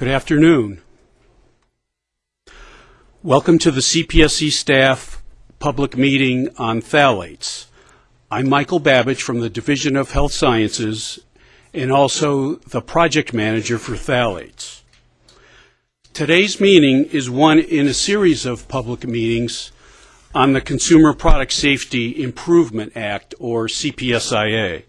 Good afternoon. Welcome to the CPSC staff public meeting on phthalates. I'm Michael Babich from the Division of Health Sciences and also the project manager for phthalates. Today's meeting is one in a series of public meetings on the Consumer Product Safety Improvement Act, or CPSIA.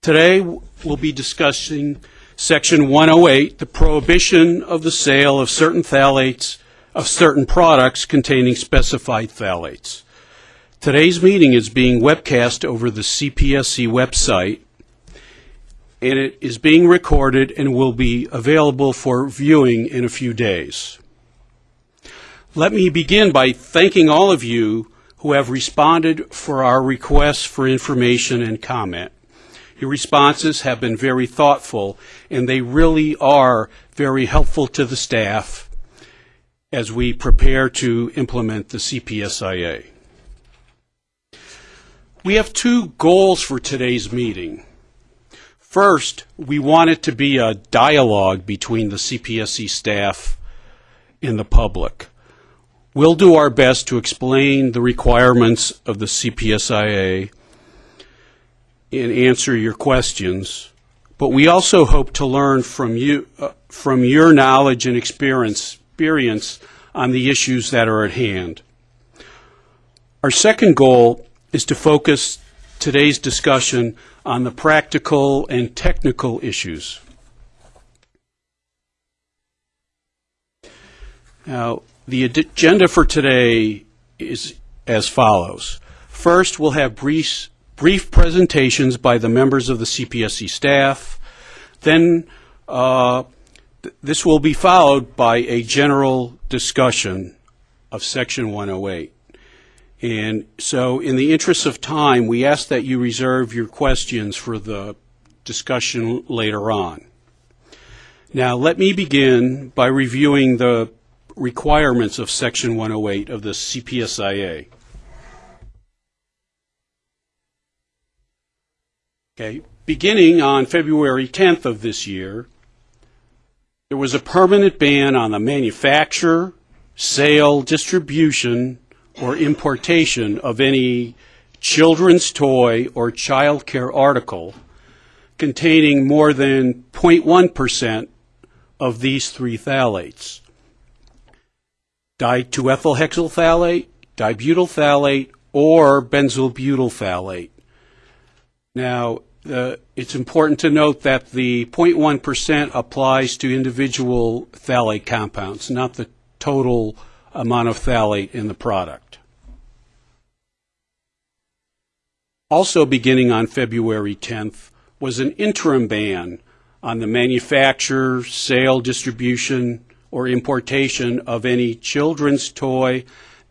Today, we'll be discussing Section 108, the prohibition of the sale of certain phthalates, of certain products containing specified phthalates. Today's meeting is being webcast over the CPSC website, and it is being recorded and will be available for viewing in a few days. Let me begin by thanking all of you who have responded for our requests for information and comment. Your responses have been very thoughtful, and they really are very helpful to the staff as we prepare to implement the CPSIA. We have two goals for today's meeting. First, we want it to be a dialogue between the CPSC staff and the public. We'll do our best to explain the requirements of the CPSIA and answer your questions, but we also hope to learn from you, uh, from your knowledge and experience, experience on the issues that are at hand. Our second goal is to focus today's discussion on the practical and technical issues. Now, the agenda for today is as follows. First, we'll have brief, brief presentations by the members of the CPSC staff. Then, uh, th this will be followed by a general discussion of Section 108. And so, in the interest of time, we ask that you reserve your questions for the discussion later on. Now, let me begin by reviewing the requirements of Section 108 of the CPSIA. Okay, beginning on February 10th of this year, there was a permanent ban on the manufacture, sale, distribution, or importation of any children's toy or child care article containing more than 0.1% of these three phthalates. Di-2-ethyl phthalate, dibutyl phthalate, or benzyl butyl phthalate. Now, uh, it's important to note that the 0.1% applies to individual phthalate compounds, not the total amount of phthalate in the product. Also beginning on February 10th was an interim ban on the manufacture, sale, distribution, or importation of any children's toy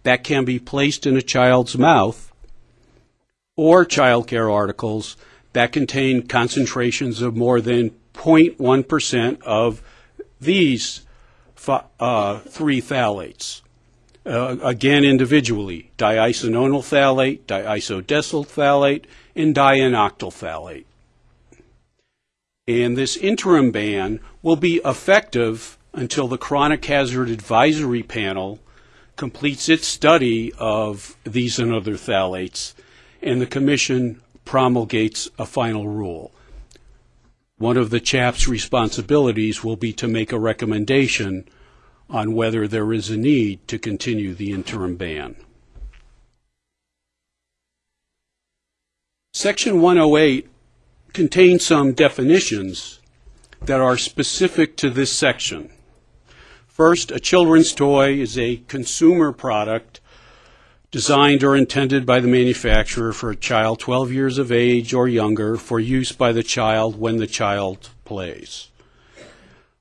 that can be placed in a child's mouth or child care articles that contain concentrations of more than 0.1% of these uh, three phthalates. Uh, again, individually, diisononyl phthalate, diisodecyl phthalate, and di-n-octyl phthalate. And this interim ban will be effective until the Chronic Hazard Advisory Panel completes its study of these and other phthalates, and the Commission promulgates a final rule. One of the CHAP's responsibilities will be to make a recommendation on whether there is a need to continue the interim ban. Section 108 contains some definitions that are specific to this section. First, a children's toy is a consumer product designed or intended by the manufacturer for a child 12 years of age or younger for use by the child when the child plays.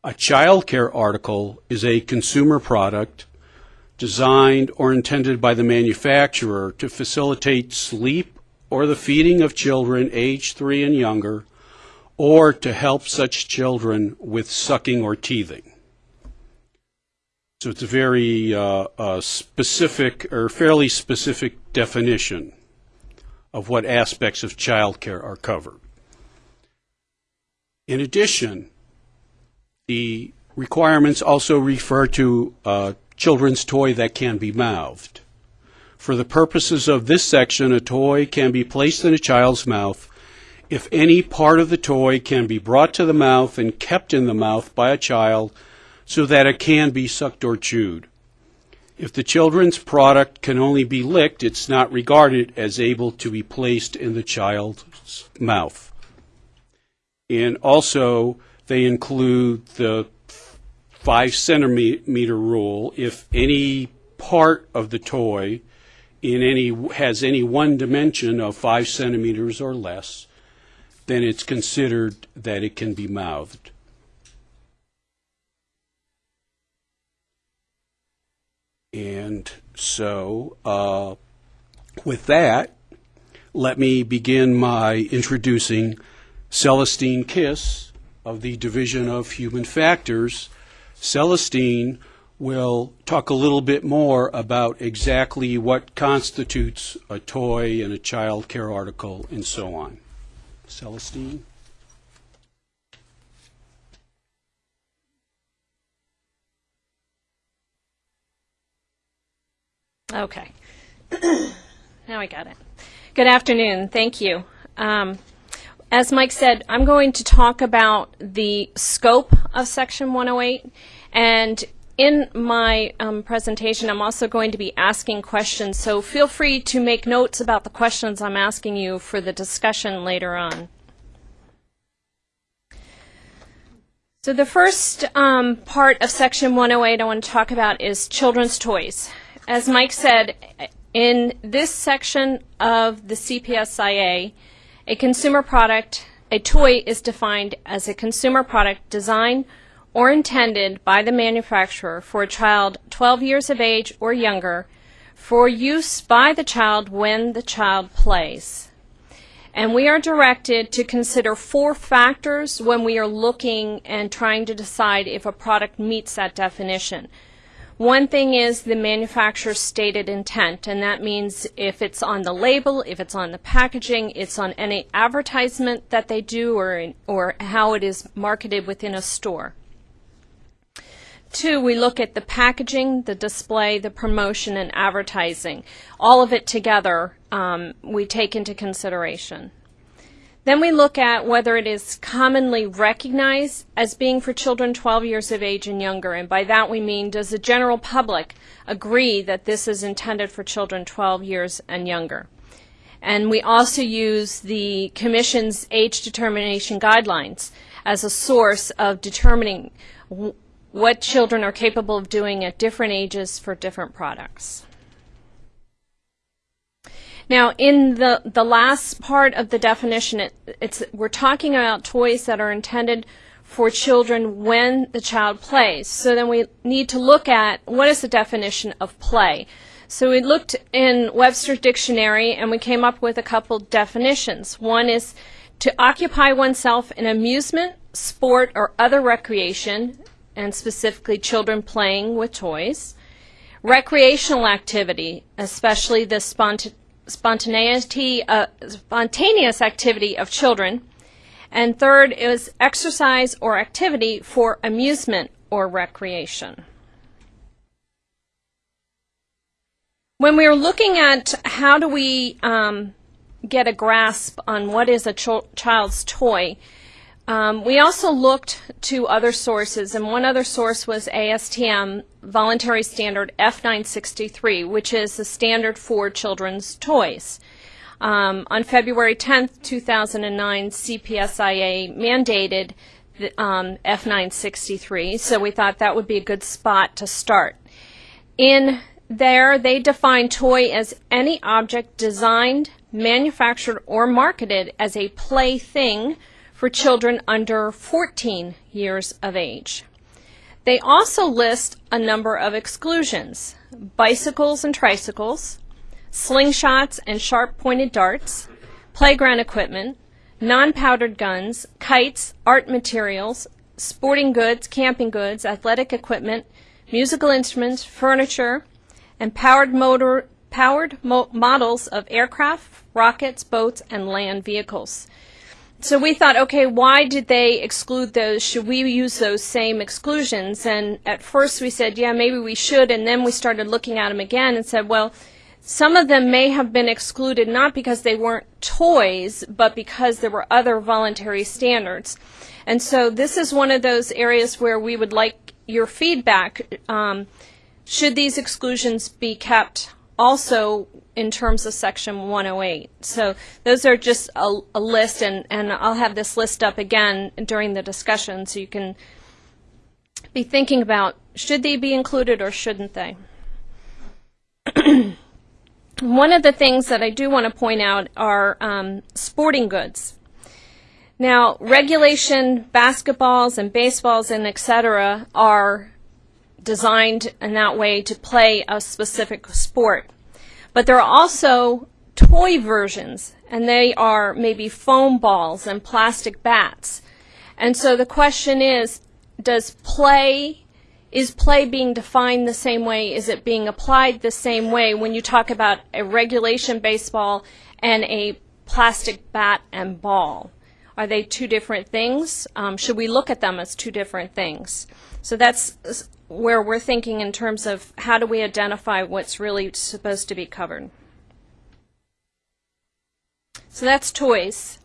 A child care article is a consumer product designed or intended by the manufacturer to facilitate sleep or the feeding of children age 3 and younger or to help such children with sucking or teething. So it's a very uh, uh, specific or fairly specific definition of what aspects of childcare are covered. In addition, the Requirements also refer to a children's toy that can be mouthed. For the purposes of this section, a toy can be placed in a child's mouth if any part of the toy can be brought to the mouth and kept in the mouth by a child so that it can be sucked or chewed. If the children's product can only be licked, it's not regarded as able to be placed in the child's mouth. And also, they include the five centimeter rule. If any part of the toy in any has any one dimension of five centimeters or less, then it's considered that it can be mouthed. And so, uh, with that, let me begin my introducing Celestine Kish of the Division of Human Factors. Celestine will talk a little bit more about exactly what constitutes a toy and a child care article and so on. Celestine? Okay. now I got it. Good afternoon. Thank you. Um, as Mike said, I'm going to talk about the scope of Section 108. And in my um, presentation, I'm also going to be asking questions. So feel free to make notes about the questions I'm asking you for the discussion later on. So the first um, part of Section 108 I want to talk about is children's toys. As Mike said, in this section of the CPSIA, a consumer product, a toy is defined as a consumer product designed or intended by the manufacturer for a child 12 years of age or younger for use by the child when the child plays. And we are directed to consider four factors when we are looking and trying to decide if a product meets that definition. One thing is the manufacturer's stated intent, and that means if it's on the label, if it's on the packaging, it's on any advertisement that they do, or, or how it is marketed within a store. Two, we look at the packaging, the display, the promotion, and advertising. All of it together um, we take into consideration. Then we look at whether it is commonly recognized as being for children 12 years of age and younger. And by that we mean, does the general public agree that this is intended for children 12 years and younger? And we also use the Commission's age determination guidelines as a source of determining what children are capable of doing at different ages for different products. Now, in the, the last part of the definition, it, it's, we're talking about toys that are intended for children when the child plays. So then we need to look at what is the definition of play. So we looked in Webster's dictionary and we came up with a couple definitions. One is to occupy oneself in amusement, sport, or other recreation, and specifically children playing with toys. Recreational activity, especially the spontaneous spontaneity, uh, spontaneous activity of children. And third is exercise or activity for amusement or recreation. When we are looking at how do we um, get a grasp on what is a ch child's toy, um, we also looked to other sources, and one other source was ASTM Voluntary Standard F963, which is the standard for children's toys. Um, on February 10, 2009, CPSIA mandated the, um, F963, so we thought that would be a good spot to start. In there, they define toy as any object designed, manufactured, or marketed as a plaything for children under 14 years of age. They also list a number of exclusions bicycles and tricycles, slingshots and sharp pointed darts, playground equipment, non powdered guns, kites, art materials, sporting goods, camping goods, athletic equipment, musical instruments, furniture, and powered motor powered mo models of aircraft, rockets, boats, and land vehicles. So we thought, okay, why did they exclude those? Should we use those same exclusions? And at first we said, yeah, maybe we should. And then we started looking at them again and said, well, some of them may have been excluded not because they weren't toys, but because there were other voluntary standards. And so this is one of those areas where we would like your feedback. Um, should these exclusions be kept also in terms of section 108? So those are just a, a list, and, and I'll have this list up again during the discussion so you can be thinking about should they be included or shouldn't they? One of the things that I do want to point out are um, sporting goods. Now, regulation basketballs and baseballs and etc. are designed in that way to play a specific sport. But there are also toy versions, and they are maybe foam balls and plastic bats. And so the question is, does play is play being defined the same way? Is it being applied the same way when you talk about a regulation baseball and a plastic bat and ball? Are they two different things? Um, should we look at them as two different things? So that's where we're thinking in terms of how do we identify what's really supposed to be covered. So that's toys.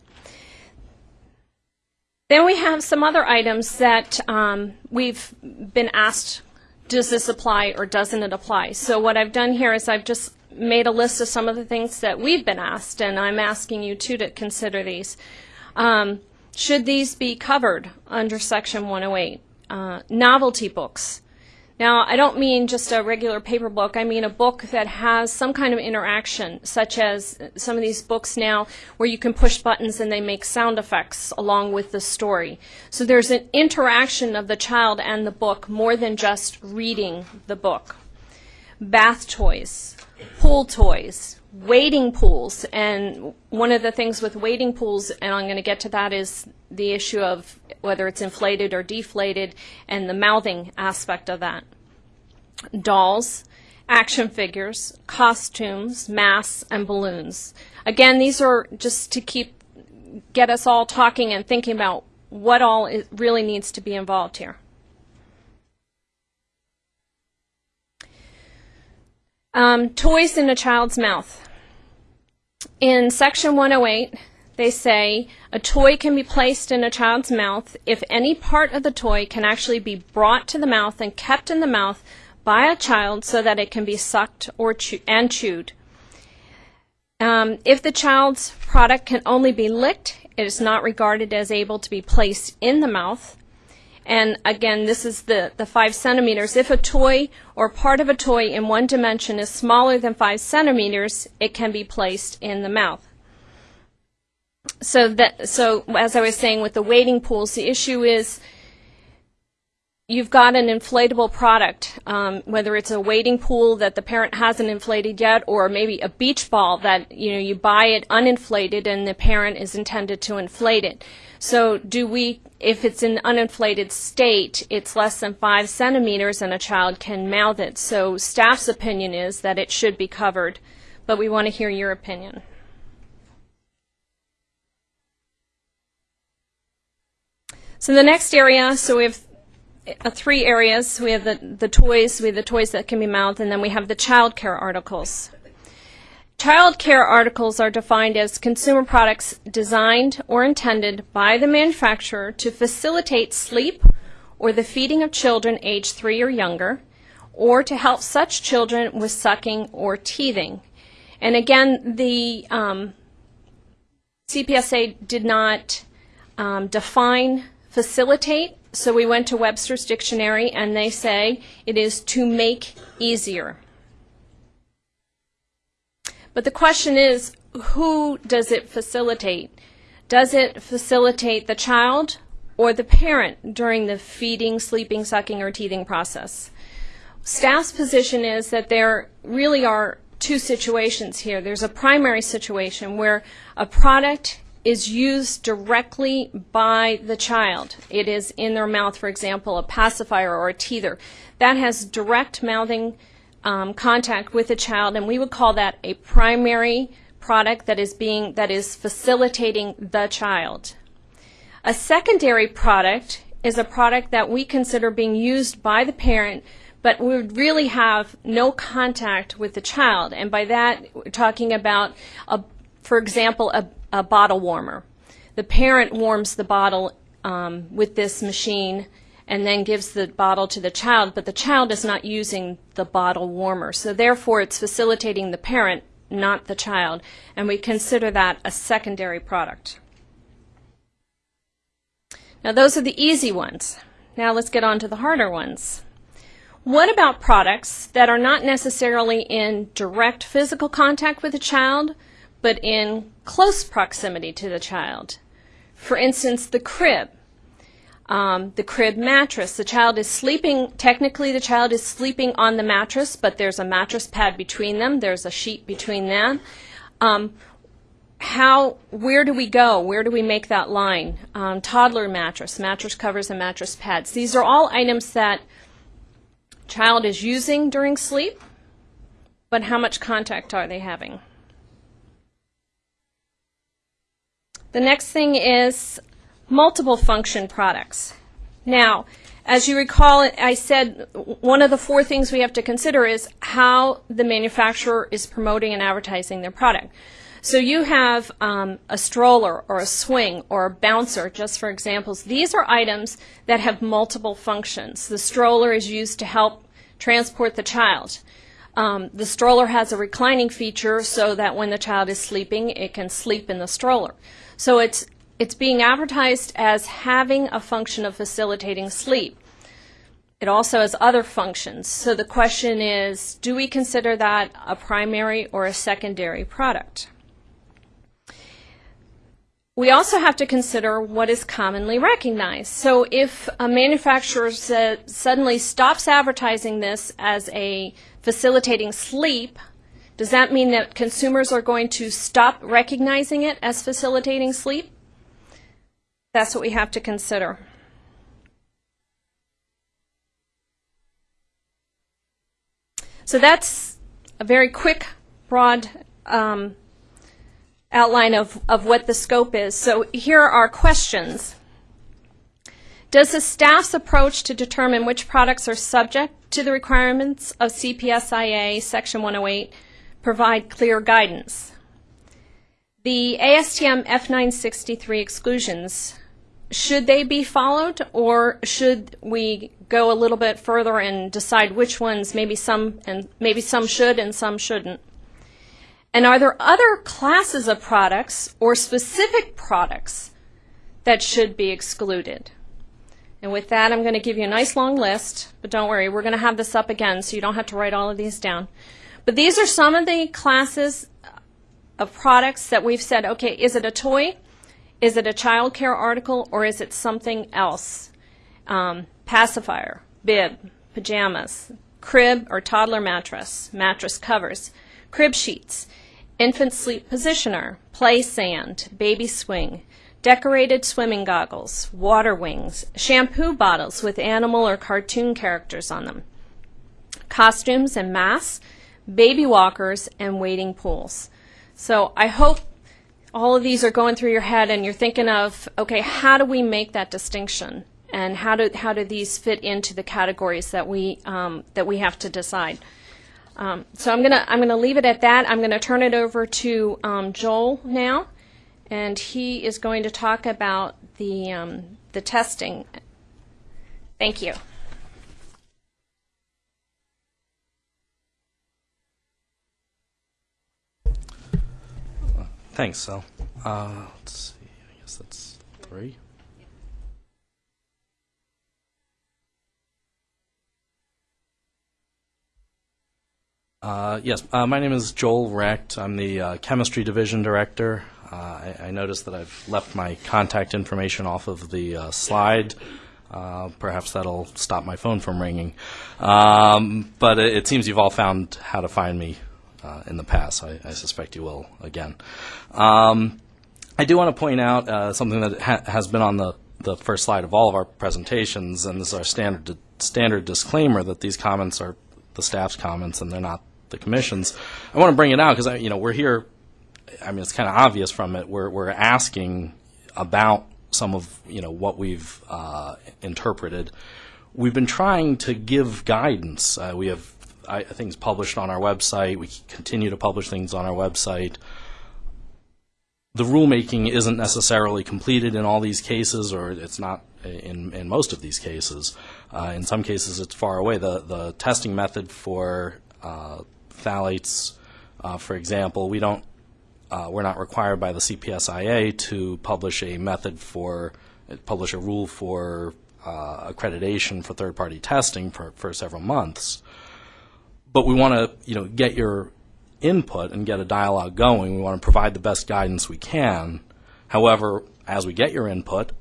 Then we have some other items that um, we've been asked, does this apply or doesn't it apply? So what I've done here is I've just made a list of some of the things that we've been asked, and I'm asking you too to consider these. Um, should these be covered under Section 108? Uh, novelty books. Now, I don't mean just a regular paper book. I mean a book that has some kind of interaction, such as some of these books now where you can push buttons and they make sound effects along with the story. So there's an interaction of the child and the book more than just reading the book. Bath toys, pool toys, wading pools. And one of the things with wading pools, and I'm going to get to that, is the issue of whether it's inflated or deflated and the mouthing aspect of that. Dolls, action figures, costumes, masks, and balloons. Again, these are just to keep get us all talking and thinking about what all really needs to be involved here. Um, toys in a child's mouth. In section 108, they say a toy can be placed in a child's mouth if any part of the toy can actually be brought to the mouth and kept in the mouth by a child so that it can be sucked or chew- and chewed. Um, if the child's product can only be licked, it is not regarded as able to be placed in the mouth. And again, this is the, the five centimeters. If a toy or part of a toy in one dimension is smaller than five centimeters, it can be placed in the mouth. So that, so as I was saying with the wading pools, the issue is you've got an inflatable product, um, whether it's a wading pool that the parent hasn't inflated yet, or maybe a beach ball that you know you buy it uninflated and the parent is intended to inflate it. So do we, if it's in uninflated state, it's less than five centimeters and a child can mouth it. So staff's opinion is that it should be covered, but we want to hear your opinion. So the next area, so we have uh, three areas. We have the, the toys, we have the toys that can be mouthed, and then we have the child care articles. Child care articles are defined as consumer products designed or intended by the manufacturer to facilitate sleep or the feeding of children age three or younger, or to help such children with sucking or teething. And again, the um, CPSA did not um, define facilitate so we went to Webster's Dictionary and they say it is to make easier. But the question is, who does it facilitate? Does it facilitate the child or the parent during the feeding, sleeping, sucking, or teething process? Staff's position is that there really are two situations here. There's a primary situation where a product is used directly by the child. It is in their mouth, for example, a pacifier or a teether. That has direct mouthing um, contact with the child, and we would call that a primary product that is being that is facilitating the child. A secondary product is a product that we consider being used by the parent, but we would really have no contact with the child. And by that, we're talking about, a, for example, a, a bottle warmer. The parent warms the bottle um, with this machine and then gives the bottle to the child, but the child is not using the bottle warmer. So therefore, it's facilitating the parent, not the child, and we consider that a secondary product. Now, those are the easy ones. Now, let's get on to the harder ones. What about products that are not necessarily in direct physical contact with the child, but in close proximity to the child? For instance, the crib. Um, the crib mattress. The child is sleeping, technically, the child is sleeping on the mattress, but there's a mattress pad between them, there's a sheet between them. Um, how, where do we go? Where do we make that line? Um, toddler mattress, mattress covers, and mattress pads. These are all items that child is using during sleep, but how much contact are they having? The next thing is multiple function products. Now, as you recall, I said one of the four things we have to consider is how the manufacturer is promoting and advertising their product. So you have um, a stroller or a swing or a bouncer, just for examples. These are items that have multiple functions. The stroller is used to help transport the child. Um, the stroller has a reclining feature so that when the child is sleeping, it can sleep in the stroller. So it's it's being advertised as having a function of facilitating sleep. It also has other functions. So the question is, do we consider that a primary or a secondary product? We also have to consider what is commonly recognized. So if a manufacturer suddenly stops advertising this as a facilitating sleep, does that mean that consumers are going to stop recognizing it as facilitating sleep? That's what we have to consider. So that's a very quick, broad um, outline of, of what the scope is. So here are our questions. Does the staff's approach to determine which products are subject to the requirements of CPSIA Section 108 provide clear guidance? The ASTM F963 exclusions, should they be followed or should we go a little bit further and decide which ones maybe some and maybe some should and some shouldn't? And are there other classes of products or specific products that should be excluded? And with that, I'm going to give you a nice long list, but don't worry, we're going to have this up again so you don't have to write all of these down. But these are some of the classes of products that we've said, okay, is it a toy? Is it a child care article or is it something else? Um, pacifier, bib, pajamas, crib or toddler mattress, mattress covers, crib sheets, infant sleep positioner, play sand, baby swing, decorated swimming goggles, water wings, shampoo bottles with animal or cartoon characters on them, costumes and masks, baby walkers, and wading pools. So I hope all of these are going through your head and you're thinking of, okay, how do we make that distinction? And how do, how do these fit into the categories that we, um, that we have to decide? Um, so I'm gonna I'm gonna leave it at that. I'm gonna turn it over to um, Joel now, and he is going to talk about the um, the testing. Thank you. Thanks, Sal. Uh, let's see. I guess that's three. Uh, yes, uh, my name is Joel Recht. I'm the uh, chemistry division director. Uh, I, I noticed that I've left my contact information off of the uh, slide. Uh, perhaps that'll stop my phone from ringing. Um, but it, it seems you've all found how to find me uh, in the past. I, I suspect you will again. Um, I do want to point out uh, something that ha- has been on the, the first slide of all of our presentations, and this is our standard standard disclaimer that these comments are the staff's comments and they're not the commission's. I want to bring it out because you know we're here. I mean, it's kind of obvious from it. We're we're asking about some of you know what we've uh, interpreted. We've been trying to give guidance. Uh, we have I, things published on our website. We continue to publish things on our website. The rulemaking isn't necessarily completed in all these cases, or it's not in, in most of these cases. Uh, in some cases, it's far away. The, the testing method for uh, phthalates, uh, for example, we don't, uh, we're not required by the CPSIA to publish a method for, publish a rule for uh, accreditation for third-party testing for, for several months. But we want to, you know, get your input and get a dialogue going. We want to provide the best guidance we can. However, as we get your input,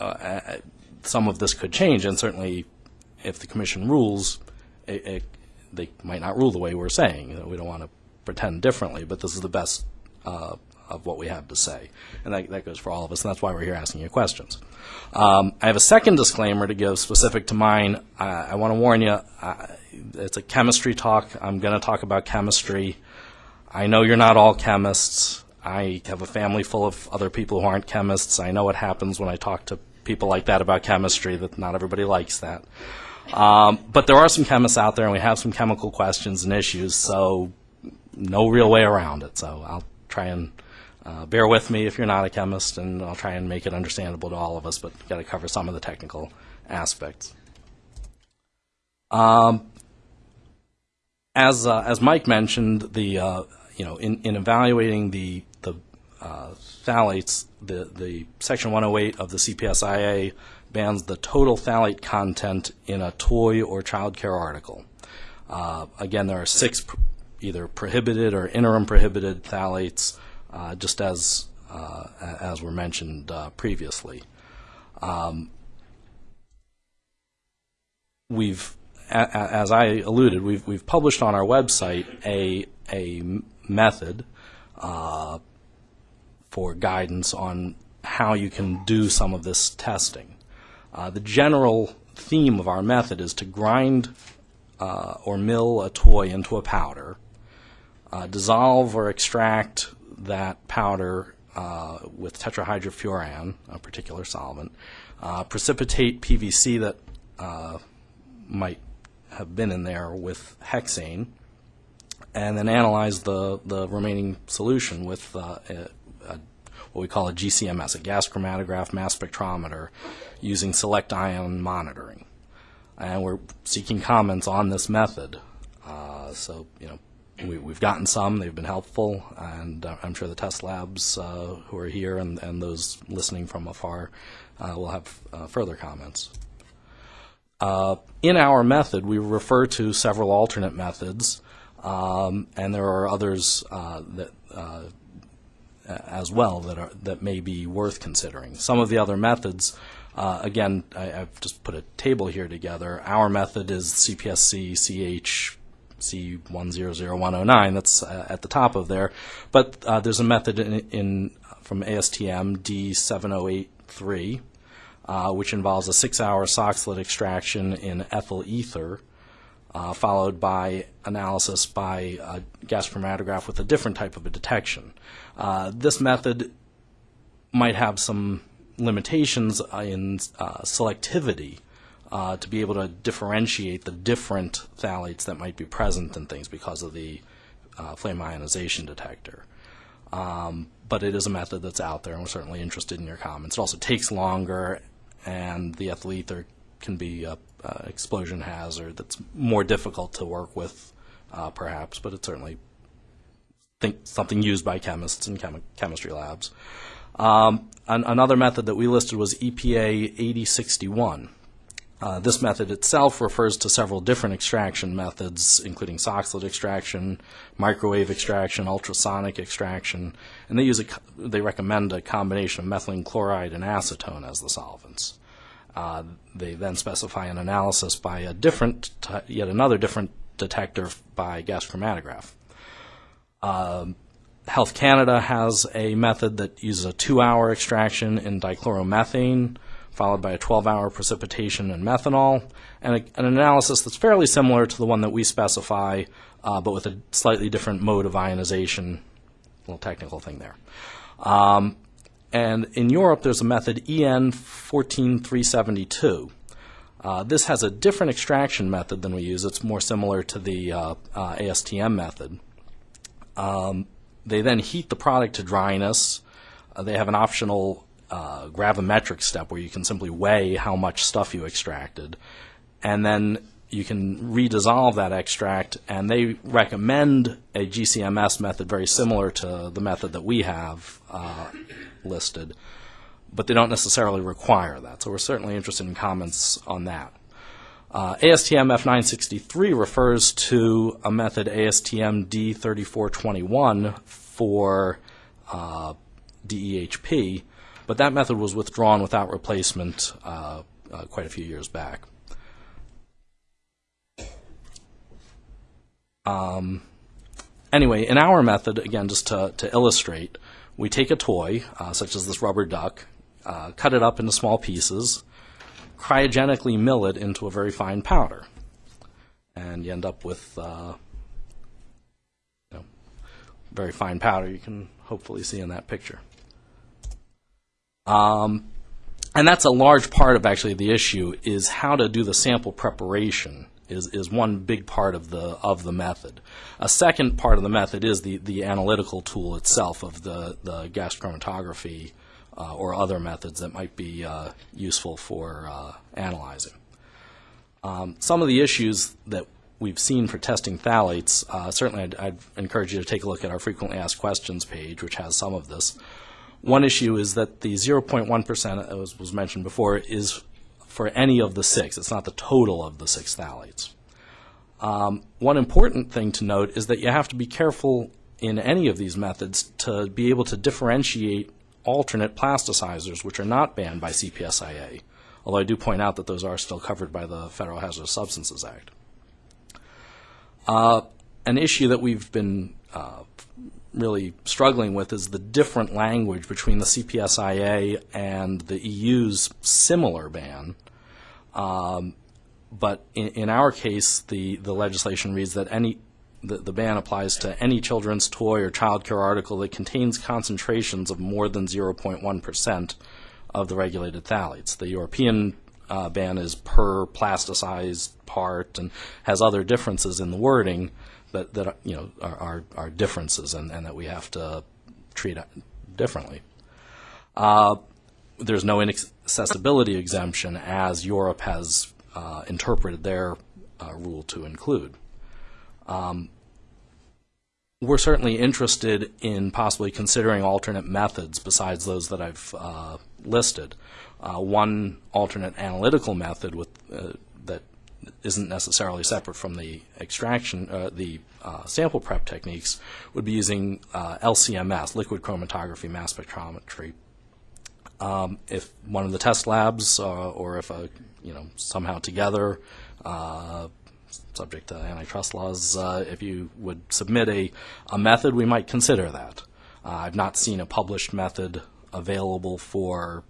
uh, some of this could change, and certainly if the commission rules, it, it, they might not rule the way we're saying. You know, we don't want to pretend differently, but this is the best uh, of what we have to say. And that, that goes for all of us, and that's why we're here asking you questions. Um, I have a second disclaimer to give specific to mine. I, I want to warn you, uh, it's a chemistry talk. I'm going to talk about chemistry. I know you're not all chemists. I have a family full of other people who aren't chemists. I know what happens when I talk to people like that about chemistry, that not everybody likes that. Um, but there are some chemists out there, and we have some chemical questions and issues, so no real way around it. So I'll try and uh, bear with me if you're not a chemist, and I'll try and make it understandable to all of us, but got to cover some of the technical aspects. Um, as uh, as Mike mentioned, the uh, you know in, in evaluating the the uh, phthalates, the the section 108 of the CPSIA bans the total phthalate content in a toy or child care article. Uh, again, there are six either prohibited or interim prohibited phthalates, uh, just as uh, as were mentioned previously. Um, we've as I alluded, we've, we've published on our website a, a method uh, for guidance on how you can do some of this testing. Uh, the general theme of our method is to grind uh, or mill a toy into a powder, uh, dissolve or extract that powder uh, with tetrahydrofuran, a particular solvent, uh, precipitate PVC that might have been in there with hexane, and then analyze the, the remaining solution with uh, a, a, what we call a GCMS, a gas chromatograph mass spectrometer, using select ion monitoring. And we're seeking comments on this method. Uh, so, you know, we, have gotten some, they've been helpful, and uh, I'm sure the test labs uh, who are here and, and those listening from afar uh, will have uh, further comments. Uh, in our method, we refer to several alternate methods, um, and there are others uh, that as well that are that may be worth considering. Some of the other methods, uh, again, I, have just put a table here together. Our method is CPSC CH C100109. That's uh, at the top of there, but uh, there's a method in, in from ASTM D7083 uh, which involves a six-hour Soxhlet extraction in ethyl ether, uh, followed by analysis by a gas chromatograph with a different type of a detection. Uh, this method might have some limitations in uh, selectivity uh, to be able to differentiate the different phthalates that might be present in things because of the uh, flame ionization detector. Um, but it is a method that's out there, and we're certainly interested in your comments. It also takes longer and the ethyl ether can be a, a explosion hazard that's more difficult to work with, uh, perhaps, but it's certainly think something used by chemists in chemi- chemistry labs. Um, an- another method that we listed was EPA 8061. Uh, this method itself refers to several different extraction methods, including Soxhlet extraction, microwave extraction, ultrasonic extraction, and they use a, they recommend a combination of methylene chloride and acetone as the solvents. Uh, they then specify an analysis by a different, yet another different detector by gas chromatograph. Um, Health Canada has a method that uses a two-hour extraction in dichloromethane followed by a 12-hour precipitation in methanol, and a, an analysis that's fairly similar to the one that we specify, uh, but with a slightly different mode of ionization. A little technical thing there. Um, and in Europe, there's a method EN 14372. Uh, this has a different extraction method than we use. It's more similar to the uh, uh, ASTM method. Um, they then heat the product to dryness. Uh, they have an optional uh, gravimetric step where you can simply weigh how much stuff you extracted. And then you can redissolve that extract, and they recommend a GCMS method very similar to the method that we have uh, listed, but they don't necessarily require that. So we're certainly interested in comments on that. Uh, ASTM F963 refers to a method ASTM D3421 for uh, DEHP, but that method was withdrawn without replacement uh, uh, quite a few years back. Um, anyway, in our method, again, just to, to illustrate, we take a toy, uh, such as this rubber duck, uh, cut it up into small pieces, cryogenically mill it into a very fine powder, and you end up with uh, you know, very fine powder you can hopefully see in that picture. Um, and that's a large part of actually the issue is how to do the sample preparation is, is one big part of the of the method. A second part of the method is the, the analytical tool itself of the, the gas chromatography uh, or other methods that might be uh, useful for uh, analyzing. Um, some of the issues that we've seen for testing phthalates, uh, certainly I'd, I'd encourage you to take a look at our frequently asked questions page, which has some of this. One issue is that the 0.1%, as was mentioned before, is for any of the six. It's not the total of the six phthalates. Um, one important thing to note is that you have to be careful in any of these methods to be able to differentiate alternate plasticizers, which are not banned by CPSIA, although I do point out that those are still covered by the Federal Hazardous Substances Act. Uh, an issue that we've been uh, really struggling with is the different language between the CPSIA and the EU's similar ban. Um, but in, in, our case, the, the legislation reads that any the, the ban applies to any children's toy or child care article that contains concentrations of more than 0.1 percent of the regulated phthalates. The European uh, ban is per plasticized part and has other differences in the wording that, that you know are, are, are differences and, and, that we have to treat differently. Uh, there's no inaccessibility exemption as Europe has uh, interpreted their uh, rule to include. Um, we're certainly interested in possibly considering alternate methods besides those that I've uh, listed. Uh, one alternate analytical method with uh, isn't necessarily separate from the extraction, uh, the uh, sample prep techniques, would be using uh, LCMS, liquid chromatography mass spectrometry. Um, if one of the test labs, uh, or if a, you know somehow together, uh, subject to antitrust laws, if you would submit a, a method, we might consider that. I've not seen a published method available for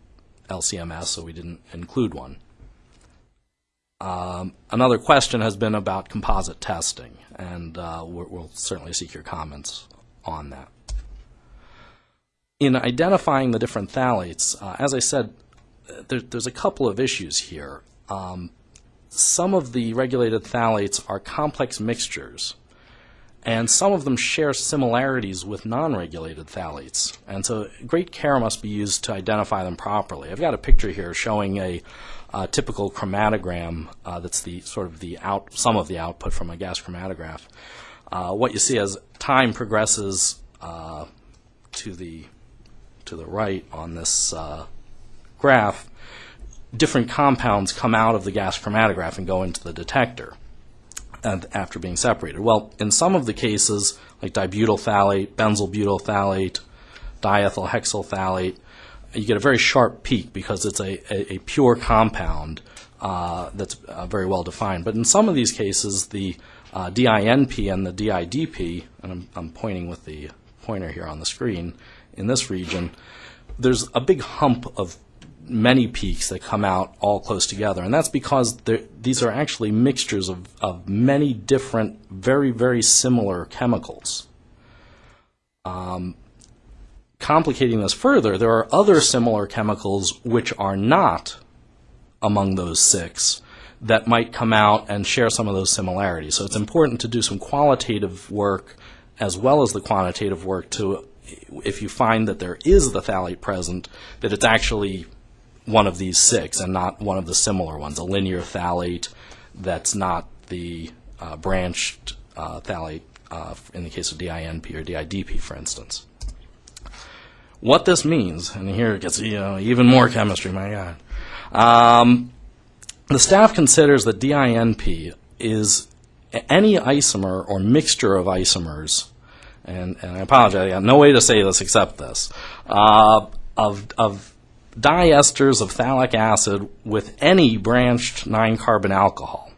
LCMS, so we didn't include one. Um, another question has been about composite testing, and uh, we'll certainly seek your comments on that. In identifying the different phthalates, uh, as I said, there, there's a couple of issues here. Um, some of the regulated phthalates are complex mixtures, and some of them share similarities with non-regulated phthalates. And so great care must be used to identify them properly. I've got a picture here showing a uh, typical chromatogram uh, that's the sort of the out some of the output from a gas chromatograph. Uh, what you see as time progresses uh, to the to the right on this uh, graph, different compounds come out of the gas chromatograph and go into the detector after being separated. Well, in some of the cases, like dibutyl phthalate, benzyl butyl phthalate, diethyl hexyl phthalate, you get a very sharp peak because it's a, a, a pure compound uh, that's uh, very well defined. But in some of these cases, the uh, DINP and the DIDP, and I'm, I'm, pointing with the pointer here on the screen, in this region, there's a big hump of many peaks that come out all close together. And that's because these are actually mixtures of, of many different, very, very similar chemicals. Um, complicating this further, there are other similar chemicals which are not among those six that might come out and share some of those similarities. So it's important to do some qualitative work as well as the quantitative work to, if you find that there is the phthalate present, that it's actually one of these six and not one of the similar ones, a linear phthalate that's not the uh, branched uh, phthalate uh, in the case of DINP or DIDP, for instance. What this means, and here it gets you know, even more chemistry, my God. Um, the staff considers that DINP is any isomer or mixture of isomers, and, and I apologize, I got no way to say this except this, uh, of, of diesters of phthalic acid with any branched 9-carbon alcohol.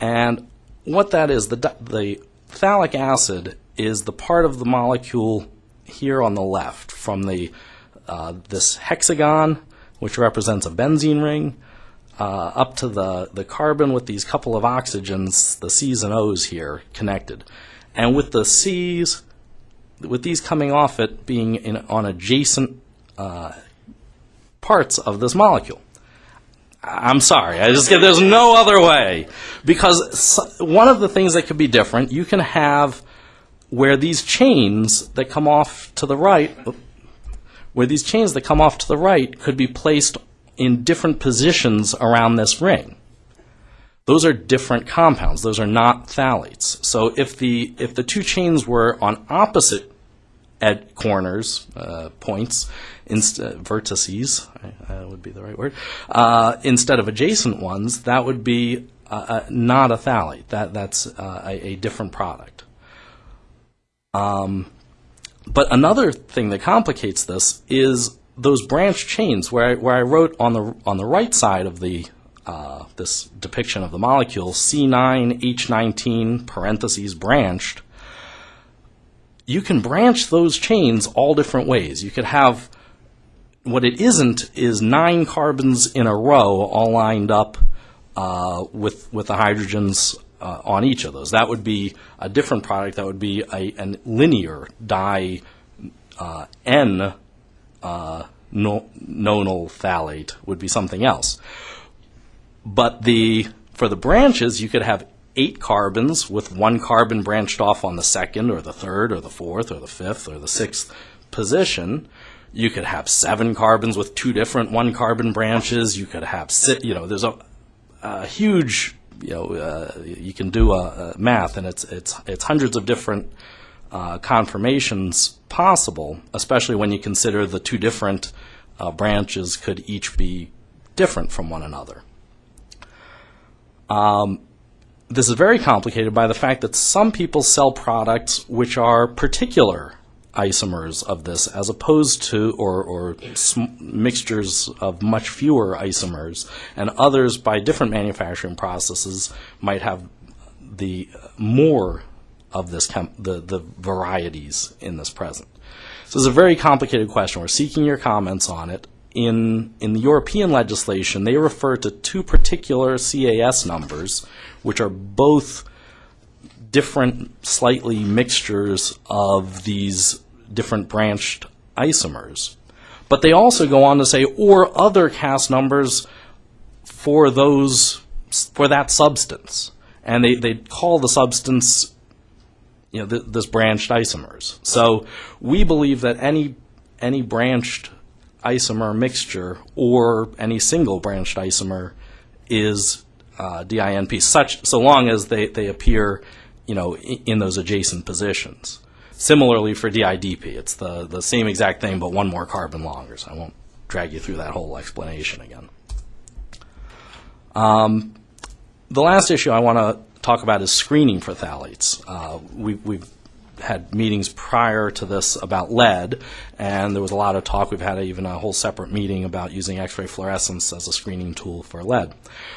And what that is, the, the phthalic acid is the part of the molecule here on the left from the uh, this hexagon, which represents a benzene ring, uh, up to the, the carbon with these couple of oxygens, the C's and O's here connected. And with the C's, with these coming off it being in, on adjacent uh, parts of this molecule. I'm sorry, I just there's no other way because one of the things that could be different, you can have where these chains that come off to the right, where these chains that come off to the right could be placed in different positions around this ring. Those are different compounds. Those are not phthalates. So if the if the two chains were on opposite at corners, uh, points, uh, vertices, would be the right word, uh, instead of adjacent ones, that would be uh, uh, not a phthalate. That that's a, a different product. Um, but another thing that complicates this is those branch chains where I, where I wrote on the on the right side of the uh, this depiction of the molecule C9H19 parentheses branched. You can branch those chains all different ways. You could have what it isn't is nine carbons in a row all lined up uh, with with the hydrogens uh, on each of those. That would be a different product. That would be a an linear di uh, N uh, no, nonyl phthalate would be something else. But the for the branches, you could have eight carbons with one carbon branched off on the second or the third or the fourth or the fifth or the sixth position. You could have seven carbons with two different one carbon branches. You could have you know, there's a, a huge you know, uh, you can do a, a math, and it's it's it's hundreds of different uh, conformations possible, especially when you consider the two different uh, branches could each be different from one another. Um, this is very complicated by the fact that some people sell products which are particular isomers of this as opposed to or, or mixtures of much fewer isomers. And others by different manufacturing processes might have the more of this the, the varieties in this present. So it's a very complicated question. We're seeking your comments on it. In in the European legislation they refer to two particular CAS numbers which are both different slightly mixtures of these different branched isomers. But they also go on to say, or other CAS numbers for those, for that substance. And they, they call the substance, you know, th- this branched isomers. So we believe that any, any branched isomer mixture or any single branched isomer is uh, DINP, such, so long as they, they appear, you know, in, in those adjacent positions. Similarly for DIDP, it's the, the same exact thing, but one more carbon longer, so I won't drag you through that whole explanation again. Um, the last issue I want to talk about is screening for phthalates. Uh, we, we've had meetings prior to this about lead, and there was a lot of talk. We've had even a whole separate meeting about using X-ray fluorescence as a screening tool for lead,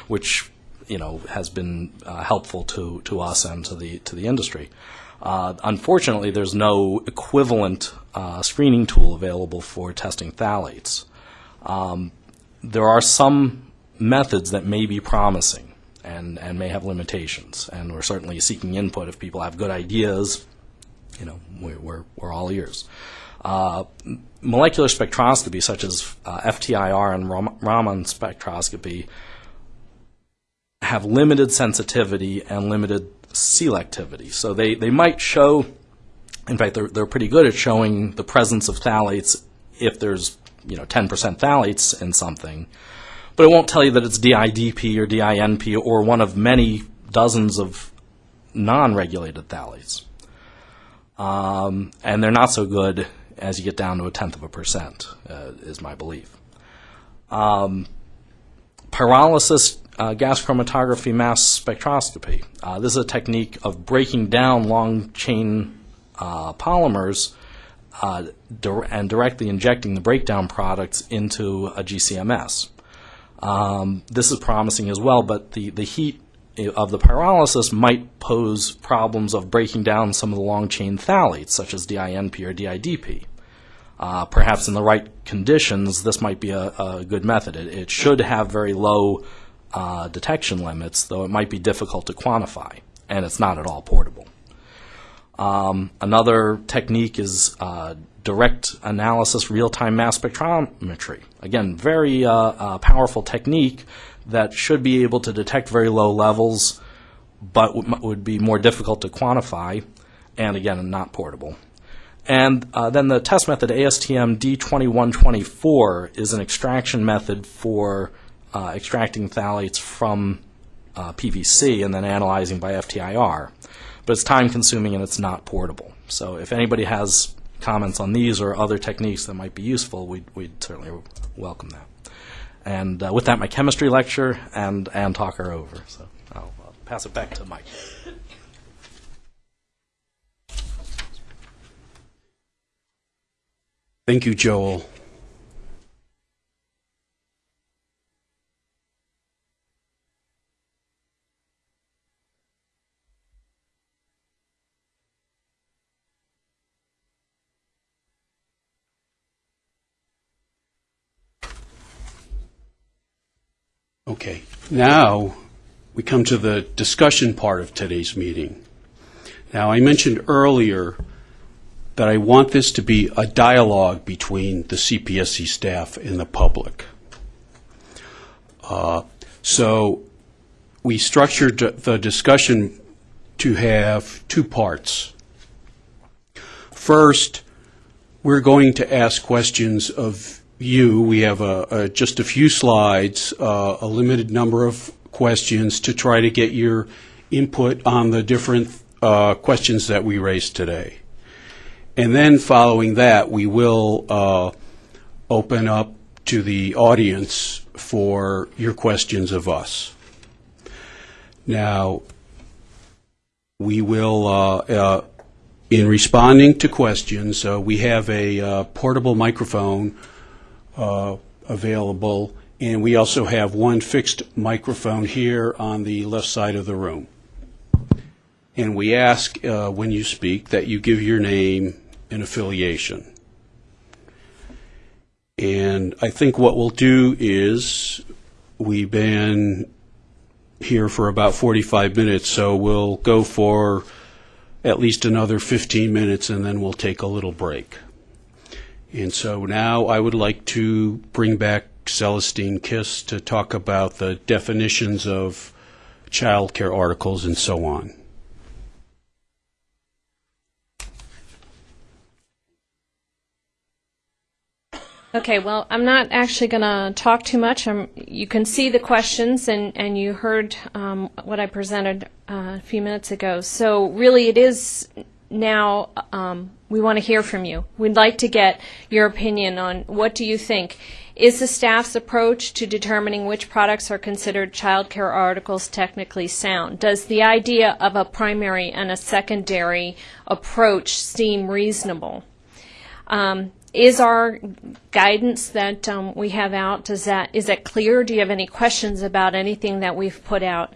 which you know has been uh, helpful to, to us and to the to the industry. Uh, unfortunately, there's no equivalent uh, screening tool available for testing phthalates. Um, there are some methods that may be promising and, and may have limitations, and we're certainly seeking input if people have good ideas. You know, we're, we're, all ears. Uh, molecular spectroscopy, such as uh, FTIR and Raman spectroscopy, have limited sensitivity and limited selectivity. So they, they might show, in fact, they're, they're pretty good at showing the presence of phthalates if there's, you know, 10% phthalates in something. But it won't tell you that it's DIDP or DINP or one of many dozens of non-regulated phthalates. Um, and they're not so good as you get down to a tenth of a percent, uh, is my belief. Um, pyrolysis uh, gas chromatography mass spectroscopy. Uh, this is a technique of breaking down long chain uh, polymers uh, dir- and directly injecting the breakdown products into a GCMS. Um, this is promising as well, but the, the heat of the pyrolysis might pose problems of breaking down some of the long chain phthalates, such as DINP or DIDP. Uh, perhaps in the right conditions, this might be a, a good method. It, it should have very low uh, detection limits, though it might be difficult to quantify, and it's not at all portable. Um, another technique is uh, direct analysis real-time mass spectrometry. Again, very uh, uh, powerful technique that should be able to detect very low levels, but would be more difficult to quantify, and again, not portable. And uh, then the test method ASTM D2124 is an extraction method for uh, extracting phthalates from uh, PVC and then analyzing by FTIR. But it's time consuming and it's not portable. So if anybody has comments on these or other techniques that might be useful, we'd, we'd certainly welcome that. And uh, with that, my chemistry lecture and, and talk are over. So I'll, I'll pass it back to Mike. Thank you, Joel. Okay, now we come to the discussion part of today's meeting. Now, I mentioned earlier that I want this to be a dialogue between the CPSC staff and the public. Uh, So we structured the discussion to have two parts. First, we're going to ask questions of you. We have a, a, just a few slides, uh, a limited number of questions to try to get your input on the different uh, questions that we raised today. And then following that, we will uh, open up to the audience for your questions of us. Now, we will, uh, uh, in responding to questions, uh, we have a uh, portable microphone available, and we also have one fixed microphone here on the left side of the room. And we ask, uh, when you speak, that you give your name and affiliation. And I think what we'll do is, we've been here for about 45 minutes, so we'll go for at least another 15 minutes, and then we'll take a little break. And so now I would like to bring back Celestine Kish to talk about the definitions of childcare articles and so on. Okay, well, I'm not actually going to talk too much. Um, you can see the questions, and, and you heard um, what I presented uh, a few minutes ago. So, really, it is now um, we want to hear from you. We'd like to get your opinion on what do you think. Is the staff's approach to determining which products are considered child care articles technically sound? Does the idea of a primary and a secondary approach seem reasonable? Um, is our guidance that um, we have out does that is that clear? Do you have any questions about anything that we've put out?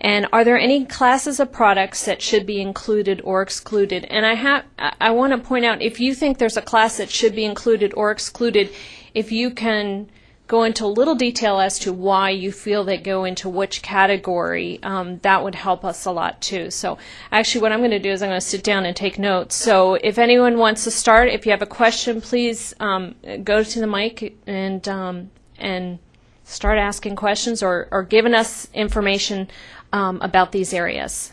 And are there any classes of products that should be included or excluded? And I have I want to point out if you think there's a class that should be included or excluded, if you can go into a little detail as to why you feel they go into which category, um, that would help us a lot too. So actually what I'm going to do is I'm going to sit down and take notes. So if anyone wants to start, if you have a question, please um, go to the mic and, um, and start asking questions or, or giving us information um, about these areas.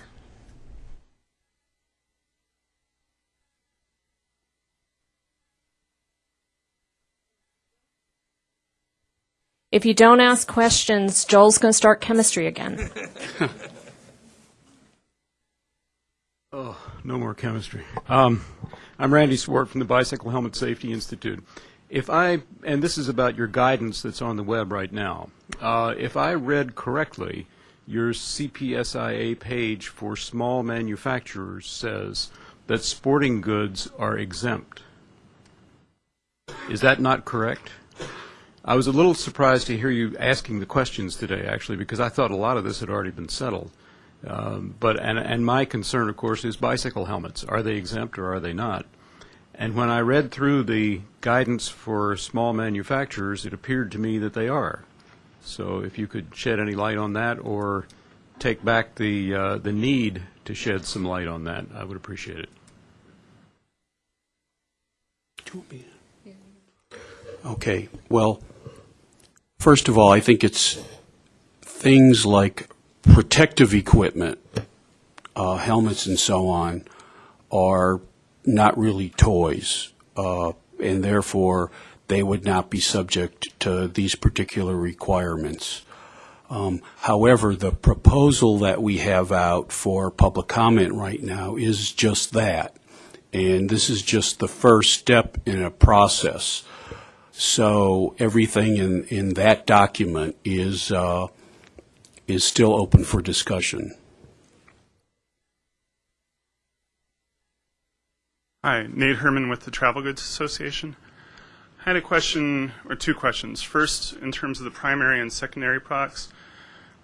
If you don't ask questions, Joel's going to start chemistry again. Oh, no more chemistry. Um, I'm Randy Swart from the Bicycle Helmet Safety Institute. If I, and this is about your guidance that's on the web right now, uh, if I read correctly, your CPSIA page for small manufacturers says that sporting goods are exempt. Is that not correct? I was a little surprised to hear you asking the questions today, actually, because I thought a lot of this had already been settled. Um, but and and my concern, of course, is bicycle helmets. Are they exempt or are they not? And when I read through the guidance for small manufacturers, it appeared to me that they are. So if you could shed any light on that, or take back the uh, the need to shed some light on that, I would appreciate it. Okay, well, first of all, I think it's things like protective equipment, uh, helmets and so on, are not really toys, uh, and therefore they would not be subject to these particular requirements. Um, however, the proposal that we have out for public comment right now is just that. And this is just the first step in a process. So everything in, in that document is, uh, is still open for discussion. Hi, Nate Herman with the Travel Goods Association. I had a question, or two questions. First, in terms of the primary and secondary products,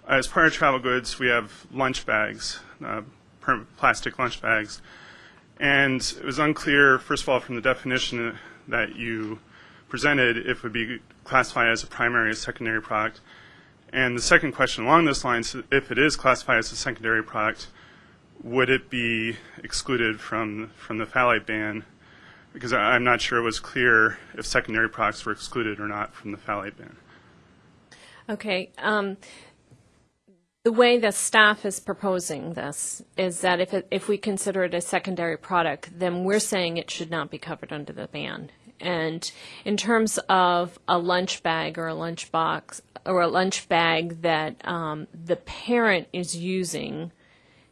as part of travel goods, we have lunch bags, uh, plastic lunch bags. And it was unclear, first of all, from the definition that you presented, if it would be classified as a primary or secondary product. And the second question along those lines, if it is classified as a secondary product, would it be excluded from from the phthalate ban? Because I'm not sure it was clear if secondary products were excluded or not from the phthalate ban. Okay. Um, the way the staff is proposing this is that if it, if we consider it a secondary product, then we're saying it should not be covered under the ban. And in terms of a lunch bag or a lunch box or a lunch bag that um, the parent is using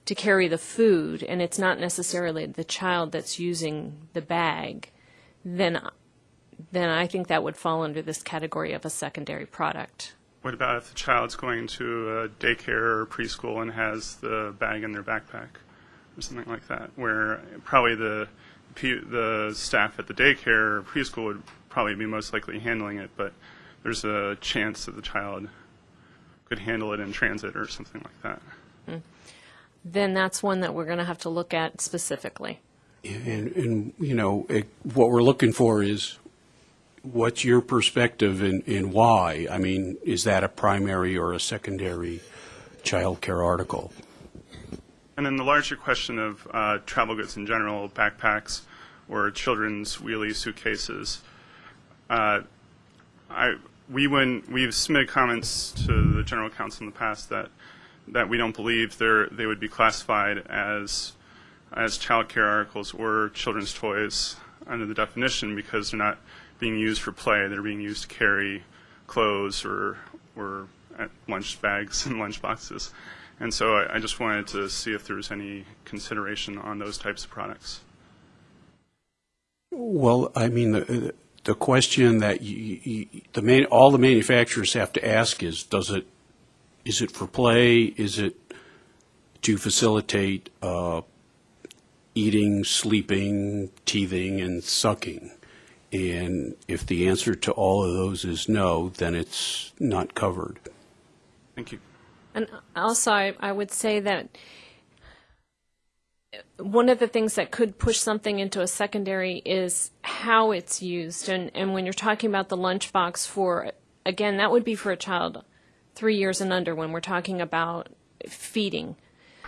to carry the food, and it's not necessarily the child that's using the bag, then then I think that would fall under this category of a secondary product. What about if the child's going to a daycare or preschool and has the bag in their backpack or something like that, where probably the the staff at the daycare or preschool would probably be most likely handling it, but there's a chance that the child could handle it in transit or something like that. Hmm. Then that's one that we're going to have to look at specifically. And, and you know, it, what we're looking for is what's your perspective and, and why? I mean, is that a primary or a secondary child care article? And then the larger question of uh, travel goods in general, backpacks or children's wheelie suitcases. Uh, I, we when we've submitted comments to the general counsel in the past that that we don't believe they would be classified as as child care articles or children's toys under the definition because they're not being used for play. They're being used to carry clothes or or lunch bags and lunch boxes. And so I, I just wanted to see if there was any consideration on those types of products. Well, I mean, the, the question that you, you, the main, all the manufacturers have to ask is, does it, is it for play? Is it to facilitate uh, eating, sleeping, teething, and sucking? And if the answer to all of those is no, then it's not covered. Thank you. And also, I, I would say that one of the things that could push something into a secondary is how it's used. And, and when you're talking about the lunchbox for again, that would be for a child three years and under when we're talking about feeding.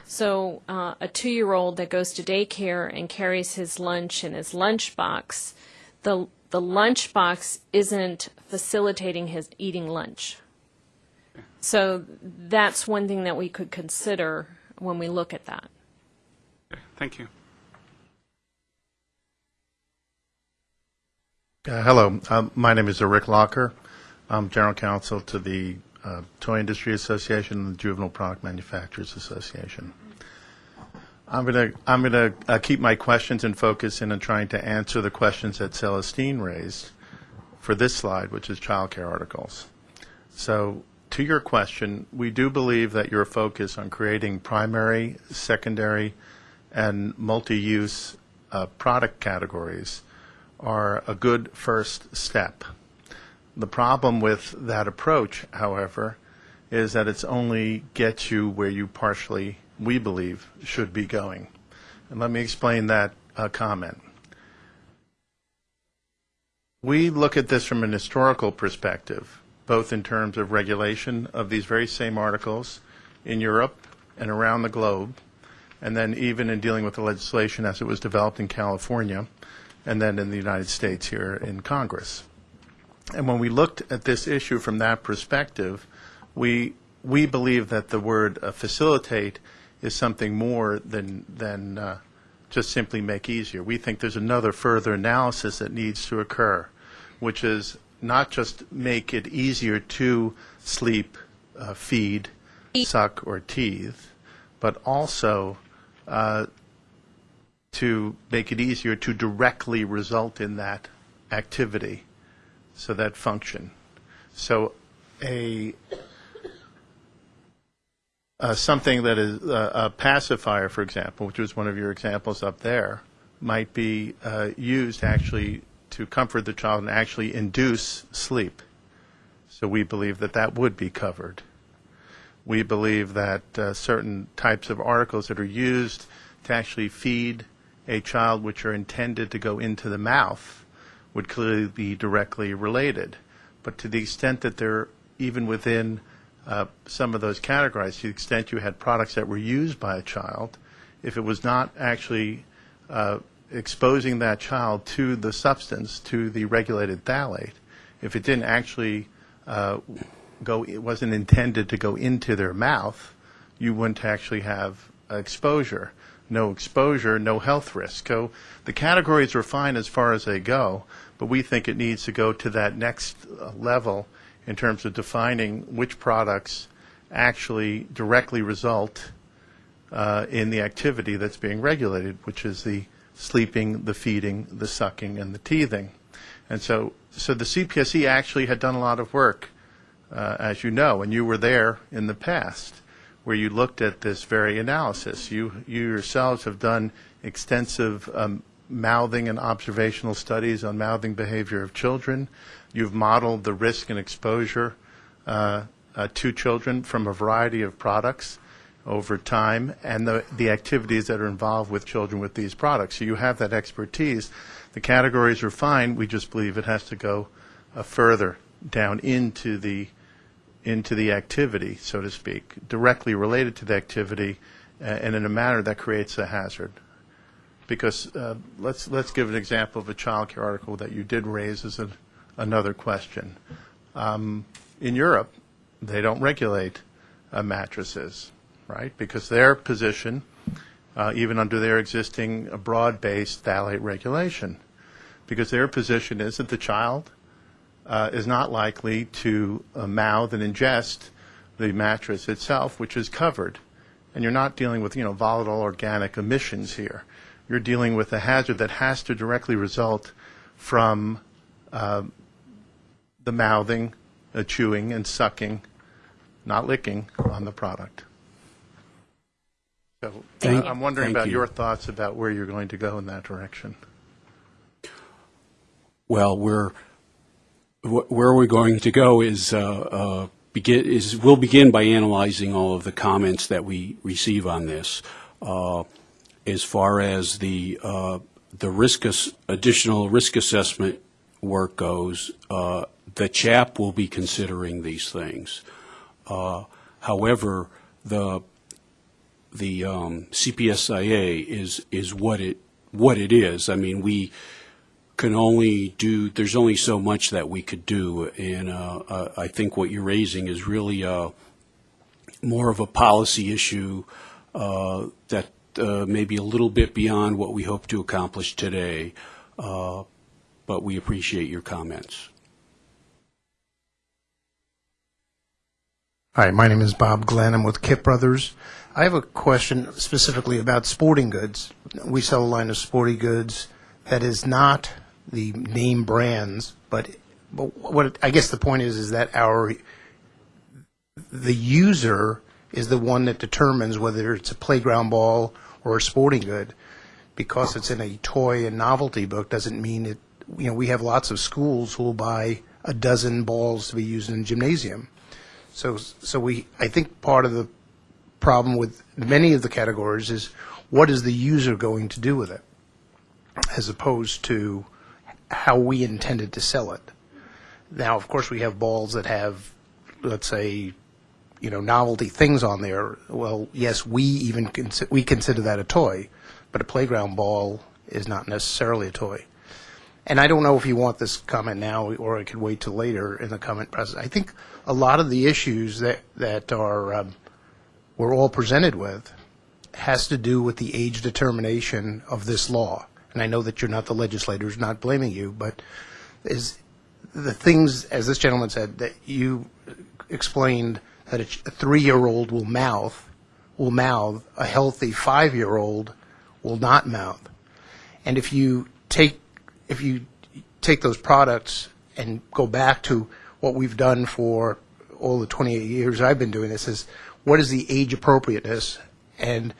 So uh, a two-year-old that goes to daycare and carries his lunch in his lunchbox, the the lunchbox isn't facilitating his eating lunch. So that's one thing that we could consider when we look at that. Thank you. Uh, Hello, um, my name is Rick Locker. I'm General Counsel to the uh, Toy Industry Association and the Juvenile Product Manufacturers Association. I'm going to I'm going to uh, keep my questions in focus in trying to answer the questions that Celestine raised for this slide, which is childcare articles. So, to your question, we do believe that your focus on creating primary, secondary, and multi-use uh, product categories are a good first step. The problem with that approach, however, is that it's only gets you where you partially, we believe, should be going. And let me explain that uh, comment. We look at this from an historical perspective, both in terms of regulation of these very same articles in Europe and around the globe, and then even in dealing with the legislation as it was developed in California, and then in the United States here in Congress. And when we looked at this issue from that perspective, we we believe that the word uh, facilitate is something more than than uh, just simply make easier. We think there's another further analysis that needs to occur, which is not just make it easier to sleep, uh, feed, suck, or teeth, but also uh, to make it easier to directly result in that activity, so that function. So a uh, something that is uh, a pacifier, for example, which was one of your examples up there, might be uh, used actually to comfort the child and actually induce sleep. So we believe that that would be covered. We believe that uh, certain types of articles that are used to actually feed a child which are intended to go into the mouth would clearly be directly related. But to the extent that they're even within uh, some of those categories, to the extent you had products that were used by a child, if it was not actually uh, exposing that child to the substance, to the regulated phthalate, if it didn't actually uh, go, it wasn't intended to go into their mouth, you wouldn't actually have exposure. No exposure, no health risk. So the categories are fine as far as they go, but we think it needs to go to that next uh, level in terms of defining which products actually directly result uh, in the activity that's being regulated, which is the sleeping, the feeding, the sucking, and the teething. And so, so the CPSC actually had done a lot of work, uh, as you know, and you were there in the past, where you looked at this very analysis. You, you yourselves have done extensive um, mouthing and observational studies on mouthing behavior of children. You've modeled the risk and exposure uh, uh, to children from a variety of products over time and the, the activities that are involved with children with these products. So you have that expertise. The categories are fine. We just believe it has to go uh, further down into the into the activity, so to speak, directly related to the activity, uh, and in a manner that creates a hazard. Because uh, let's let's give an example of a child care article that you did raise as a, another question. Um, in Europe, they don't regulate uh, mattresses, right? Because their position, uh, even under their existing uh, broad-based phthalate regulation, because their position is that the child uh, is not likely to uh, mouth and ingest the mattress itself, which is covered. And you're not dealing with, you know, volatile organic emissions here. You're dealing with a hazard that has to directly result from uh, the mouthing, uh, chewing, and sucking, not licking, on the product. So Thank- I'm wondering about you. your thoughts about where you're going to go in that direction. Well, we're wh- where we're going to go is uh, uh, begin is we'll begin by analyzing all of the comments that we receive on this. Uh, as far as the uh, the risk additional risk assessment work goes, uh, the CHAP will be considering these things. Uh, However, the, the um, CPSIA is, is what it, what it is. I mean, we can only do, there's only so much that we could do, and uh, uh, I think what you're raising is really uh, more of a policy issue uh, that uh, may be a little bit beyond what we hope to accomplish today, uh, but we appreciate your comments. Hi, my name is Bob Glenn. I'm with Kipp Brothers. I have a question specifically about sporting goods. We sell a line of sporting goods that is not the name brands, but, but what I guess the point is is that our the user is the one that determines whether it's a playground ball or a sporting good. Because it's in a toy and novelty book doesn't mean it. You know, we have lots of schools who will buy a dozen balls to be used in a gymnasium. So, so we, I think part of the problem with many of the categories is what is the user going to do with it, as opposed to how we intended to sell it. Now, of course, we have balls that have, let's say, you know, novelty things on there. Well, yes, we even we consider that a toy, but a playground ball is not necessarily a toy. And I don't know if you want this comment now or I could wait till later in the comment process. I think a lot of the issues that, that are, um, we're all presented with has to do with the age determination of this law. And I know that you're not the legislators, not blaming you, but is the things, as this gentleman said, that you explained that a three-year-old will mouth, will mouth, a healthy five-year-old will not mouth. And if you take, if you take those products and go back to what we've done for all the 28 years I've been doing this, is what is the age appropriateness? And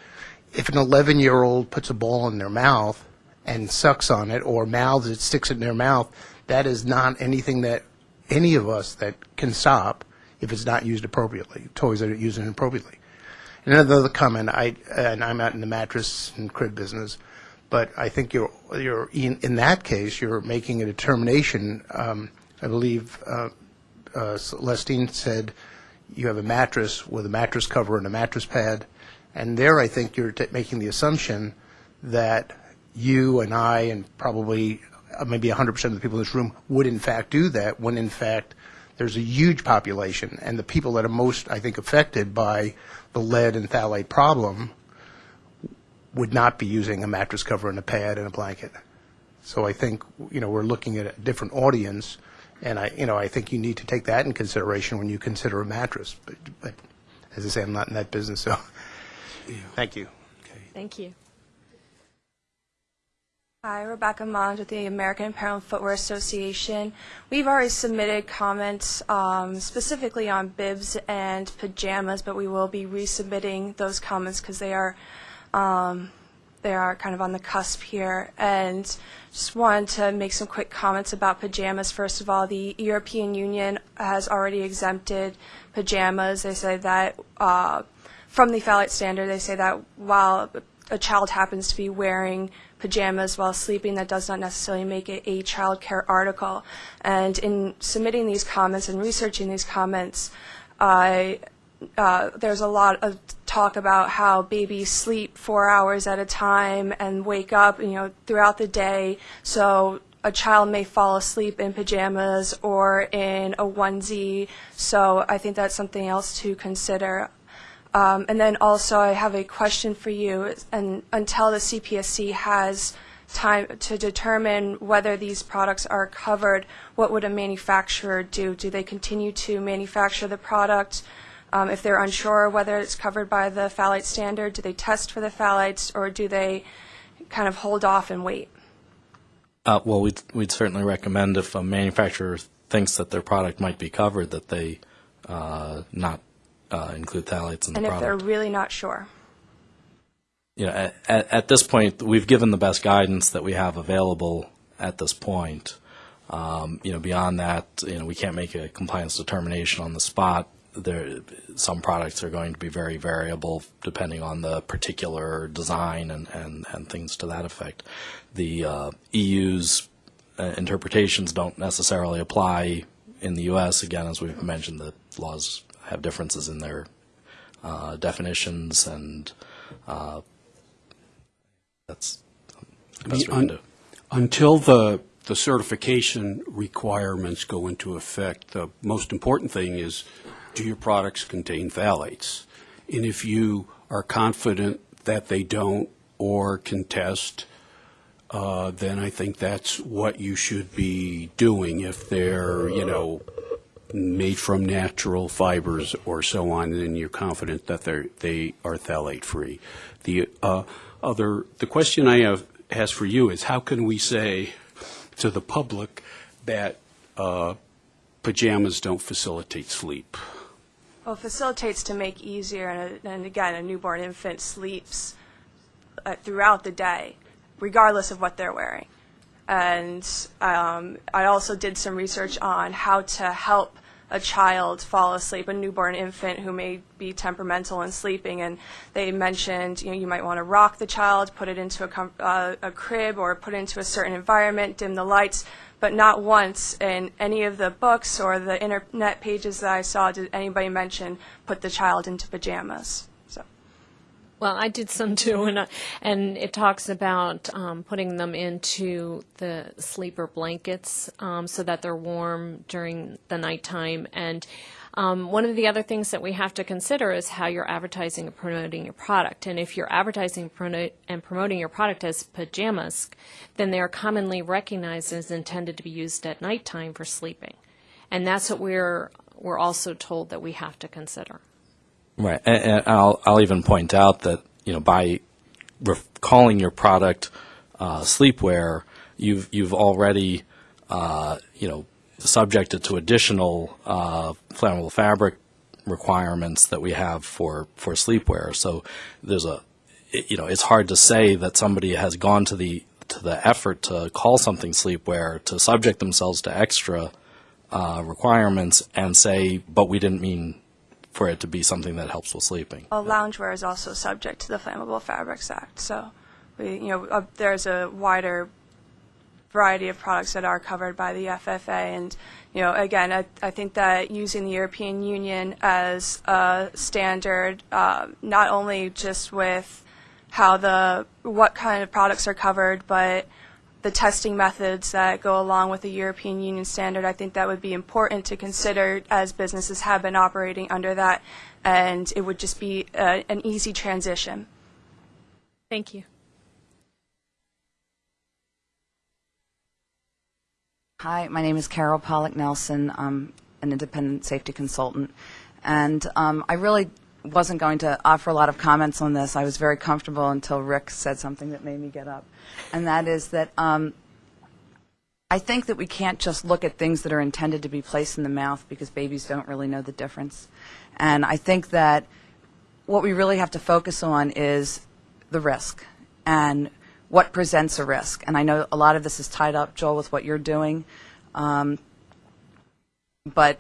if an 11-year-old puts a ball in their mouth and sucks on it or mouths it, sticks it in their mouth, that is not anything that any of us that can stop if it's not used appropriately, toys that are used inappropriately. And another comment, I, and I'm out in the mattress and crib business, but I think you're, you're, in, in that case, you're making a determination, um, I believe, uh, uh, Celestine said you have a mattress with a mattress cover and a mattress pad, and there I think you're making the assumption that you and I and probably uh, maybe 100% of the people in this room would in fact do that, when in fact there's a huge population, and the people that are most, I think, affected by the lead and phthalate problem would not be using a mattress cover and a pad and a blanket. So I think, you know, we're looking at a different audience, and I, you know, I think you need to take that in consideration when you consider a mattress. But, but as I say, I'm not in that business, so, thank you. Thank you. Hi, Rebecca Mond with the American Apparel and Footwear Association. We've already submitted comments um, specifically on bibs and pajamas, but we will be resubmitting those comments because they are um, they are kind of on the cusp here. And just wanted to make some quick comments about pajamas. First of all, the European Union has already exempted pajamas. They say that uh, from the phthalate standard, they say that while a child happens to be wearing pajamas while sleeping, that does not necessarily make it a child care article. And in submitting these comments and researching these comments, uh, there's a lot of talk about how babies sleep four hours at a time and wake up, you know, throughout the day. So a child may fall asleep in pajamas or in a onesie. So I think that's something else to consider. Um, and then also, I have a question for you. And until the CPSC has time to determine whether these products are covered, what would a manufacturer do? Do they continue to manufacture the product? Um, if they're unsure whether it's covered by the phthalate standard, do they test for the phthalates, or do they kind of hold off and wait? Uh, well, we'd, we'd certainly recommend if a manufacturer thinks that their product might be covered, that they uh, not uh, include phthalates in And the if they're really not sure? you know, at- at, at this point, we've given the best guidance that we have available at this point. Um, you know, beyond that, you know, we can't make a compliance determination on the spot. There, some products are going to be very variable depending on the particular design and, and, and things to that effect. The uh, EU's uh, interpretations don't necessarily apply in the U.S. Again, as we've mentioned, the laws have differences in their uh, definitions, and uh, that's best can. Until the, the certification requirements go into effect, the most important thing is, do your products contain phthalates? And if you are confident that they don't or contest, uh, then I think that's what you should be doing. If they're, you know, made from natural fibers or so on, then you're confident that they're, they are phthalate-free. The uh, other, the question I have, has for you is, how can we say to the public that uh, pajamas don't facilitate sleep? Well, it facilitates to make easier, and, and again, a newborn infant sleeps uh, throughout the day, regardless of what they're wearing. And um, I also did some research on how to help a child fall asleep, a newborn infant who may be temperamental and sleeping. And they mentioned, you know, you might want to rock the child, put it into a, uh, a crib, or put it into a certain environment, dim the lights. But not once in any of the books or the internet pages that I saw did anybody mention put the child into pajamas. Well, I did some too, and uh, and it talks about um, putting them into the sleeper blankets um, so that they're warm during the nighttime. And um, one of the other things that we have to consider is how you're advertising and promoting your product. And if you're advertising and promoting your product as pajamas, then they are commonly recognized as intended to be used at nighttime for sleeping. And that's what we're we're also told that we have to consider. Right, and, and I'll I'll even point out that you know by calling your product uh, sleepwear, you've you've already uh, you know subjected to additional uh, flammable fabric requirements that we have for for sleepwear. So there's a you know it's hard to say that somebody has gone to the to the effort to call something sleepwear to subject themselves to extra uh, requirements and say, but we didn't mean for it to be something that helps with sleeping. Well, loungewear is also subject to the Flammable Fabrics Act. So, we, you know, uh, there's a wider variety of products that are covered by the FFA. And, you know, again, I, I think that using the European Union as a standard, uh, not only just with how the what kind of products are covered, but the testing methods that go along with the European Union standard, I think that would be important to consider as businesses have been operating under that, and it would just be uh, an easy transition. Thank you. Hi, my name is Carol Pollack Nelson. I'm an independent safety consultant. And um, I really wasn't going to offer a lot of comments on this. I was very comfortable until Rick said something that made me get up. And that is that um, I think that we can't just look at things that are intended to be placed in the mouth because babies don't really know the difference. And I think that what we really have to focus on is the risk and what presents a risk. And I know a lot of this is tied up, Joel, with what you're doing, um, but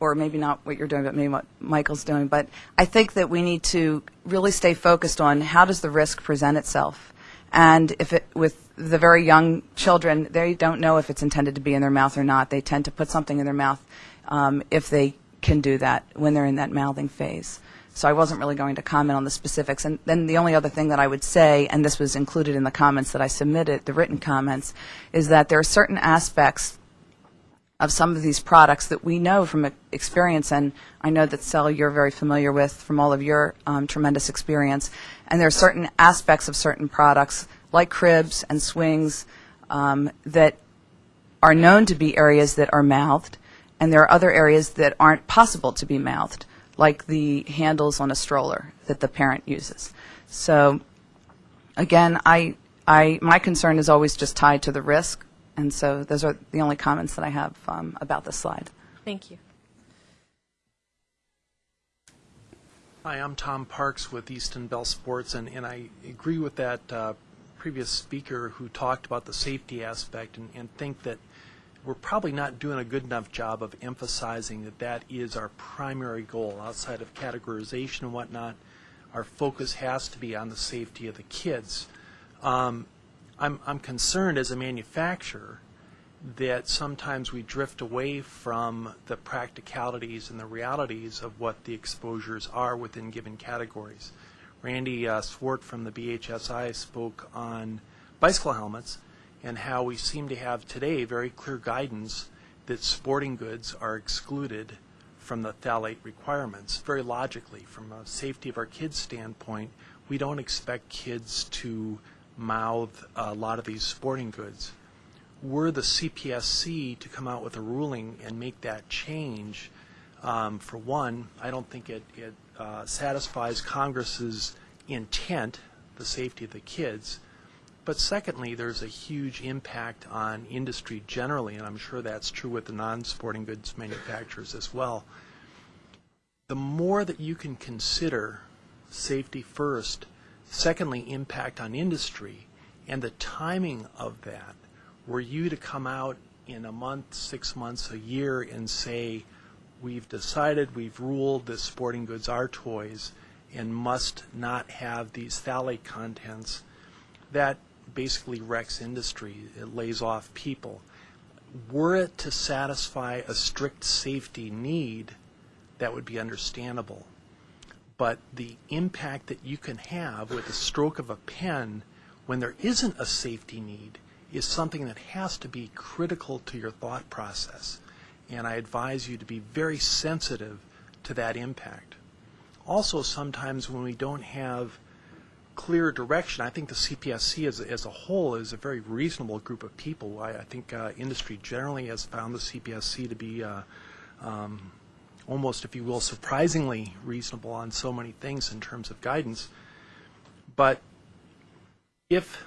or maybe not what you're doing, but maybe what Michael's doing. But I think that we need to really stay focused on how does the risk present itself. And if it, with the very young children, they don't know if it's intended to be in their mouth or not. They tend to put something in their mouth um, if they can do that when they're in that mouthing phase. So I wasn't really going to comment on the specifics. And then the only other thing that I would say, and this was included in the comments that I submitted, the written comments, is that there are certain aspects of some of these products that we know from experience, and I know that Sel, you're very familiar with from all of your um, tremendous experience. And there are certain aspects of certain products, like cribs and swings, um, that are known to be areas that are mouthed, and there are other areas that aren't possible to be mouthed, like the handles on a stroller that the parent uses. So, again, I, I, my concern is always just tied to the risk, and so those are the only comments that I have um, about this slide. Thank you. Hi, I'm Tom Parks with Easton Bell Sports, and, and I agree with that uh, previous speaker who talked about the safety aspect and, and think that we're probably not doing a good enough job of emphasizing that that is our primary goal outside of categorization and whatnot. Our focus has to be on the safety of the kids. Um, I'm, I'm concerned as a manufacturer that sometimes we drift away from the practicalities and the realities of what the exposures are within given categories. Randy uh, Swart from the BHSI spoke on bicycle helmets and how we seem to have today very clear guidance that sporting goods are excluded from the phthalate requirements. Very logically, from a safety of our kids standpoint, we don't expect kids to mouth a lot of these sporting goods. Were the CPSC to come out with a ruling and make that change, um, for one, I don't think it, it uh, satisfies Congress's intent, the safety of the kids. But secondly, there's a huge impact on industry generally, and I'm sure that's true with the non-sporting goods manufacturers as well. The more that you can consider safety first, secondly, impact on industry, and the timing of that, were you to come out in a month, six months, a year, and say, we've decided, we've ruled that sporting goods are toys and must not have these phthalate contents, that basically wrecks industry. It lays off people. Were it to satisfy a strict safety need, that would be understandable. But the impact that you can have with the stroke of a pen when there isn't a safety need is something that has to be critical to your thought process. And I advise you to be very sensitive to that impact. Also, sometimes when we don't have clear direction, I think the CPSC as, as a whole is a very reasonable group of people. I, I think uh, industry generally has found the CPSC to be uh, um, almost, if you will, surprisingly reasonable on so many things in terms of guidance. But if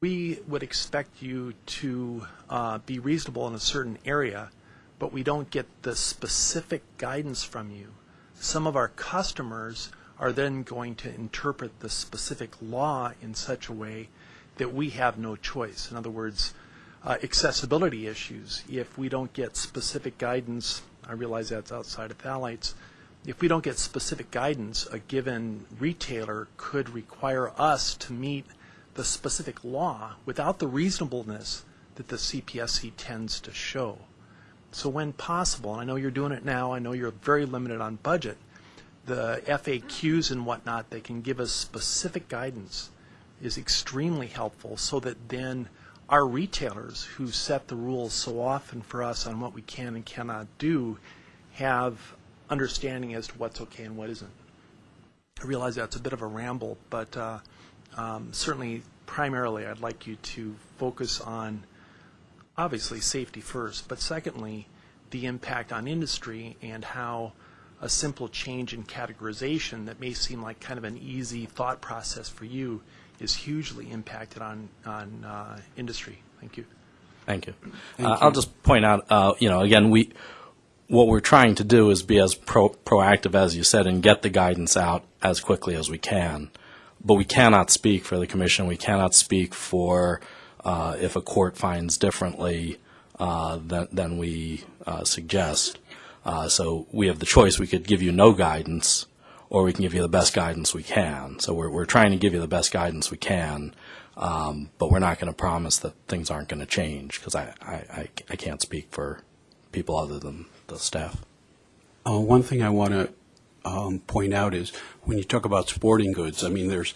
we would expect you to uh, be reasonable in a certain area, but we don't get the specific guidance from you, some of our customers are then going to interpret the specific law in such a way that we have no choice. In other words, uh, accessibility issues. If we don't get specific guidance, I realize that's outside of phthalates, if we don't get specific guidance, a given retailer could require us to meet the specific law without the reasonableness that the CPSC tends to show. So when possible, and I know you're doing it now, I know you're very limited on budget, the FAQs and whatnot that can give us specific guidance is extremely helpful so that then our retailers who set the rules so often for us on what we can and cannot do have understanding as to what's okay and what isn't. I realize that's a bit of a ramble, but uh, um, certainly primarily I'd like you to focus on obviously safety first, but secondly, the impact on industry and how a simple change in categorization that may seem like kind of an easy thought process for you is hugely impacted on, on uh, industry. Thank you. Thank you. Uh, I'll just point out, uh, you know, again, we what we're trying to do is be as pro- proactive as you said and get the guidance out as quickly as we can. But we cannot speak for the commission. We cannot speak for uh, if a court finds differently uh, than, than we uh, suggest. Uh, so we have the choice. We could give you no guidance, or we can give you the best guidance we can. So we're, we're trying to give you the best guidance we can, um, but we're not going to promise that things aren't going to change because I, I, I, can't speak for people other than the staff. Uh, one thing I want to um, point out is when you talk about sporting goods, I mean, there's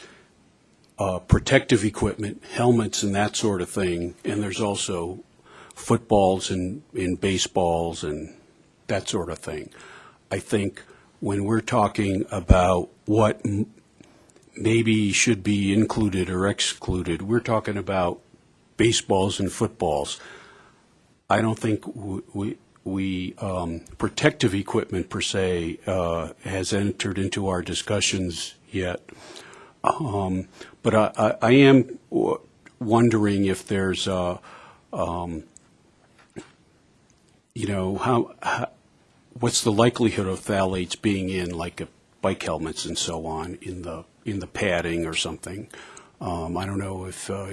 uh, protective equipment, helmets, and that sort of thing, and there's also footballs and, and baseballs and that sort of thing. I think when we're talking about what maybe should be included or excluded, we're talking about baseballs and footballs. I don't think we, we um, protective equipment per se uh, has entered into our discussions yet. Um, but I, I, I am wondering if there's, um, you know, how, how what's the likelihood of phthalates being in like a bike helmets and so on in the in the padding or something? Um, I don't know if uh,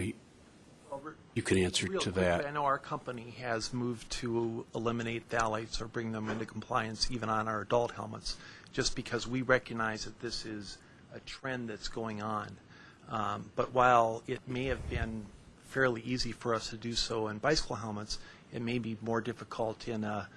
you can answer Real to quickly, that. I know our company has moved to eliminate phthalates or bring them into compliance even on our adult helmets, just because we recognize that this is a trend that's going on. Um, but while it may have been fairly easy for us to do so in bicycle helmets. It may be more difficult in a,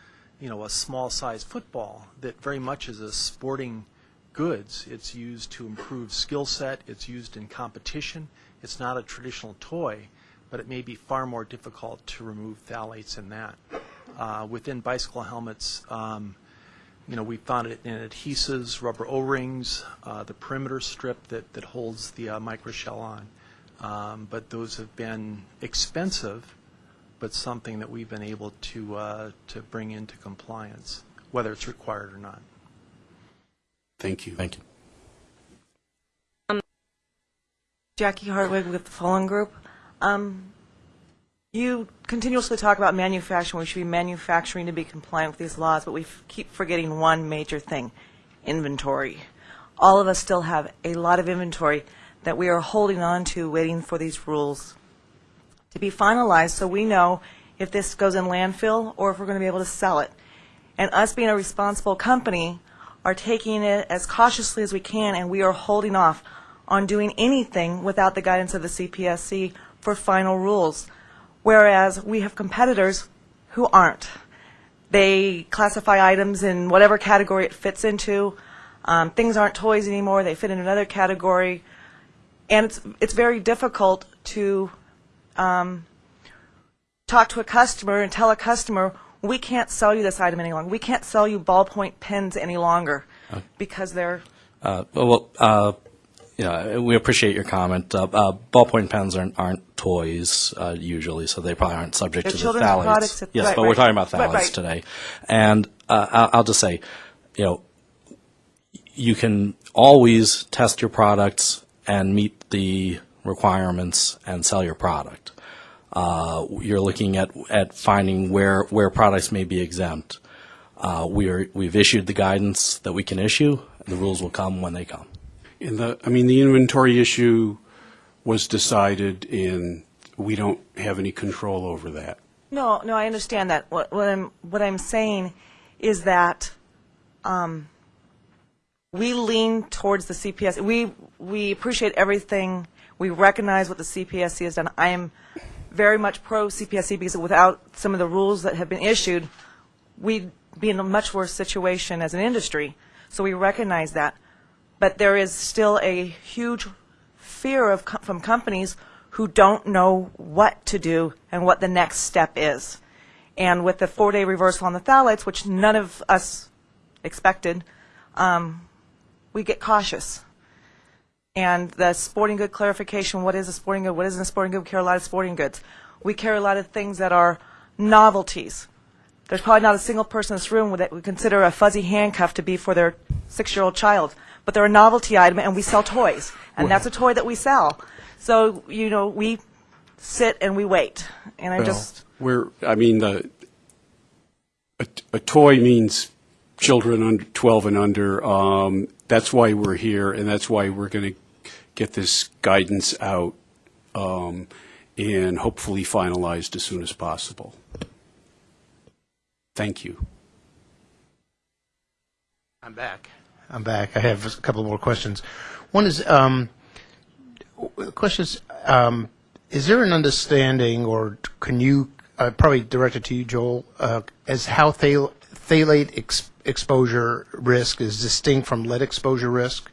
you know, a small-sized football that very much is a sporting goods. It's used to improve skill set. It's used in competition. It's not a traditional toy, but it may be far more difficult to remove phthalates in that. Uh, within bicycle helmets, um, you know, we found it in adhesives, rubber O-rings, uh, the perimeter strip that, that holds the uh, microshell on. Um, but those have been expensive, but something that we've been able to, uh, to bring into compliance, whether it's required or not. Thank you. Thank you. Jackie Hartwig with the Fallen Group. Um, you continuously talk about manufacturing. We should be manufacturing to be compliant with these laws, but we f- keep forgetting one major thing inventory. All of us still have a lot of inventory that we are holding on to, waiting for these rules to be finalized so we know if this goes in landfill or if we're going to be able to sell it. And us being a responsible company are taking it as cautiously as we can, and we are holding off on doing anything without the guidance of the CPSC for final rules. Whereas we have competitors who aren't. They classify items in whatever category it fits into. Um, things aren't toys anymore, they fit in another category. And it's, it's very difficult to um, talk to a customer and tell a customer, we can't sell you this item any longer. We can't sell you ballpoint pens any longer because they're Uh, Well, uh, yeah, we appreciate your comment. Uh, uh, Ballpoint pens aren't aren't toys uh, usually, so they probably aren't subject They're to the phthalates. products Yes, right, but we're talking about Right, phthalates right. today. And uh, I'll I'll just say, you know, you can always test your products and meet the requirements and sell your product. Uh, You're looking at at finding where where products may be exempt. Uh, We are, we've issued the guidance that we can issue, the rules will come when they come. In the, I mean, the inventory issue was decided in, we don't have any control over that. No, no, I understand that. What, what I'm what I'm saying is that um, we lean towards the CPS. We we appreciate everything. We recognize what the CPSC has done. I am very much pro CPSC because without some of the rules that have been issued, we'd be in a much worse situation as an industry. So we recognize that. But there is still a huge fear of co- from companies who don't know what to do and what the next step is. And with the four-day reversal on the phthalates, which none of us expected, um, we get cautious. And the sporting good clarification, what is a sporting good, what isn't a sporting good, we carry a lot of sporting goods. We carry a lot of things that are novelties. There's probably not a single person in this room that would consider a fuzzy handcuff to be for their six-year-old child. But they're a novelty item, and we sell toys. And that's a toy that we sell. So, you know, we sit and we wait. And I Well, just, We're, I mean, the, a, a toy means children under 12 and under. Um, that's why we're here, and that's why we're going to get this guidance out um, and hopefully finalized as soon as possible. Thank you. I'm back. I'm back. I have a couple more questions. One is, um, the question is, um, is there an understanding, or can you, uh, probably directed to you, Joel, uh, as how phthal- phthalate ex- exposure risk is distinct from lead exposure risk?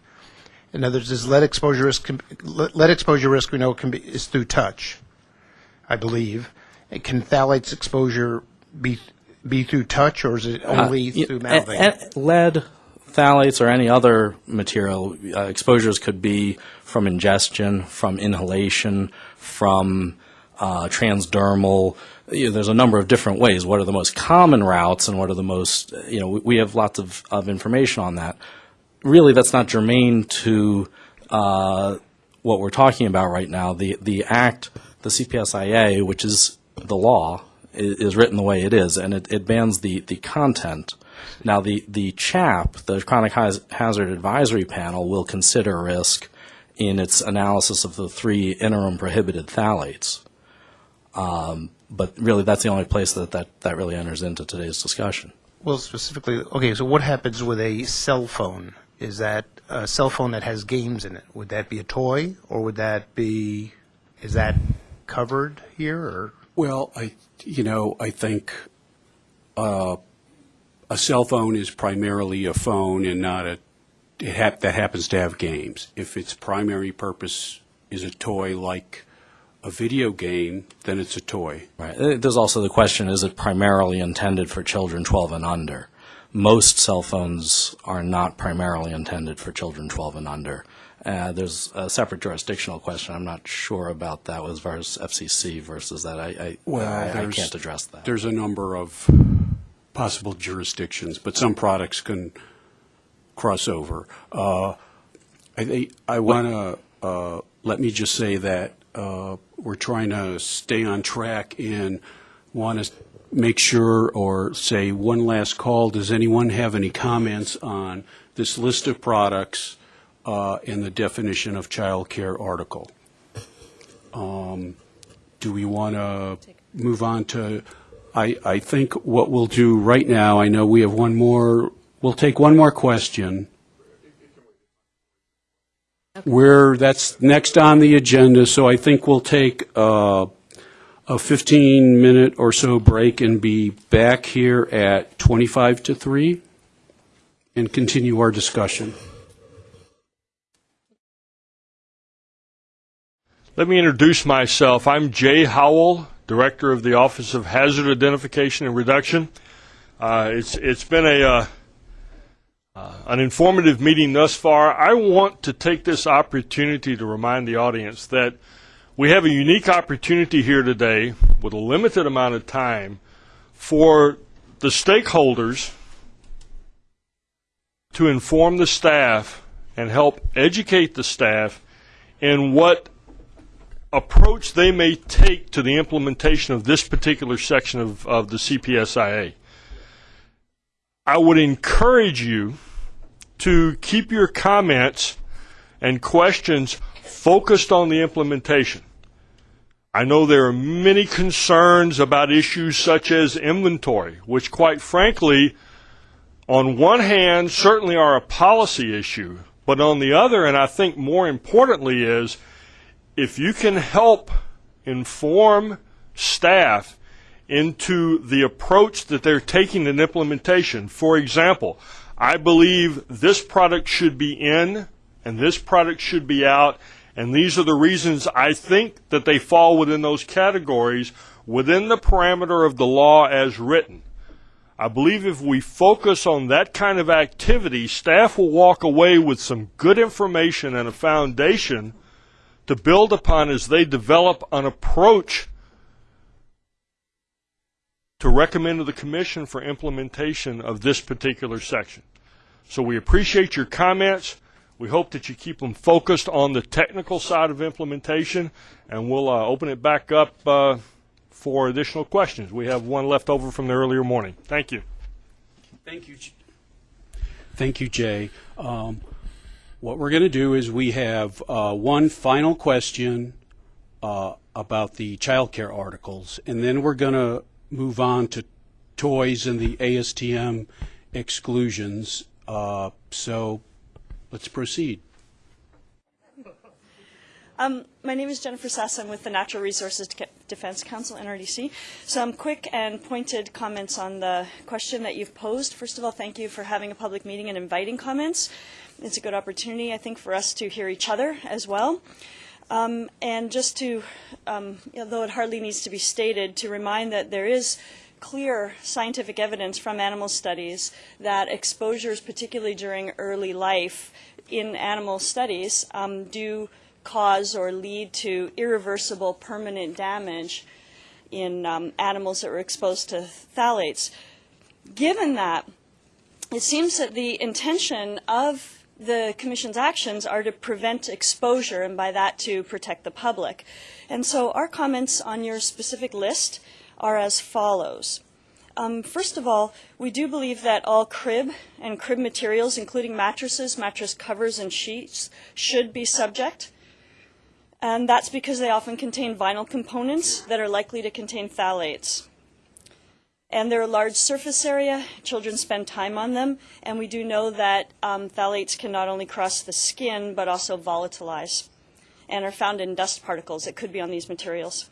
In other words, is lead exposure risk, lead exposure risk we know can be, is through touch, I believe. And Can phthalates exposure be, be through touch, or is it only Uh, through mouthing? lead, phthalates, or any other material uh, exposures could be from ingestion, from inhalation, from uh, transdermal. You know, there's a number of different ways. What are the most common routes, and what are the most? You know, we, we have lots of, of information on that. Really, that's not germane to uh, what we're talking about right now. The the act, the CPSIA, which is the law, is, written the way it is, and it, it bans the, the content. Now, the, the CHAP, the Chronic Hazard Advisory Panel, will consider risk in its analysis of the three interim prohibited phthalates. Um, but really, that's the only place that, that, that really enters into today's discussion. Well, specifically, okay, so what happens with a cell phone? Is that a cell phone that has games in it? Would that be a toy, or would that be, is that covered here, or? Well, I, you know, I think uh, a cell phone is primarily a phone and not a, it hap- that happens to have games. If its primary purpose is a toy like a video game, then it's a toy. Right. There's also the question, is it primarily intended for children 12 and under? Most cell phones are not primarily intended for children 12 and under. Uh, There's a separate jurisdictional question. I'm not sure about that as far as FCC versus that. I, I- I, I can't address that. There's a number of possible jurisdictions, but some products can cross over. Uh, I, think- I want to, uh, let me just say that uh, we're trying to stay on track and want to make sure or say one last call. Does anyone have any comments on this list of products uh, and the definition of child care article? Um, Do we want to move on to, I, I think what we'll do right now, I know we have one more, we'll take one more question. Where, that's next on the agenda, so I think we'll take uh, a 15-minute or so break and be back here at 25 to 3 and continue our discussion. Let me introduce myself. I'm Jay Howell, Director of the Office of Hazard Identification and Reduction. Uh, it's it's been a uh, uh, an informative meeting thus far. I want to take this opportunity to remind the audience that we have a unique opportunity here today with a limited amount of time for the stakeholders to inform the staff and help educate the staff in what approach they may take to the implementation of this particular section of, of the CPSIA. I would encourage you to keep your comments and questions focused on the implementation. I know there are many concerns about issues such as inventory, which quite frankly, on one hand, certainly are a policy issue, but on the other, and I think more importantly, is if you can help inform staff into the approach that they're taking in implementation. For example, I believe this product should be in and this product should be out, and these are the reasons I think that they fall within those categories within the parameter of the law as written. I believe if we focus on that kind of activity, staff will walk away with some good information and a foundation to build upon as they develop an approach to recommend to the Commission for implementation of this particular section. So we appreciate your comments. We hope that you keep them focused on the technical side of implementation, and we'll uh, open it back up uh, for additional questions. We have one left over from the earlier morning. Thank you. Thank you. J- Thank you, Jay. Um, What we're going to do is we have uh, one final question uh, about the childcare articles, and then we're going to move on to toys and the ASTM exclusions. Uh, So let's proceed. Um, my name is Jennifer Sass. I'm with the Natural Resources Defense Council, NRDC. Some quick and pointed comments on the question that you've posed. First of all, thank you for having a public meeting and inviting comments. It's a good opportunity, I think, for us to hear each other as well. Um, and just to, um, although it hardly needs to be stated, to remind that there is clear scientific evidence from animal studies that exposures, particularly during early life in animal studies, um, do cause or lead to irreversible permanent damage in um, animals that were exposed to phthalates. Given that, it seems that the intention of the Commission's actions are to prevent exposure and by that to protect the public. And so our comments on your specific list are as follows. Um, first of all, we do believe that all crib and crib materials, including mattresses, mattress covers, and sheets, should be subject. And that's because they often contain vinyl components that are likely to contain phthalates. And they're a large surface area. Children spend time on them. And we do know that um, phthalates can not only cross the skin, but also volatilize and are found in dust particles that could be on these materials.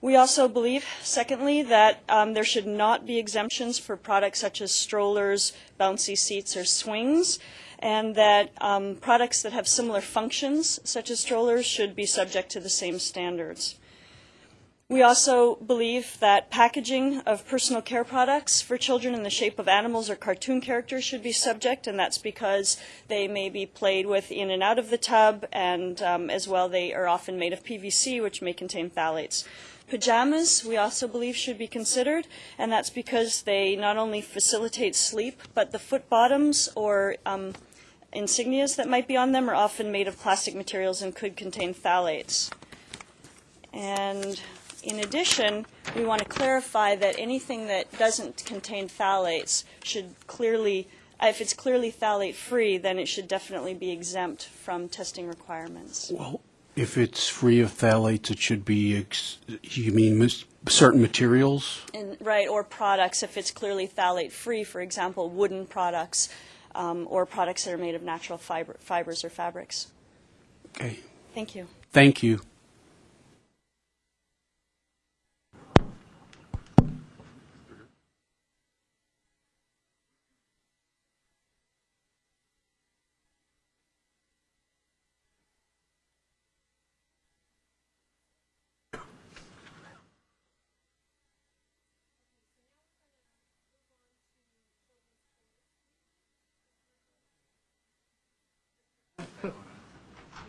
We also believe, secondly, that um, there should not be exemptions for products such as strollers, bouncy seats, or swings, and that um, products that have similar functions, such as strollers, should be subject to the same standards. We also believe that packaging of personal care products for children in the shape of animals or cartoon characters should be subject, and that's because they may be played with in and out of the tub, and um, as well they are often made of PVC, which may contain phthalates. Pajamas, we also believe, should be considered, and that's because they not only facilitate sleep, but the foot bottoms or um, insignias that might be on them are often made of plastic materials and could contain phthalates. And in addition, we want to clarify that anything that doesn't contain phthalates should clearly, if it's clearly phthalate-free, then it should definitely be exempt from testing requirements. Well, if it's free of phthalates, it should be, ex- you mean certain materials? And, right, or products, if it's clearly phthalate-free, for example, wooden products um, or products that are made of natural fiber, fibers or fabrics. Okay, Thank you. thank you.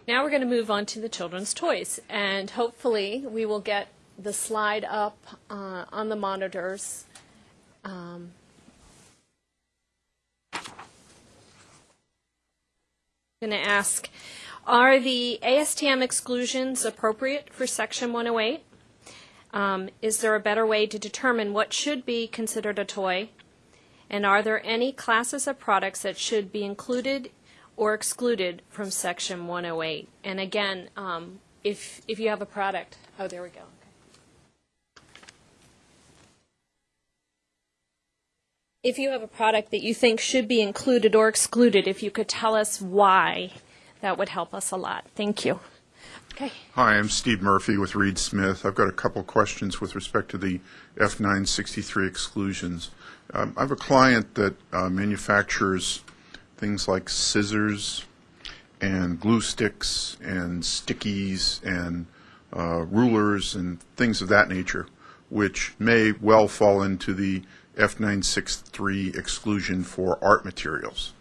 Now we're going to move on to the children's toys, and hopefully we will get the slide up uh, on the monitors. Um, going to ask, are the ASTM exclusions appropriate for Section 108? Um, is there a better way to determine what should be considered a toy? And are there any classes of products that should be included or excluded from Section 108? And again, um, if, if you have a product, oh, there we go. If you have a product that you think should be included or excluded, if you could tell us why, that would help us a lot. Thank you. Okay. Hi, I'm Steve Murphy with Reed Smith. I've got a couple questions with respect to the F963 exclusions. Um, I have a client that uh, manufactures things like scissors and glue sticks and stickies and uh, rulers and things of that nature, which may well fall into the F963 exclusion for art materials.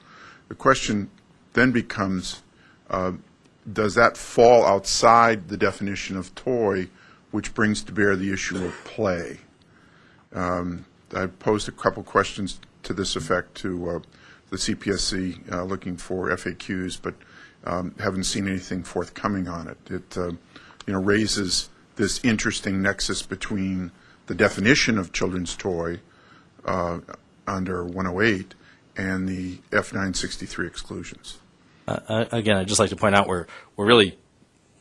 The question then becomes, uh, does that fall outside the definition of toy, which brings to bear the issue of play? Um, I posed a couple questions to this effect to uh, the CPSC, uh, looking for FAQs, but um, haven't seen anything forthcoming on it. It uh, you know raises this interesting nexus between the definition of children's toy uh, under 108 and the F963 exclusions. Uh, uh, again, I'd just like to point out we're we're really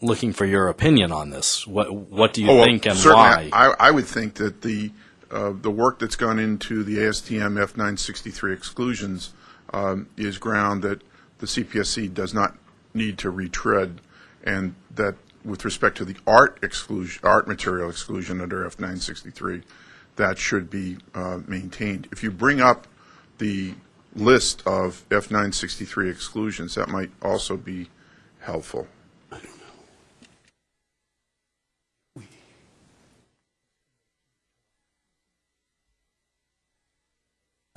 looking for your opinion on this. What what do you Oh, well, think and certainly, why? I, I would think that the uh, the work that's gone into the ASTM F963 exclusions um, is ground that the CPSC does not need to retread, and that with respect to the art exclusion, art material exclusion under F963, that should be uh, maintained. If you bring up the list of F963 exclusions, that might also be helpful.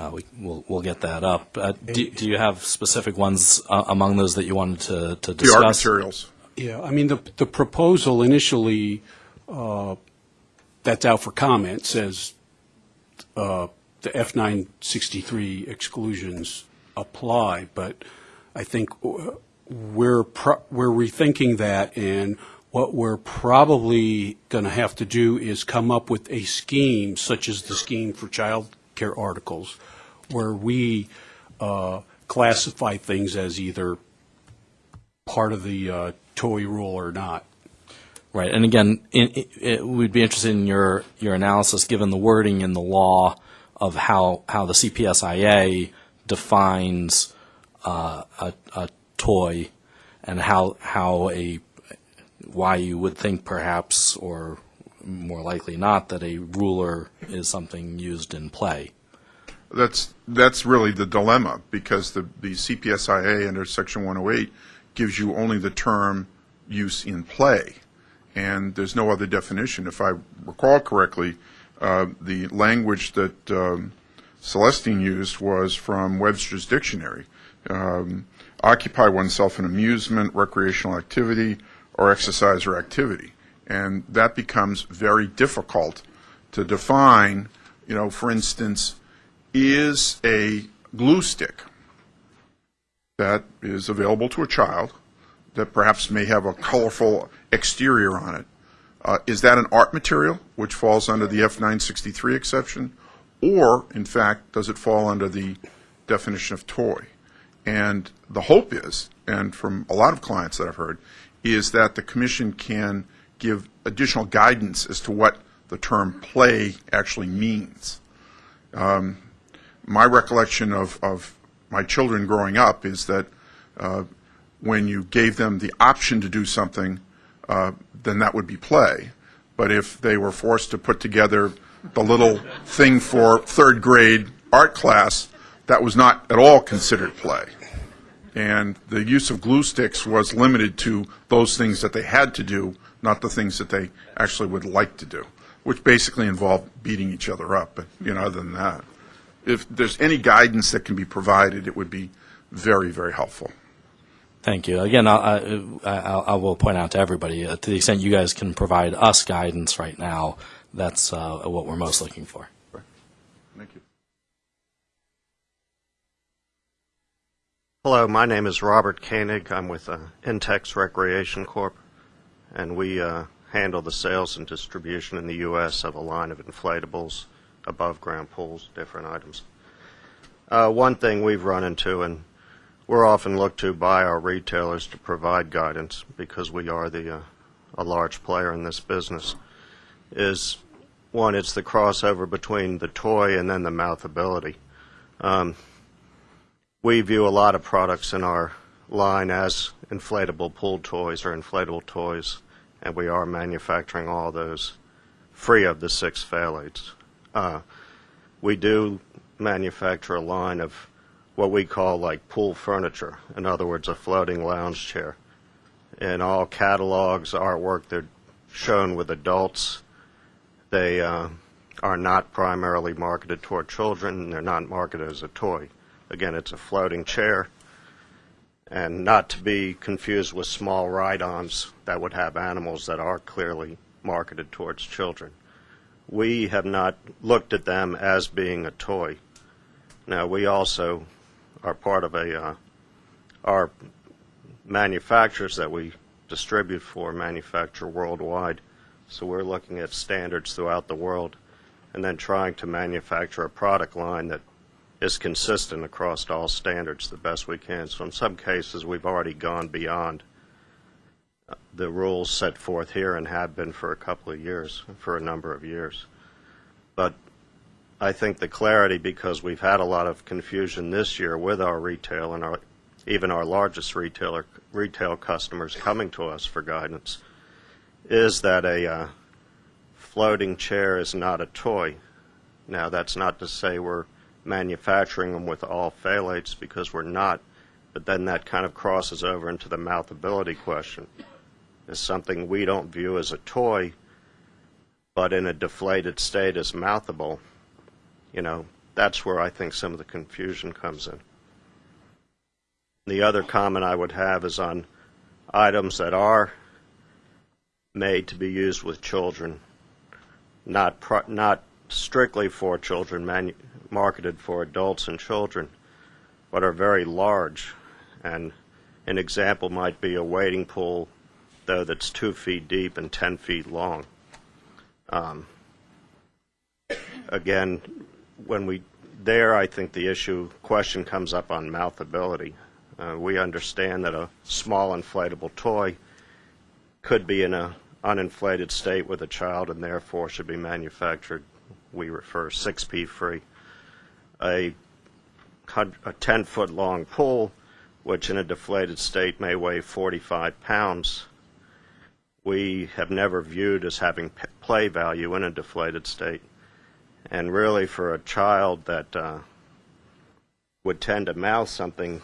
Uh, we, we'll, we'll get that up. Uh, do, do you have specific ones uh, among those that you wanted to, to The discuss? art materials. Yeah, I mean, the, the proposal initially, uh, that's out for comment, says uh, the F-963 exclusions apply, but I think uh, we're, pro- we're rethinking that, and what we're probably going to have to do is come up with a scheme, such as the scheme for child care articles, where we uh, classify things as either part of the uh, toy rule or not. Right, and again, it, it, we'd be interested in your, your analysis, given the wording in the law of how, how the CPSIA defines uh, a, a toy and how, how a, why you would think perhaps, or more likely not that a ruler is something used in play. That's, that's really the dilemma, because the, the CPSIA under Section 108 gives you only the term use in play, and there's no other definition. If I recall correctly, uh, the language that um, Celestine used was from Webster's Dictionary. Um, occupy oneself in amusement, recreational activity, or exercise or activity. And that becomes very difficult to define. You know, for instance, is a glue stick that is available to a child that perhaps may have a colorful exterior on it. Uh, is that an art material, which falls under the F963 exception? Or, in fact, does it fall under the definition of toy? And the hope is, and from a lot of clients that I've heard, is that the commission can give additional guidance as to what the term play actually means. Um, my recollection of, of my children growing up is that uh, when you gave them the option to do something, uh, then that would be play. But if they were forced to put together the little thing for third grade art class, that was not at all considered play. And the use of glue sticks was limited to those things that they had to do, not the things that they actually would like to do, which basically involved beating each other up. But, you know, other than that, if there's any guidance that can be provided, it would be very, very helpful. Thank you. Again, I, I, I will point out to everybody, uh, to the extent you guys can provide us guidance right now, that's uh, what we're most looking for. Thank you. Hello, my name is Robert Koenig. I'm with uh, Intex Recreation Corp., and we uh, handle the sales and distribution in the U.S. of a line of inflatables, above ground pools, different items. Uh, one thing we've run into, and we're often looked to by our retailers to provide guidance because we are the uh, a large player in this business, is one, it's the crossover between the toy and then the mouthability. Um, we view a lot of products in our line as inflatable pool toys or inflatable toys, and we are manufacturing all those free of the six phthalates. Uh, we do manufacture a line of what we call like pool furniture, in other words, a floating lounge chair. In all catalogs, artwork, they're shown with adults. They uh, are not primarily marketed toward children, they're not marketed as a toy. Again, it's a floating chair, and not to be confused with small ride-ons that would have animals that are clearly marketed towards children. We have not looked at them as being a toy. Now, we also are part of a, uh, our manufacturers that we distribute for manufacture worldwide. So we're looking at standards throughout the world and then trying to manufacture a product line that is consistent across all standards the best we can. So in some cases, we've already gone beyond the rules set forth here and have been for a couple of years, for a number of years. But I think the clarity, because we've had a lot of confusion this year with our retail and our, even our largest retailer, retail customers coming to us for guidance, is that a uh, floating chair is not a toy. Now, that's not to say we're manufacturing them with all phthalates because we're not, but then that kind of crosses over into the mouthability question. It's something we don't view as a toy, but in a deflated state is mouthable. You know, that's where I think some of the confusion comes in. The other comment I would have is on items that are made to be used with children, not pro- not strictly for children, manu- marketed for adults and children, but are very large. And an example might be a wading pool, though that's two feet deep and ten feet long. Um, again, when we there, I think the issue question comes up on mouthability. Uh, we understand that a small inflatable toy could be in a uninflated state with a child and therefore should be manufactured. We refer 6P free. A, a 10 foot long pool, which in a deflated state may weigh 45 pounds, we have never viewed as having play value in a deflated state. And really, for a child that uh, would tend to mouth something,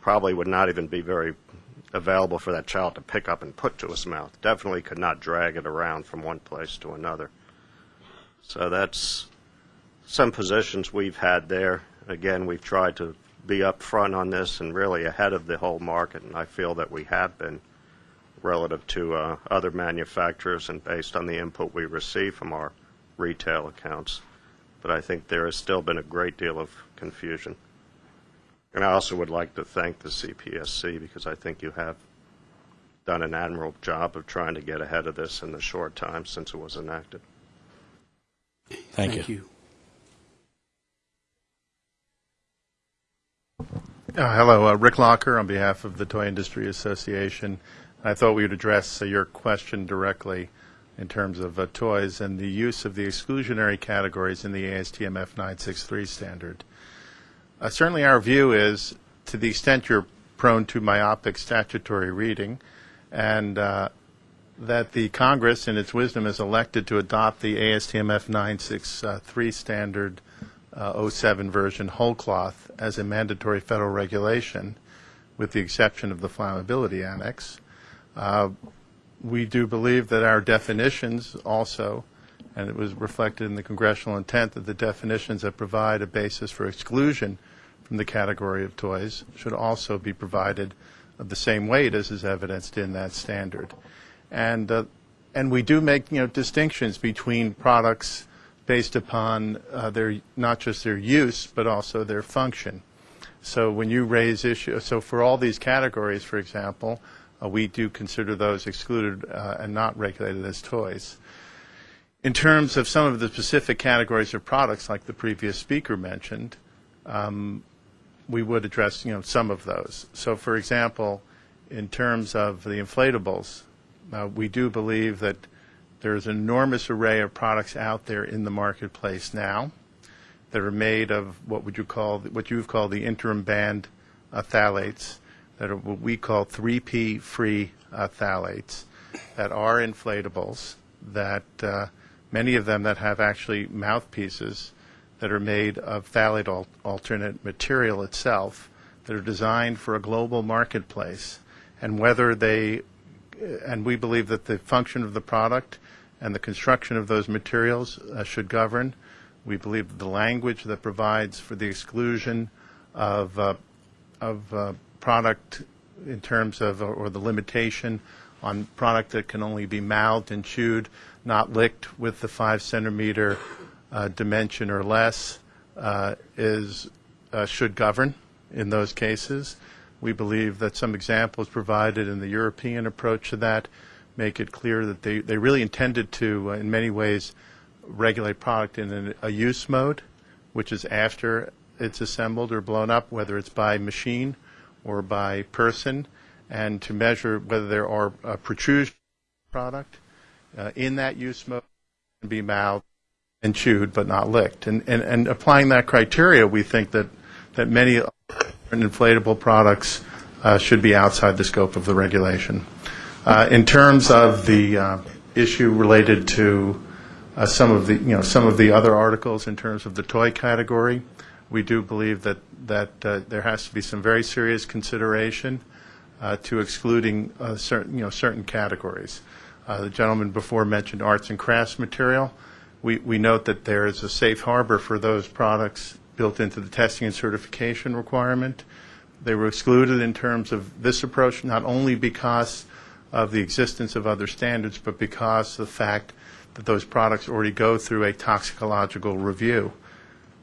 probably would not even be very available for that child to pick up and put to his mouth. Definitely could not drag it around from one place to another. So that's some positions we've had there. Again, we've tried to be upfront on this and really ahead of the whole market, and I feel that we have been relative to uh, other manufacturers and based on the input we receive from our retail accounts. But I think there has still been a great deal of confusion. And I also would like to thank the CPSC because I think you have done an admirable job of trying to get ahead of this in the short time since it was enacted. Thank, Thank you. you. Uh, Hello, uh, Rick Locker on behalf of the Toy Industry Association. I thought we would address uh, your question directly in terms of uh, toys and the use of the exclusionary categories in the ASTM F963 standard. Uh, Certainly, our view is, to the extent you're prone to myopic statutory reading, and uh, that the Congress, in its wisdom, has elected to adopt the ASTM F963 standard uh, 07 version whole cloth as a mandatory federal regulation, with the exception of the flammability annex. Uh, we do believe that our definitions also, and it was reflected in the congressional intent that the definitions that provide a basis for exclusion from the category of toys should also be provided of the same weight as is evidenced in that standard. And, uh, and we do make, you know, distinctions between products based upon uh, their, not just their use, but also their function. So when you raise issues, so for all these categories, for example, uh, we do consider those excluded uh, and not regulated as toys. In terms of some of the specific categories of products, like the previous speaker mentioned, um, we would address, you know, some of those. So, for example, in terms of the inflatables, uh, we do believe that there's an enormous array of products out there in the marketplace now that are made of what would you call what you've called the interim banned uh, phthalates that are what we call 3P free uh, phthalates that are inflatables that uh, many of them that have actually mouthpieces that are made of phthalate al- alternate material itself that are designed for a global marketplace and whether they and we believe that the function of the product and the construction of those materials uh, should govern. We believe that the language that provides for the exclusion of, uh, of uh, product in terms of, or the limitation on product that can only be mouthed and chewed, not licked with the five centimeter uh, dimension or less, uh, is, uh, should govern in those cases. We believe that some examples provided in the European approach to that make it clear that they, they really intended to, uh, in many ways, regulate product in an, a use mode, which is after it's assembled or blown up, whether it's by machine or by person, and to measure whether there are uh, protrusions product uh, in that use mode can be mouthed and chewed but not licked. And, and, and applying that criteria, we think that, that many inflatable products uh, should be outside the scope of the regulation. Uh, in terms of the uh, issue related to uh, some of the you know some of the other articles in terms of the toy category, we do believe that that uh, there has to be some very serious consideration uh, to excluding uh, certain you know certain categories. Uh, the gentleman before mentioned arts and crafts material. We we note that there is a safe harbor for those products built into the testing and certification requirement. They were excluded in terms of this approach not only because of the existence of other standards, but because of the fact that those products already go through a toxicological review.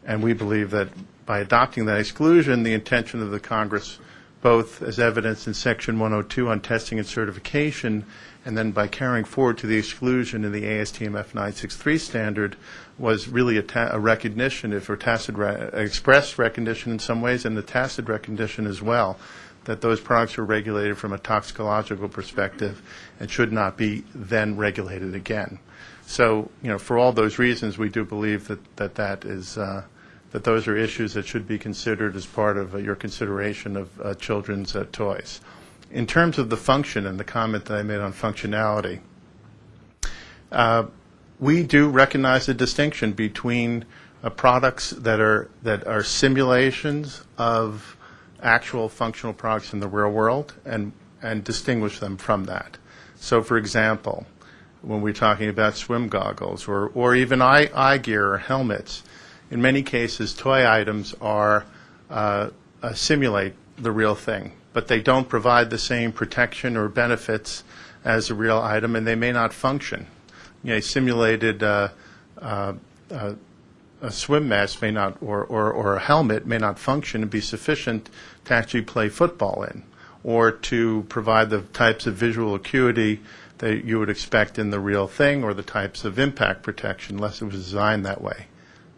And we believe that by adopting that exclusion, the intention of the Congress, both as evidenced in Section 102 on testing and certification, and then by carrying forward to the exclusion in the ASTM F963 standard, was really a, ta- a recognition, if or tacit re- expressed recognition in some ways, and the tacit recognition as well, that those products are regulated from a toxicological perspective and should not be then regulated again. So, you know, for all those reasons, we do believe that that, that is uh, that those are issues that should be considered as part of uh, your consideration of uh, children's uh, toys. in terms of the function and the comment that I made on functionality, uh, we do recognize the distinction between uh, products that are that are simulations of actual functional products in the real world and and distinguish them from that. So, for example, when we're talking about swim goggles or, or even eye, eye gear or helmets, in many cases, toy items are uh, uh, simulate the real thing, but they don't provide the same protection or benefits as a real item, and they may not function. You know, a simulated uh, uh, uh, a swim mask may not, or, or, or a helmet may not function and be sufficient to actually play football in, or to provide the types of visual acuity that you would expect in the real thing, or the types of impact protection, unless it was designed that way.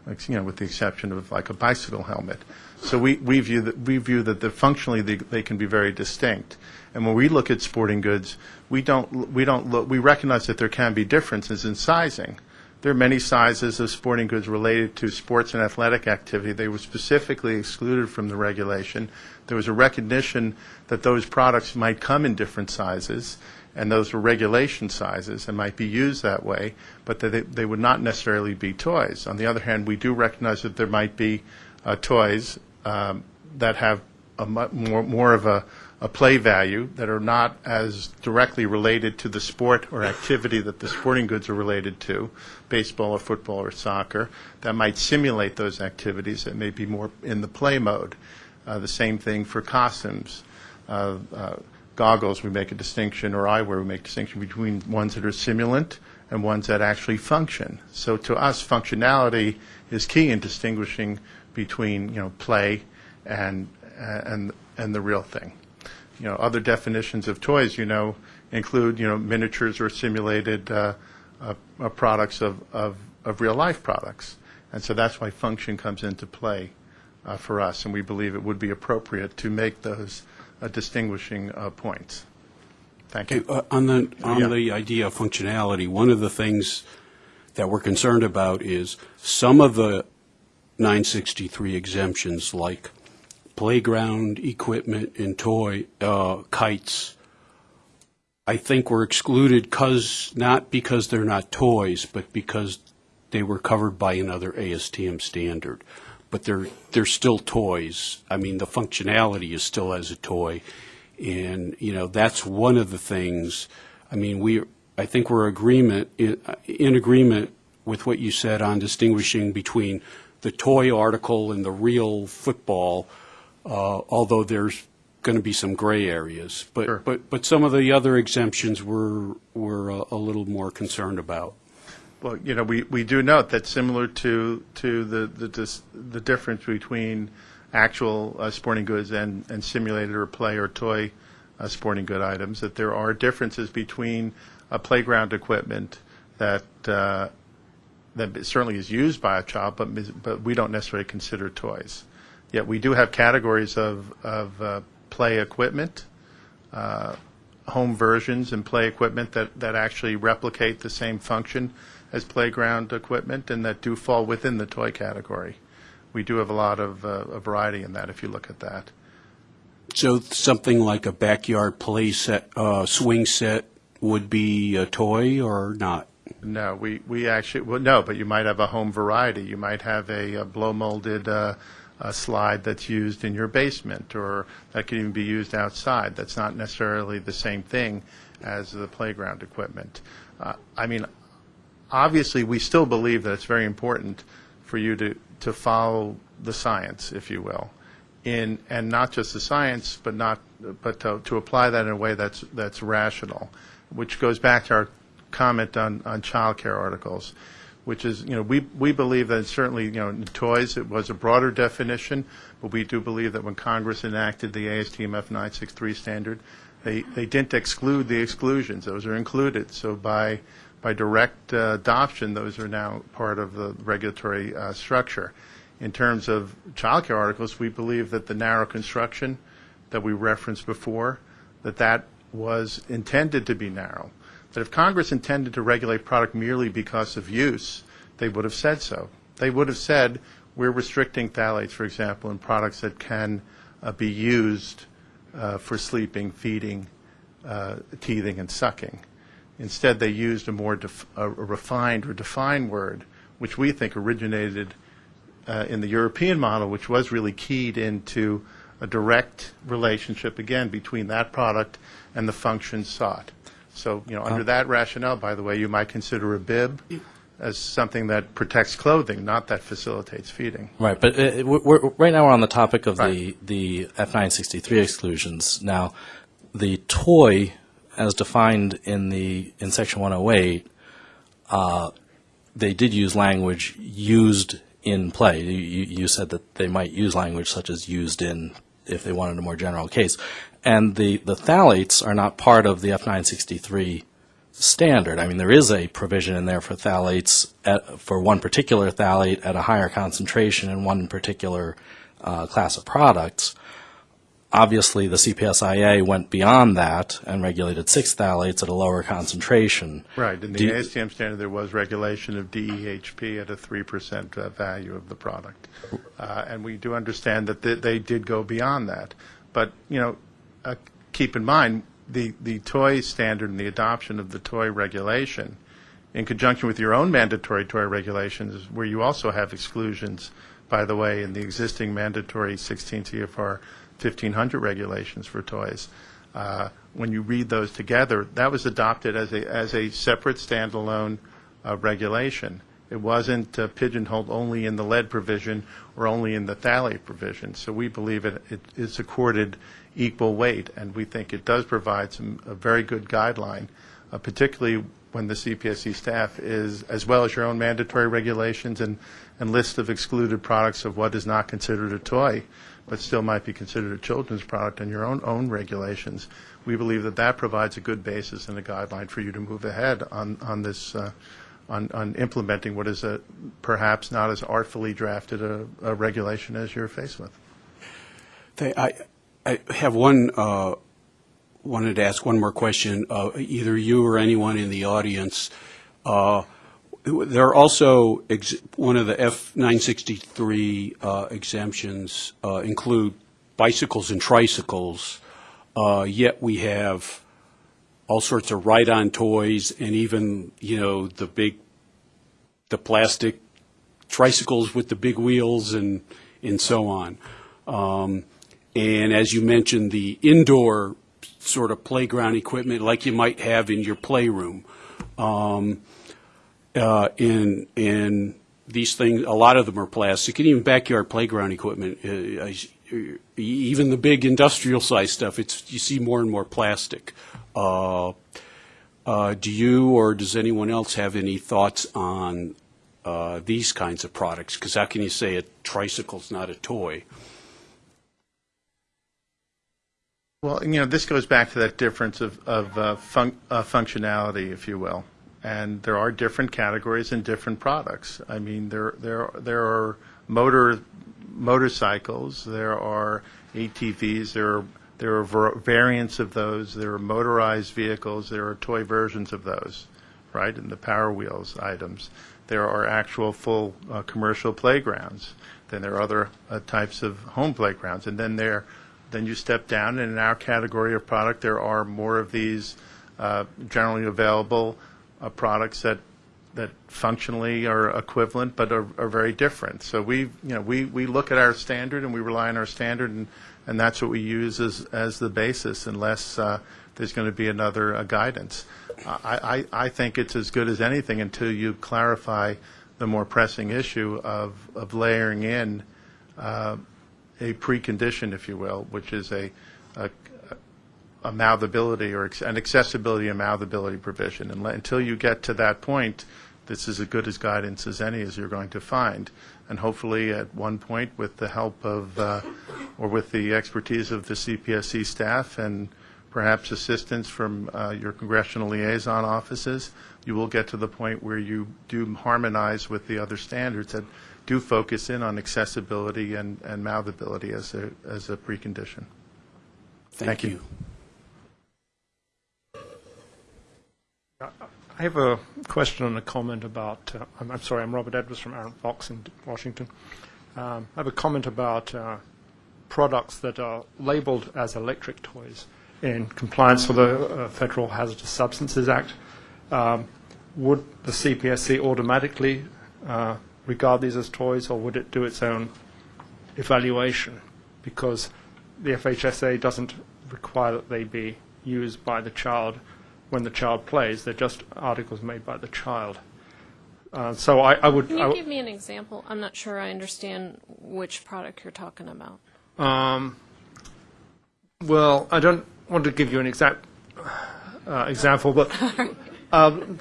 You know, with the exception of like a bicycle helmet. So we, we view that we view that the functionally they, they can be very distinct. And when we look at sporting goods, we don't we don't look we recognize that there can be differences in sizing. There are many sizes of sporting goods related to sports and athletic activity. They were specifically excluded from the regulation. There was a recognition that those products might come in different sizes, and those were regulation sizes and might be used that way, but they, they would not necessarily be toys. On the other hand, we do recognize that there might be uh, toys um, that have a more, more of a, a play value that are not as directly related to the sport or activity that the sporting goods are related to, baseball or football or soccer, that might simulate those activities that may be more in the play mode. Uh, the same thing for costumes. Uh, uh, goggles, we make a distinction, or eyewear, we make a distinction between ones that are simulant and ones that actually function. So to us, functionality is key in distinguishing between you know play and and and the real thing. You know, other definitions of toys, you know, include you know miniatures or simulated uh, uh, uh, products of, of of real life products, and so that's why function comes into play uh, for us, and we believe it would be appropriate to make those distinguishing uh, points. Thank you. Uh, on the, on Yeah. the idea of functionality, one of the things that we're concerned about is some of the 963 exemptions, like playground equipment and toy, uh, kites, I think were excluded because, not because they're not toys, but because they were covered by another ASTM standard. But they're, they're still toys. I mean, the functionality is still as a toy. And, you know, that's one of the things, I mean, we, I think we're agreement, in in agreement with what you said on distinguishing between the toy article and the real football, uh, although there's going to be some gray areas. But, but, but some of the other exemptions we're, we're a a little more concerned about. Well, you know, we, we do note that similar to, to the, the, dis- the difference between actual uh, sporting goods and, and simulated or play or toy uh, sporting good items, that there are differences between uh, playground equipment that, uh, that certainly is used by a child, but, but we don't necessarily consider toys. Yet we do have categories of, of uh, play equipment, uh, home versions and play equipment that, that actually replicate the same function as playground equipment and that do fall within the toy category. We do have a lot of uh, a variety in that if you look at that. So something like a backyard play set, uh, swing set would be a toy or not? No, we, we actually, well, no, but you might have a home variety. You might have a, a blow molded uh, a slide that's used in your basement or that could even be used outside. That's not necessarily the same thing as the playground equipment. Uh, I mean, obviously, we still believe that it's very important for you to, to follow the science, if you will, in and not just the science, but not but to, to apply that in a way that's that's rational, which goes back to our comment on on child care articles, which is you know we we believe that certainly you know in toys it was a broader definition, but we do believe that when Congress enacted the ASTM F963 standard, they they didn't exclude the exclusions; those are included. So by by direct uh, adoption, those are now part of the regulatory uh, structure. In terms of child care articles, we believe that the narrow construction that we referenced before, that that was intended to be narrow. That if Congress intended to regulate product merely because of use, they would have said so. They would have said, we're restricting phthalates, for example, in products that can uh, be used uh, for sleeping, feeding, uh, teething, and sucking. Instead, they used a more def- a refined or defined word, which we think originated uh, in the European model, which was really keyed into a direct relationship, again, between that product and the function sought. So, you know, under that rationale, by the way, you might consider a bib as something that protects clothing, not that facilitates feeding. Right, but uh, we're, we're, right now we're on the topic of the, the F963 exclusions. Now, the toy, as defined in the in Section 108, uh, they did use language used in play. You, you said that they might use language such as used in if they wanted a more general case. And the, the phthalates are not part of the F963 standard. I mean, there is a provision in there for phthalates at, for one particular phthalate at a higher concentration in one particular uh, class of products. Obviously, the CPSIA went beyond that and regulated six phthalates at a lower concentration. Right. In the Do ASTM standard, there was regulation of DEHP at a 3% uh, value of the product. Uh, And we do understand that th- they did go beyond that. But, you know, uh, keep in mind, the, the toy standard and the adoption of the toy regulation, in conjunction with your own mandatory toy regulations, where you also have exclusions, by the way, in the existing mandatory 16 CFR 1500 regulations for toys. Uh, When you read those together, that was adopted as a, as a separate standalone uh, regulation. It wasn't uh, pigeonholed only in the lead provision or only in the phthalate provision. So we believe it, it is accorded equal weight, and we think it does provide some, a very good guideline, uh, particularly when the CPSC staff is, as well as your own mandatory regulations and, and list of excluded products of what is not considered a toy, but still might be considered a children's product and your own, own regulations. We believe that that provides a good basis and a guideline for you to move ahead on, on this, uh, on, on implementing what is a, perhaps not as artfully drafted a, a regulation as you're faced with. I, I have one, uh, wanted to ask one more question, uh, either you or anyone in the audience. Uh, There are also, one of the F-963 uh, exemptions uh, include bicycles and tricycles, uh, yet we have all sorts of ride-on toys and even, you know, the big, the plastic tricycles with the big wheels and, and so on. Um, and as you mentioned, the indoor sort of playground equipment like you might have in your playroom. Um, uh, and, and these things, a lot of them are plastic, and even backyard playground equipment, uh, even the big industrial size stuff, it's, you see more and more plastic. Uh, uh, do you or does anyone else have any thoughts on uh, these kinds of products? Because how can you say a tricycle's not a toy? Well, you know, this goes back to that difference of, of uh, uh, functionality, if you will. And there are different categories and different products. I mean, there, there, there are motor, motorcycles, there are ATVs, there are, there are var- variants of those, there are motorized vehicles, there are toy versions of those, right? And the Power Wheels items. There are actual full uh, commercial playgrounds. Then there are other uh, types of home playgrounds. And then there, then you step down, and in our category of product, there are more of these uh, generally available uh, products that that functionally are equivalent but are, are very different. So we, you know, we, we look at our standard and we rely on our standard, and, and that's what we use as, as the basis, unless uh, there's going to be another uh, guidance. I, I, I think it's as good as anything until you clarify the more pressing issue of, of layering in uh, a precondition, if you will, which is a, a, a malleability or an accessibility and malleability provision. And until you get to that point, this is as good as guidance as any as you're going to find. And hopefully, at one point, with the help of, uh, or with the expertise of the CPSC staff and perhaps assistance from uh, your congressional liaison offices, you will get to the point where you do harmonize with the other standards that do focus in on accessibility and, and malleability as a, as a precondition. Thank you. I have a question and a comment about, uh, I'm, I'm sorry, I'm Robert Edwards from Arent Fox in Washington. Um, I have a comment about uh, products that are labeled as electric toys in compliance with the uh, Federal Hazardous Substances Act, um, would the CPSC automatically uh, regard these as toys, or would it do its own evaluation? Because the FHSA doesn't require that they be used by the child when the child plays. They're just articles made by the child. Uh, so I, I would. Can you give me an example? I'm not sure I understand which product you're talking about. Um, well, I don't want to give you an exact uh, example, but um,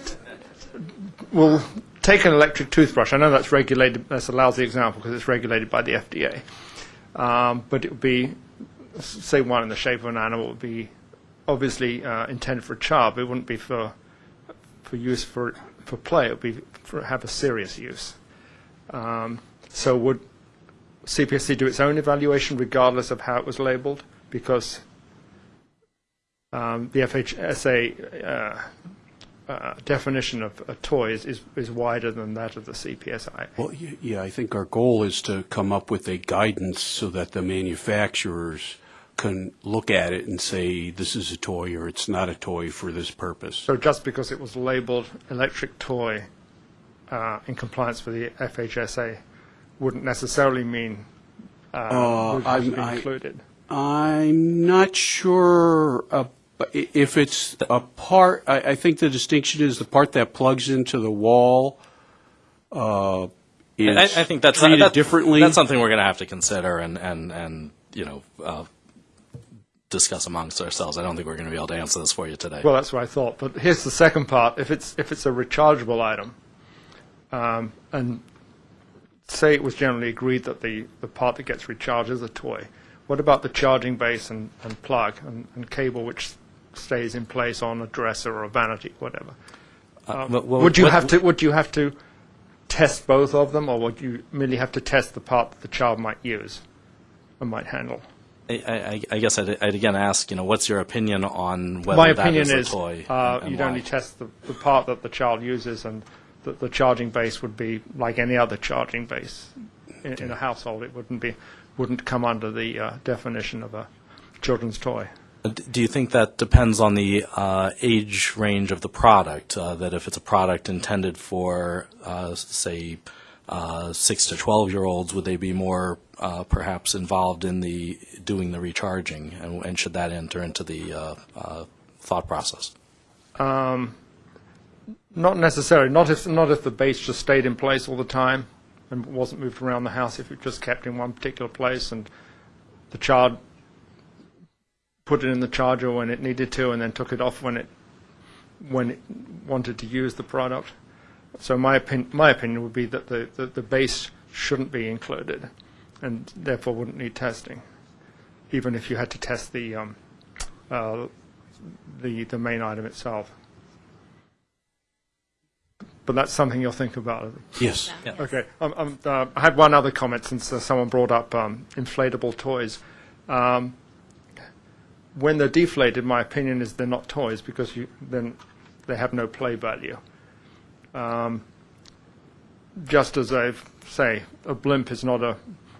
we'll take an electric toothbrush. I know that's regulated, that's a lousy example because it's regulated by the FDA. Um, but it would be, say, one in the shape of an animal would be obviously uh, intended for a child, it wouldn't be for for use for for play. It would be for have a serious use. Um, so would CPSC do its own evaluation regardless of how it was labeled? Because um, the FHSA uh, uh, definition of a toy is, is, is wider than that of the CPSI. Well, yeah, I think our goal is to come up with a guidance so that the manufacturers can look at it and say, this is a toy or it's not a toy for this purpose. So just because it was labeled electric toy uh, in compliance with the FHSA wouldn't necessarily mean uh, Uh, would have to I'm- be I- included. I'm not sure uh, if it's a part, I, I think the distinction is the part that plugs into the wall uh, is I, I think that's treated that- differently. That's something we're going to have to consider and and and you know uh, discuss amongst ourselves. I don't think we're going to be able to answer this for you today. Well, that's what I thought. But here's the second part. If it's if it's a rechargeable item, um, and say it was generally agreed that the, the part that gets recharged is a toy, what about the charging base and, and plug and, and cable which stays in place on a dresser or a vanity, whatever? Uh, Um, well, well, would you what- have to would you have to test both of them, or would you merely have to test the part that the child might use and might handle? I, I, I guess I'd, I'd again ask, you know, what's your opinion on whether My that opinion is a toy? uh, and- you'd why? only test the, the part that the child uses, and that the charging base would be like any other charging base in, in a household. It wouldn't be wouldn't come under the uh, definition of a children's toy. Uh, Do you think that depends on the uh, age range of the product? Uh, that if it's a product intended for, uh, say, uh, six to twelve year olds, would they be more uh, perhaps involved in the doing the recharging, and, and should that enter into the uh, uh, thought process? Um, not necessarily. Not if not if the base just stayed in place all the time and wasn't moved around the house. If it just kept in one particular place and the child put it in the charger when it needed to and then took it off when it when it wanted to use the product. So my my opinion would be that the, the, the base shouldn't be included and therefore wouldn't need testing, even if you had to test the um, uh, the the main item itself. But that's something you'll think about. Yes. Yeah. Okay. Um, um, uh, I had one other comment since uh, someone brought up um, inflatable toys. Um, when they're deflated, my opinion is they're not toys because you, then they have no play value. Um, just as I say, a blimp is not a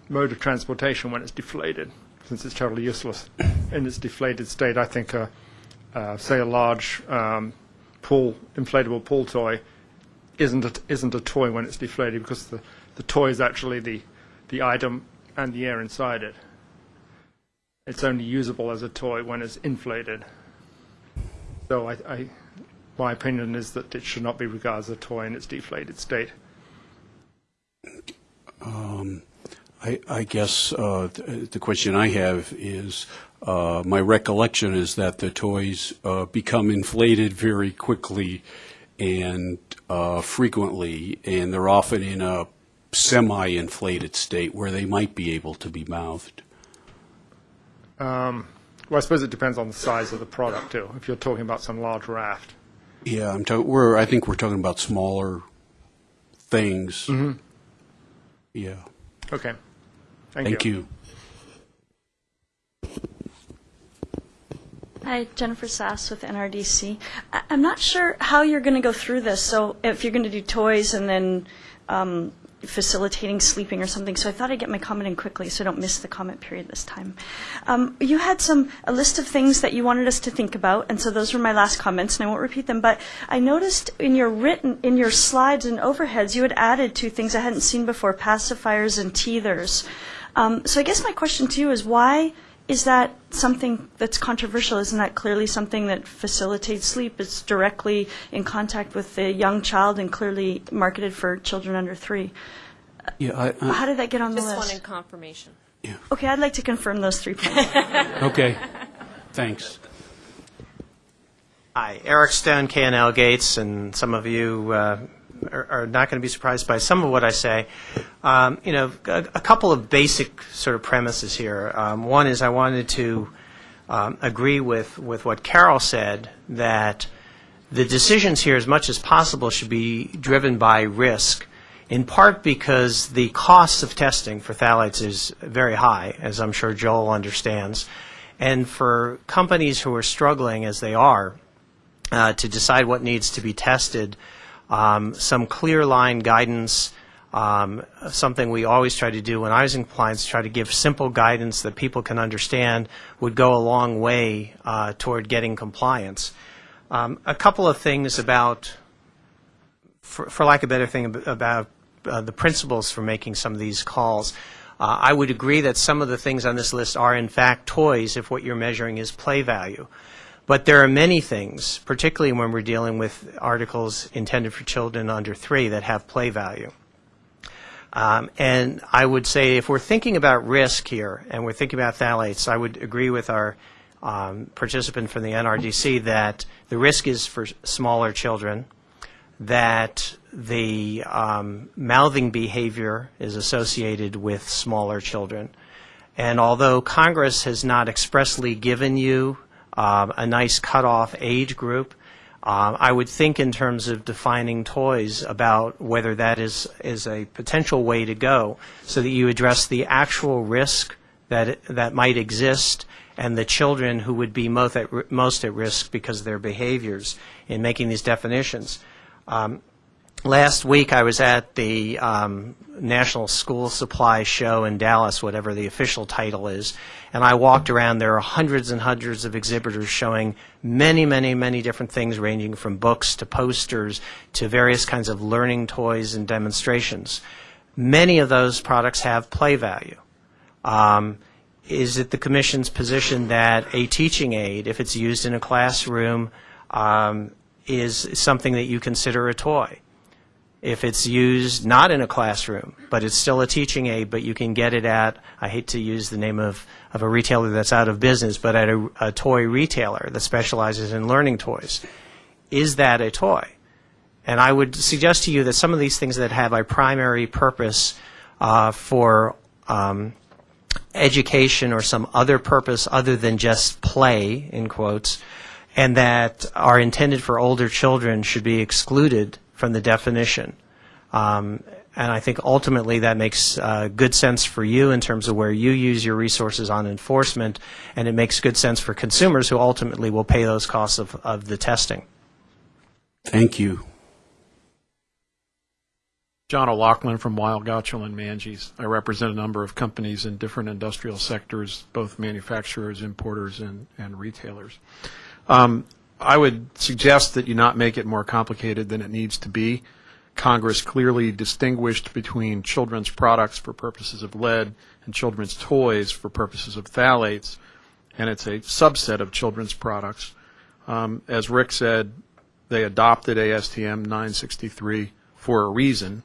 mode of transportation when it's deflated, since it's totally useless in its deflated state. I think, a, uh, say, a large um, pool, inflatable pool toy isn't a, isn't a toy when it's deflated because the, the toy is actually the, the item and the air inside it. It's only usable as a toy when it's inflated. So I, I, my opinion is that it should not be regarded as a toy in its deflated state. Um, I, I guess uh, th- the question I have is, uh, my recollection is that the toys uh, become inflated very quickly and uh, frequently, and they're often in a semi-inflated state where they might be able to be mouthed. Um, well, I suppose it depends on the size of the product too. If you're talking about some large raft, Yeah, I'm talking. We're. I think we're talking about smaller things. Mhm. Yeah. okay. Thank, Thank you. Hi, Jennifer Sass with NRDC. I- I'm not sure how you're going to go through this. So if you're going to do toys and then um, facilitating sleeping or something. So I thought I'd get my comment in quickly so I don't miss the comment period this time. Um, you had some a list of things that you wanted us to think about, and so those were my last comments, and I won't repeat them. But I noticed in your written in your slides and overheads, you had added two things I hadn't seen before: pacifiers and teethers. Um, so I guess my question to you is why is that something that's controversial? Isn't that clearly something that facilitates sleep? It's directly in contact with the young child and clearly marketed for children under three. Yeah, I, I- How did that get on the Just list? wanted confirmation. yeah. Okay, I'd like to confirm those three points. okay, thanks. Hi, Eric Stone, K&L Gates, and some of you uh, are, not going to be surprised by some of what I say. Um, you know, a, a couple of basic sort of premises here. Um, one is I wanted to um, agree with, with what Carol said that the decisions here, as much as possible, should be driven by risk. In part because the costs of testing for phthalates is very high, as I'm sure Joel understands. And for companies who are struggling, as they are, uh, to decide what needs to be tested, um, some clear line guidance, um, something we always try to do when I was in compliance, try to give simple guidance that people can understand would go a long way uh, toward getting compliance. Um, a couple of things about, for, for lack of a better thing, about uh, the principles for making some of these calls. Uh, I would agree that some of the things on this list are in fact toys if what you're measuring is play value. But there are many things, particularly when we're dealing with articles intended for children under three, that have play value. Um, and I would say if we're thinking about risk here and we're thinking about phthalates, I would agree with our um, participant from the NRDC that the risk is for smaller children, that the um, mouthing behavior is associated with smaller children. And although Congress has not expressly given you um, a nice cutoff age group, um, I would think in terms of defining toys about whether that is, is a potential way to go so that you address the actual risk that, that might exist and the children who would be most at, most at risk because of their behaviors in making these definitions. Um, Last week, I was at the um, National School Supply Show in Dallas, whatever the official title is, and I walked around. There are hundreds and hundreds of exhibitors showing many, many, many different things, ranging from books to posters to various kinds of learning toys and demonstrations. Many of those products have play value. Um, is it the Commission's position that a teaching aid, if it's used in a classroom, um, is something that you consider a toy? If it's used not in a classroom, but it's still a teaching aid, but you can get it at, I hate to use the name of, of a retailer that's out of business, but at a, a toy retailer that specializes in learning toys. Is that a toy? And I would suggest to you that some of these things that have a primary purpose uh, for um, education or some other purpose other than just play, in quotes, and that are intended for older children should be excluded from the definition. Um, and I think ultimately that makes uh, good sense for you in terms of where you use your resources on enforcement, and it makes good sense for consumers who ultimately will pay those costs of, of the testing. Thank you. John O'Loughlin from Weil Gotshal and Manges. I represent a number of companies in different industrial sectors, both manufacturers, importers, and, and retailers. Um, I would suggest that you not make it more complicated than it needs to be. Congress clearly distinguished between children's products for purposes of lead and children's toys for purposes of phthalates, and it's a subset of children's products. Um, as Rick said, they adopted ASTM 963 for a reason,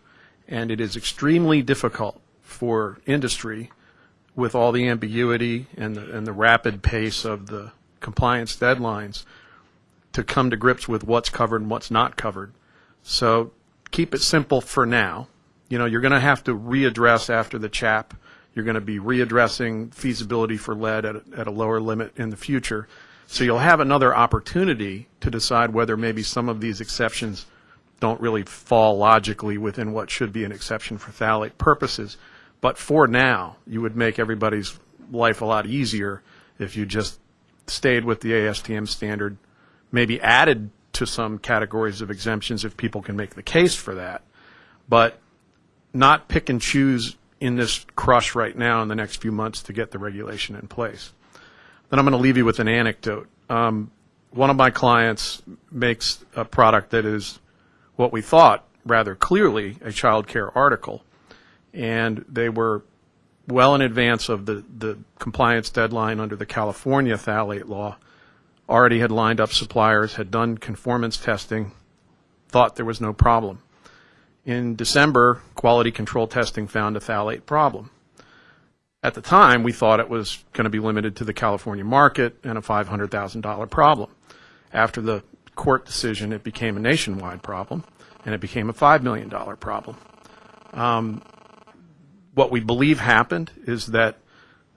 and it is extremely difficult for industry with all the ambiguity and the, and the rapid pace of the compliance deadlines to come to grips with what's covered and what's not covered. So keep it simple for now. You know, you're going to have to readdress after the CHAP. You're going to be readdressing feasibility for lead at a, at a lower limit in the future. So you'll have another opportunity to decide whether maybe some of these exceptions don't really fall logically within what should be an exception for phthalate purposes. But for now, you would make everybody's life a lot easier if you just stayed with the ASTM standard, maybe added to some categories of exemptions if people can make the case for that. But not pick and choose in this crush right now in the next few months to get the regulation in place. Then I'm going to leave you with an anecdote. Um, one of my clients makes a product that is what we thought rather clearly a child care article, and they were well in advance of the, the compliance deadline under the California phthalate law, already had lined up suppliers, had done conformance testing, thought there was no problem. In December, quality control testing found a phthalate problem. At the time, we thought it was going to be limited to the California market and a $500,000 problem. After the court decision, it became a nationwide problem, and it became a $5 million problem. Um, what we believe happened is that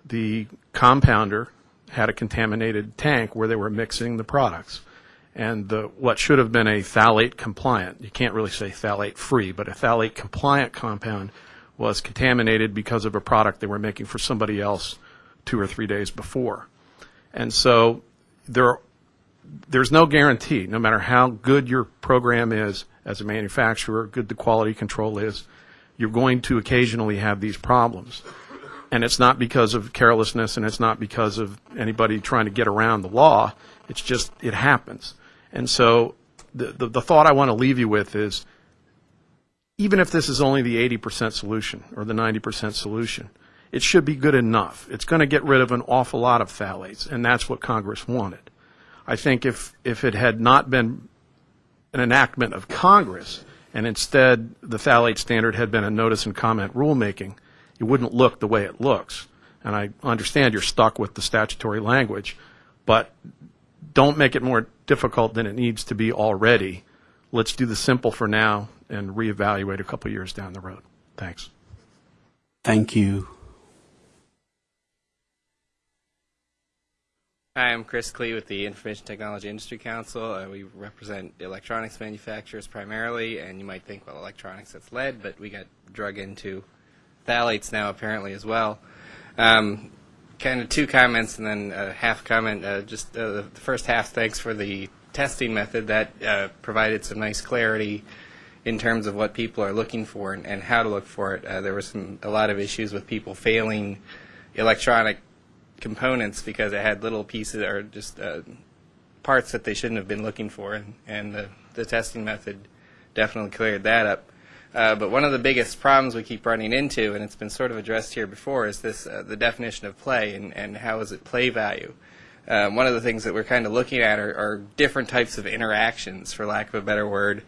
the compounder had a contaminated tank where they were mixing the products. And the, what should have been a phthalate compliant, you can't really say phthalate free, but a phthalate compliant compound was contaminated because of a product they were making for somebody else two or three days before. And so there, there's no guarantee, no matter how good your program is as a manufacturer, good the quality control is, you're going to occasionally have these problems. And it's not because of carelessness and it's not because of anybody trying to get around the law. It's just, it happens. And so the, the, the thought I want to leave you with is even if this is only the 80% solution or the 90% solution, it should be good enough. It's going to get rid of an awful lot of phthalates, and that's what Congress wanted. I think if, if it had not been an enactment of Congress, and instead the phthalate standard had been a notice and comment rulemaking, it wouldn't look the way it looks. And I understand you're stuck with the statutory language, but don't make it more difficult than it needs to be already. Let's do the simple for now and reevaluate a couple years down the road. Thanks. Thank you. Hi, I'm Chris Cleet with the Information Technology Industry Council. Uh, we represent electronics manufacturers primarily, and you might think, well, electronics, that's lead, but we got drug into phthalates now apparently as well. Um, kind of two comments and then a half comment. Uh, just uh, the first half, thanks for the testing method that uh, provided some nice clarity in terms of what people are looking for and, and how to look for it. Uh, there were some a lot of issues with people failing electronic components because it had little pieces or just uh, parts that they shouldn't have been looking for, and, and the, the testing method definitely cleared that up. Uh, but one of the biggest problems we keep running into, and it's been sort of addressed here before, is this uh, the definition of play and, and how is it play value. Um, one of the things that we're kind of looking at are, are different types of interactions, for lack of a better word,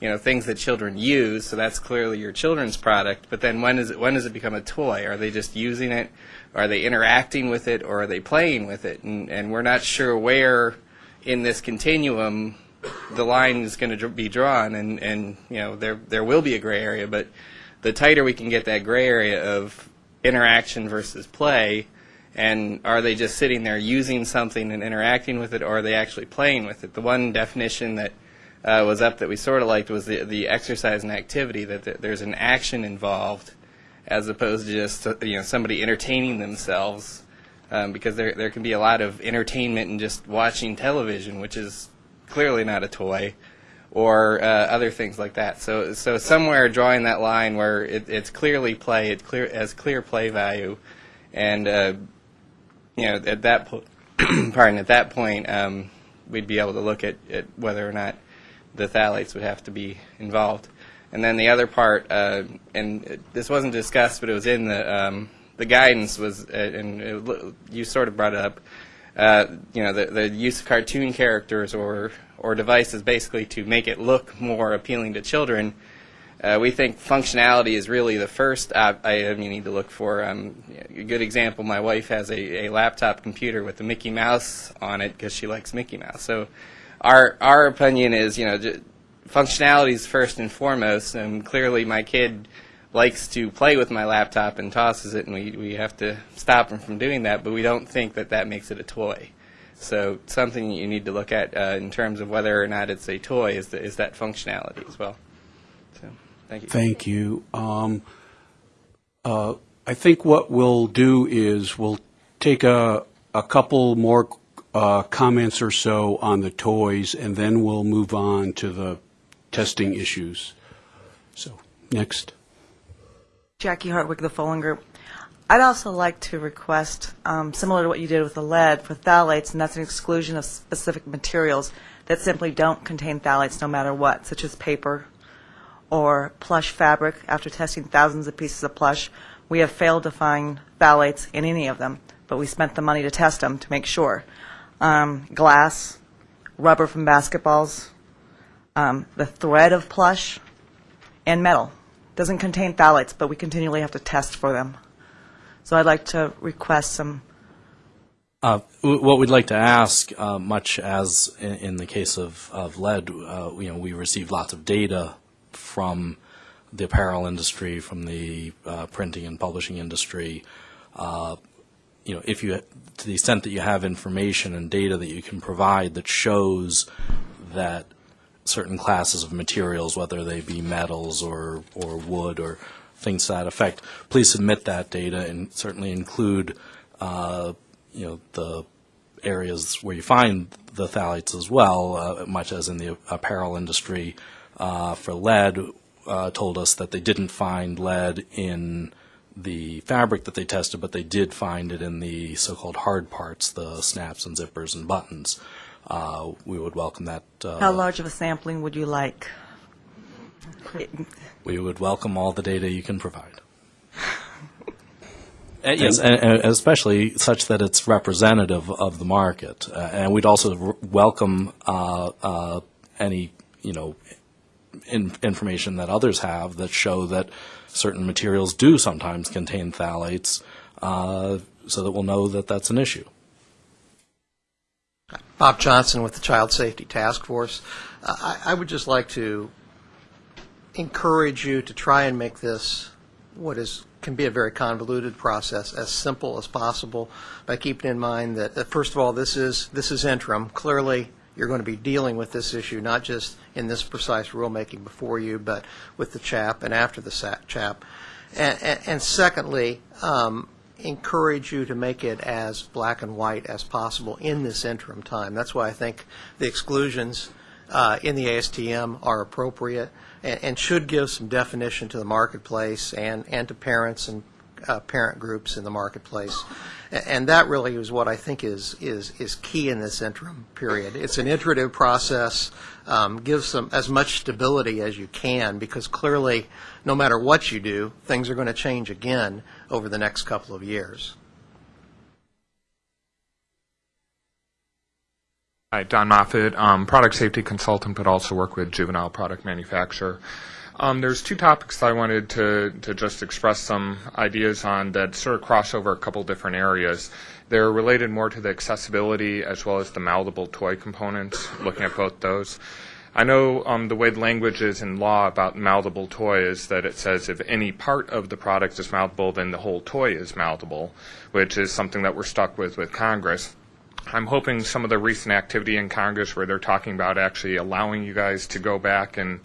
you know, things that children use. So that's clearly your children's product. But then when is it when does it become a toy? Are they just using it? Are they interacting with it, or are they playing with it? And and we're not sure where in this continuum the line is going to be drawn. And and you know there there will be a gray area, but the tighter we can get that gray area of interaction versus play, and are they just sitting there using something and interacting with it, or are they actually playing with it? The one definition that uh, was up that we sort of liked was the, the exercise and activity, that th- there's an action involved as opposed to just you know somebody entertaining themselves, um, because there there can be a lot of entertainment in just watching television, which is clearly not a toy, or uh, other things like that. So so somewhere drawing that line where it, it's clearly play, it clear has clear play value, and uh, you know at that po- pardon at that point um, we'd be able to look at, at whether or not the phthalates would have to be involved. And then the other part, uh, and this wasn't discussed, but it was in the um, the guidance was, uh, and it, you sort of brought it up. Uh, you know, the, the use of cartoon characters or or devices basically to make it look more appealing to children. Uh, we think functionality is really the first item you need to look for. Um, a good example: my wife has a, a laptop computer with a Mickey Mouse on it because she likes Mickey Mouse. So our our opinion is, you know, functionality is first and foremost. And clearly, my kid likes to play with my laptop and tosses it, and we we have to stop him from doing that. But we don't think that that makes it a toy. So something you need to look at uh, in terms of whether or not it's a toy is the, is that functionality as well. So thank you. Thank you. Um, uh, I think what we'll do is we'll take a a couple more uh, comments or so on the toys, and then we'll move on to the testing issues. So, next. Jackie Hartwig, the Follen Group. I'd also like to request, um, similar to what you did with the lead, for phthalates, and that's an exclusion of specific materials that simply don't contain phthalates no matter what, such as paper or plush fabric. After testing thousands of pieces of plush, we have failed to find phthalates in any of them, but we spent the money to test them to make sure. Um, glass, rubber from basketballs, um, the thread of plush, and metal. Doesn't contain phthalates, but we continually have to test for them. So I'd like to request some Uh, What we'd like to ask, uh, much as in, in the case of, of lead, uh, you know, we receive lots of data from the apparel industry, from the uh, printing and publishing industry. Uh, you know, if you, to the extent that you have information and data that you can provide that shows that certain classes of materials, whether they be metals or, or wood or things to that effect, please submit that data and certainly include, uh, you know, the areas where you find the phthalates as well, uh, much as in the apparel industry uh, for lead, uh, told us that they didn't find lead in the fabric that they tested, but they did find it in the so-called hard parts, the snaps and zippers and buttons. Uh, we would welcome that. Uh, How large of a sampling would you like? we would welcome all the data you can provide. Uh, Yes, and, and especially such that it's representative of the market. Uh, and we'd also r- welcome uh, uh, any, you know, in, information that others have that show that certain materials do sometimes contain phthalates, uh, so that we'll know that that's an issue. Bob Johnson with the Child Safety Task Force. Uh, I, I would just like to encourage you to try and make this what is can be a very convoluted process as simple as possible by keeping in mind that, that first of all this is this is interim. Clearly, you're going to be dealing with this issue not just in this precise rulemaking before you, but with the CHAP and after the CHAP. And, and, and secondly, um, encourage you to make it as black and white as possible in this interim time. That's why I think the exclusions uh, in the ASTM are appropriate and, and should give some definition to the marketplace and, and to parents and uh, parent groups in the marketplace. And that really is what I think is, is, is key in this interim period. It's an iterative process, um, gives some, as much stability as you can, because clearly, no matter what you do, things are going to change again over the next couple of years. Hi, Don Moffat, um, product safety consultant, but also work with juvenile product manufacturer. Um, there's two topics I wanted to, to just express some ideas on that sort of cross over a couple different areas. They're related more to the accessibility as well as the mouthable toy components, looking at both those. I know um, the way the language is in law about mouthable toy is that it says if any part of the product is mouthable, then the whole toy is mouthable, which is something that we're stuck with with Congress. I'm hoping some of the recent activity in Congress where they're talking about actually allowing you guys to go back and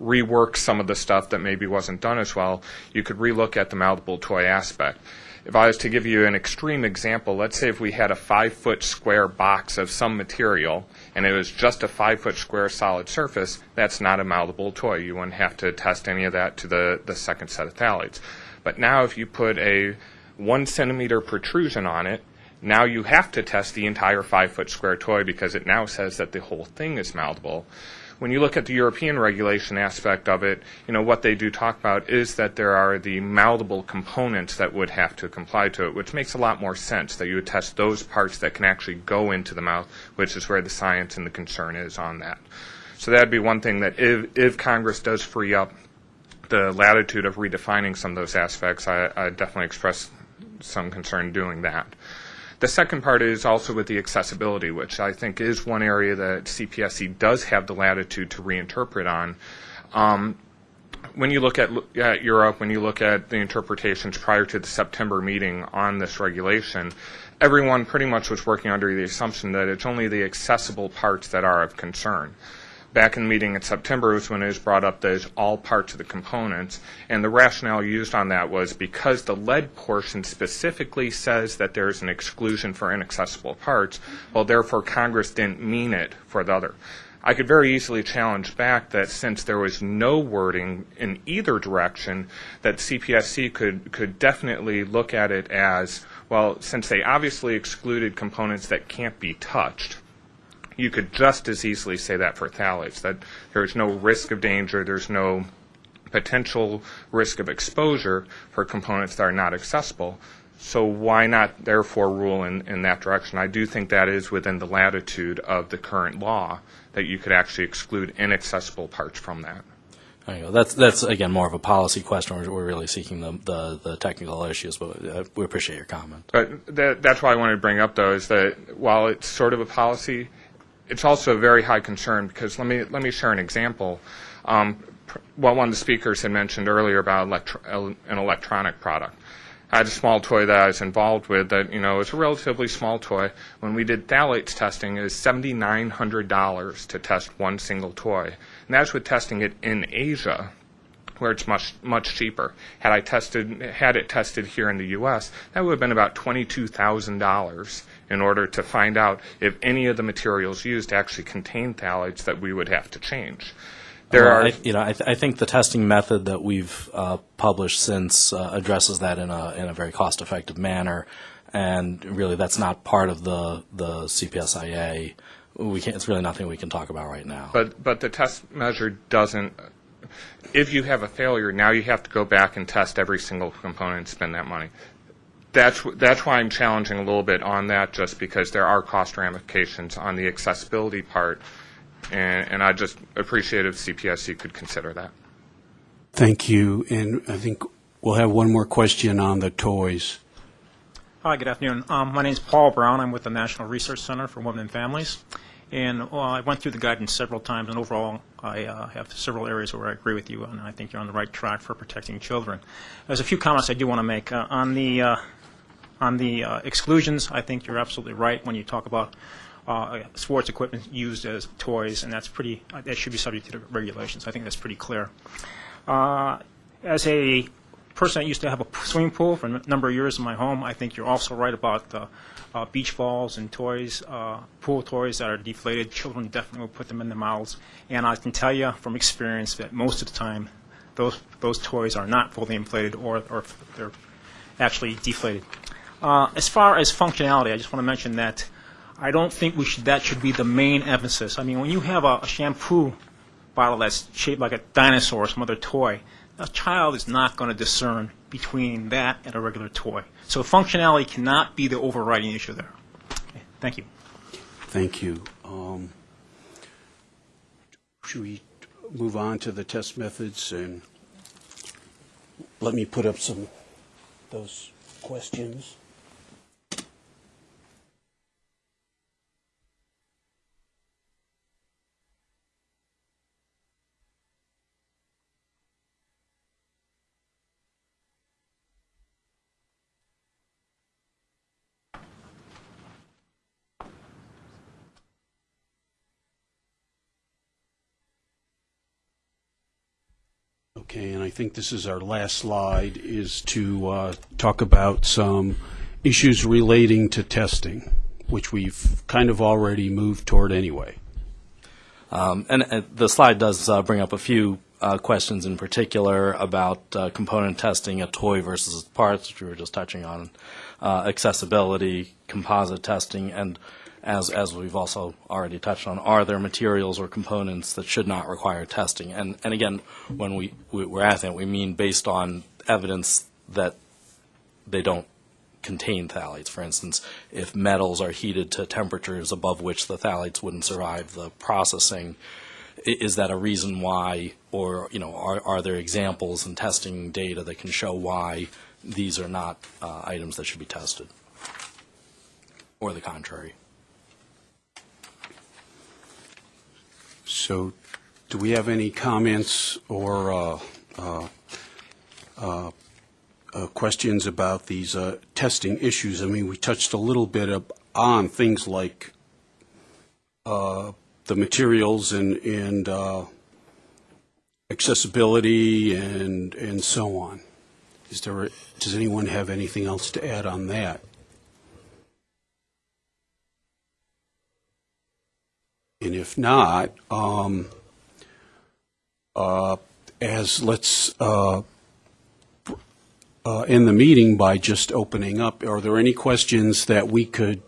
rework some of the stuff that maybe wasn't done as well, you could relook at the mouthable toy aspect. If I was to give you an extreme example, let's say if we had a five foot square box of some material and it was just a five foot square solid surface, that's not a mouthable toy. You wouldn't have to test any of that to the, the second set of phthalates. But now if you put a one centimeter protrusion on it, now you have to test the entire five foot square toy because it now says that the whole thing is mouthable. When you look at the European regulation aspect of it, you know, what they do talk about is that there are the malleable components that would have to comply to it, which makes a lot more sense that you would test those parts that can actually go into the mouth, which is where the science and the concern is on that. So that'd be one thing that if, if Congress does free up the latitude of redefining some of those aspects, I, I definitely express some concern doing that. The second part is also with the accessibility, which I think is one area that CPSC does have the latitude to reinterpret on. Um, when you look at, at Europe, when you look at the interpretations prior to the September meeting on this regulation, everyone pretty much was working under the assumption that it's only the accessible parts that are of concern back in the meeting in September was when it was brought up that it's all parts of the components. And the rationale used on that was because the lead portion specifically says that there's an exclusion for inaccessible parts, well, therefore Congress didn't mean it for the other. I could very easily challenge back that since there was no wording in either direction, that CPSC could, could definitely look at it as, well, since they obviously excluded components that can't be touched, you could just as easily say that for phthalates, that there's no risk of danger, there's no potential risk of exposure for components that are not accessible. So why not therefore rule in, in that direction? I do think that is within the latitude of the current law that you could actually exclude inaccessible parts from that. There you go. That's, that's again, more of a policy question. We're, we're really seeking the, the, the technical issues, but uh, we appreciate your comment. But that, that's why I wanted to bring up, though, is that while it's sort of a policy, it's also a very high concern because let me, let me share an example. Um, what one of the speakers had mentioned earlier about electro- an electronic product. I had a small toy that I was involved with that, you know, is a relatively small toy. When we did phthalates testing, it was $7,900 to test one single toy. And that's with testing it in Asia, where it's much, much cheaper. Had I tested, had it tested here in the U.S., that would have been about $22,000 in order to find out if any of the materials used actually contain phthalates that we would have to change. There Well, are, I, you know, I, th- I think the testing method that we've uh, published since uh, addresses that in a in a very cost-effective manner, and really that's not part of the the CPSIA. We can't. It's really nothing we can talk about right now. But but the test measure doesn't. If you have a failure, now you have to go back and test every single component and spend that money. That's that's why I'm challenging a little bit on that, just because there are cost ramifications on the accessibility part, and, and I just appreciate if CPSC could consider that. Thank you. And I think we'll have one more question on the toys. Hi, good afternoon. Um, my name is Paul Brown. I'm with the National Research Center for Women and Families. And well, I went through the guidance several times, and overall, I uh, have several areas where I agree with you, and I think you're on the right track for protecting children. There's a few comments I do want to make. Uh, on the, uh, on the uh, exclusions, I think you're absolutely right when you talk about uh, sports equipment used as toys, and that's pretty, that should be subject to the regulations. I think that's pretty clear. Uh, as a person that used to have a swimming pool for a number of years in my home, I think you're also right about uh, uh, beach balls and toys, uh, pool toys that are deflated. Children definitely will put them in their mouths. And I can tell you from experience that most of the time, those those toys are not fully inflated or, or they're actually deflated. Uh, as far as functionality, I just want to mention that I don't think we should, that should be the main emphasis. I mean, when you have a, a shampoo bottle that's shaped like a dinosaur or some other toy, a child is not going to discern between that and a regular toy. So functionality cannot be the overriding issue there. Okay, Thank you. Thank you. Um, Should we move on to the test methods and let me put up some, those questions? Okay, and I think this is our last slide, is to uh, talk about some issues relating to testing, which we've kind of already moved toward anyway. Um, and uh, the slide does uh, bring up a few uh, questions in particular about uh, component testing, a toy versus parts, which we were just touching on, uh, accessibility, composite testing, and as as we've also already touched on, are there materials or components that should not require testing? And and again, when we, we we're asking, it, we mean based on evidence that they don't contain phthalates. For instance, if metals are heated to temperatures above which the phthalates wouldn't survive the processing, is that a reason why, or you know, are, are there examples and testing data that can show why these are not uh, items that should be tested, or the contrary? So, do we have any comments or uh, uh, uh, questions about these testing issues? I mean, we touched a little bit on things like the materials and, and uh, accessibility and, and so on. Is there, does anyone have anything else to add on that? And if not, um, uh, as let's uh, uh, end the meeting by just opening up. Are there any questions that we could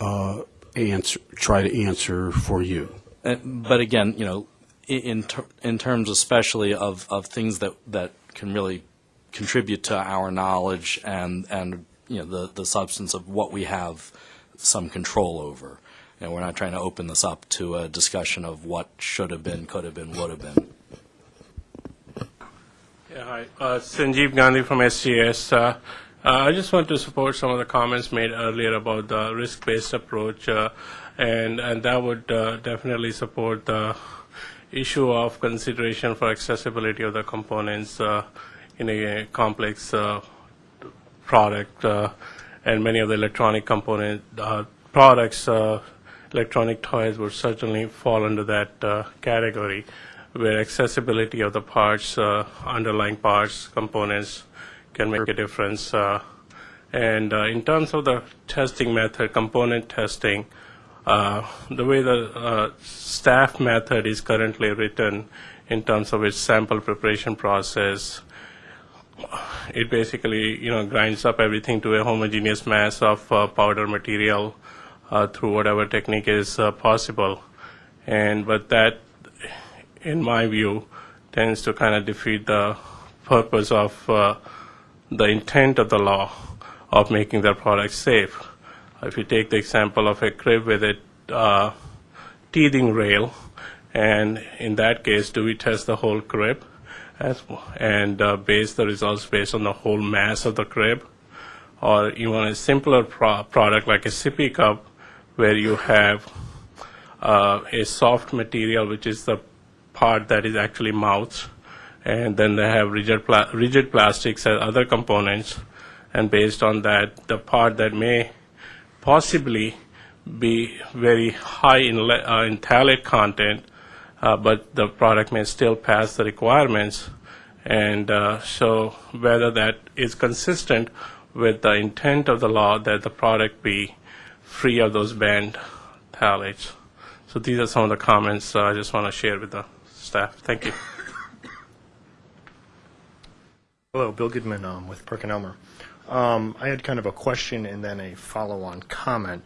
uh, answer, try to answer for you? Uh, But again, you know, in, ter- in terms especially of, of things that, that can really contribute to our knowledge and, and, you know, the, the substance of what we have some control over. Know, we're not trying to open this up to a discussion of what should have been, could have been, would have been. Yeah, hi. Uh, Sanjeev Gandhi from SGS. Uh, uh, I just want to support some of the comments made earlier about the risk-based approach, uh, and and that would uh, definitely support the issue of consideration for accessibility of the components uh, in a complex uh, product, uh, and many of the electronic component uh, products, electronic toys would certainly fall under that uh, category, where accessibility of the parts, uh, underlying parts, components can make a difference. Uh, and uh, in terms of the testing method, component testing, uh, the way the uh, staff method is currently written in terms of its sample preparation process, it basically you know grinds up everything to a homogeneous mass of uh, powder material uh, through whatever technique is uh, possible, and but that, in my view, tends to kind of defeat the purpose of uh, the intent of the law of making their products safe. If you take the example of a crib with a uh, teething rail, and in that case, do we test the whole crib as, and uh, base the results based on the whole mass of the crib? Or even a simpler pro- product like a sippy cup, where you have uh, a soft material, which is the part that is actually mouth, and then they have rigid, pla- rigid plastics and other components, and based on that, the part that may possibly be very high in, uh, in phthalate content, uh, but the product may still pass the requirements. And uh, so, whether that is consistent with the intent of the law that the product be free of those banned phthalates. So, these are some of the comments uh, I just want to share with the staff. Thank you. Hello, Bill Goodman um, with PerkinElmer. Um, I had kind of a question and then a follow-on comment.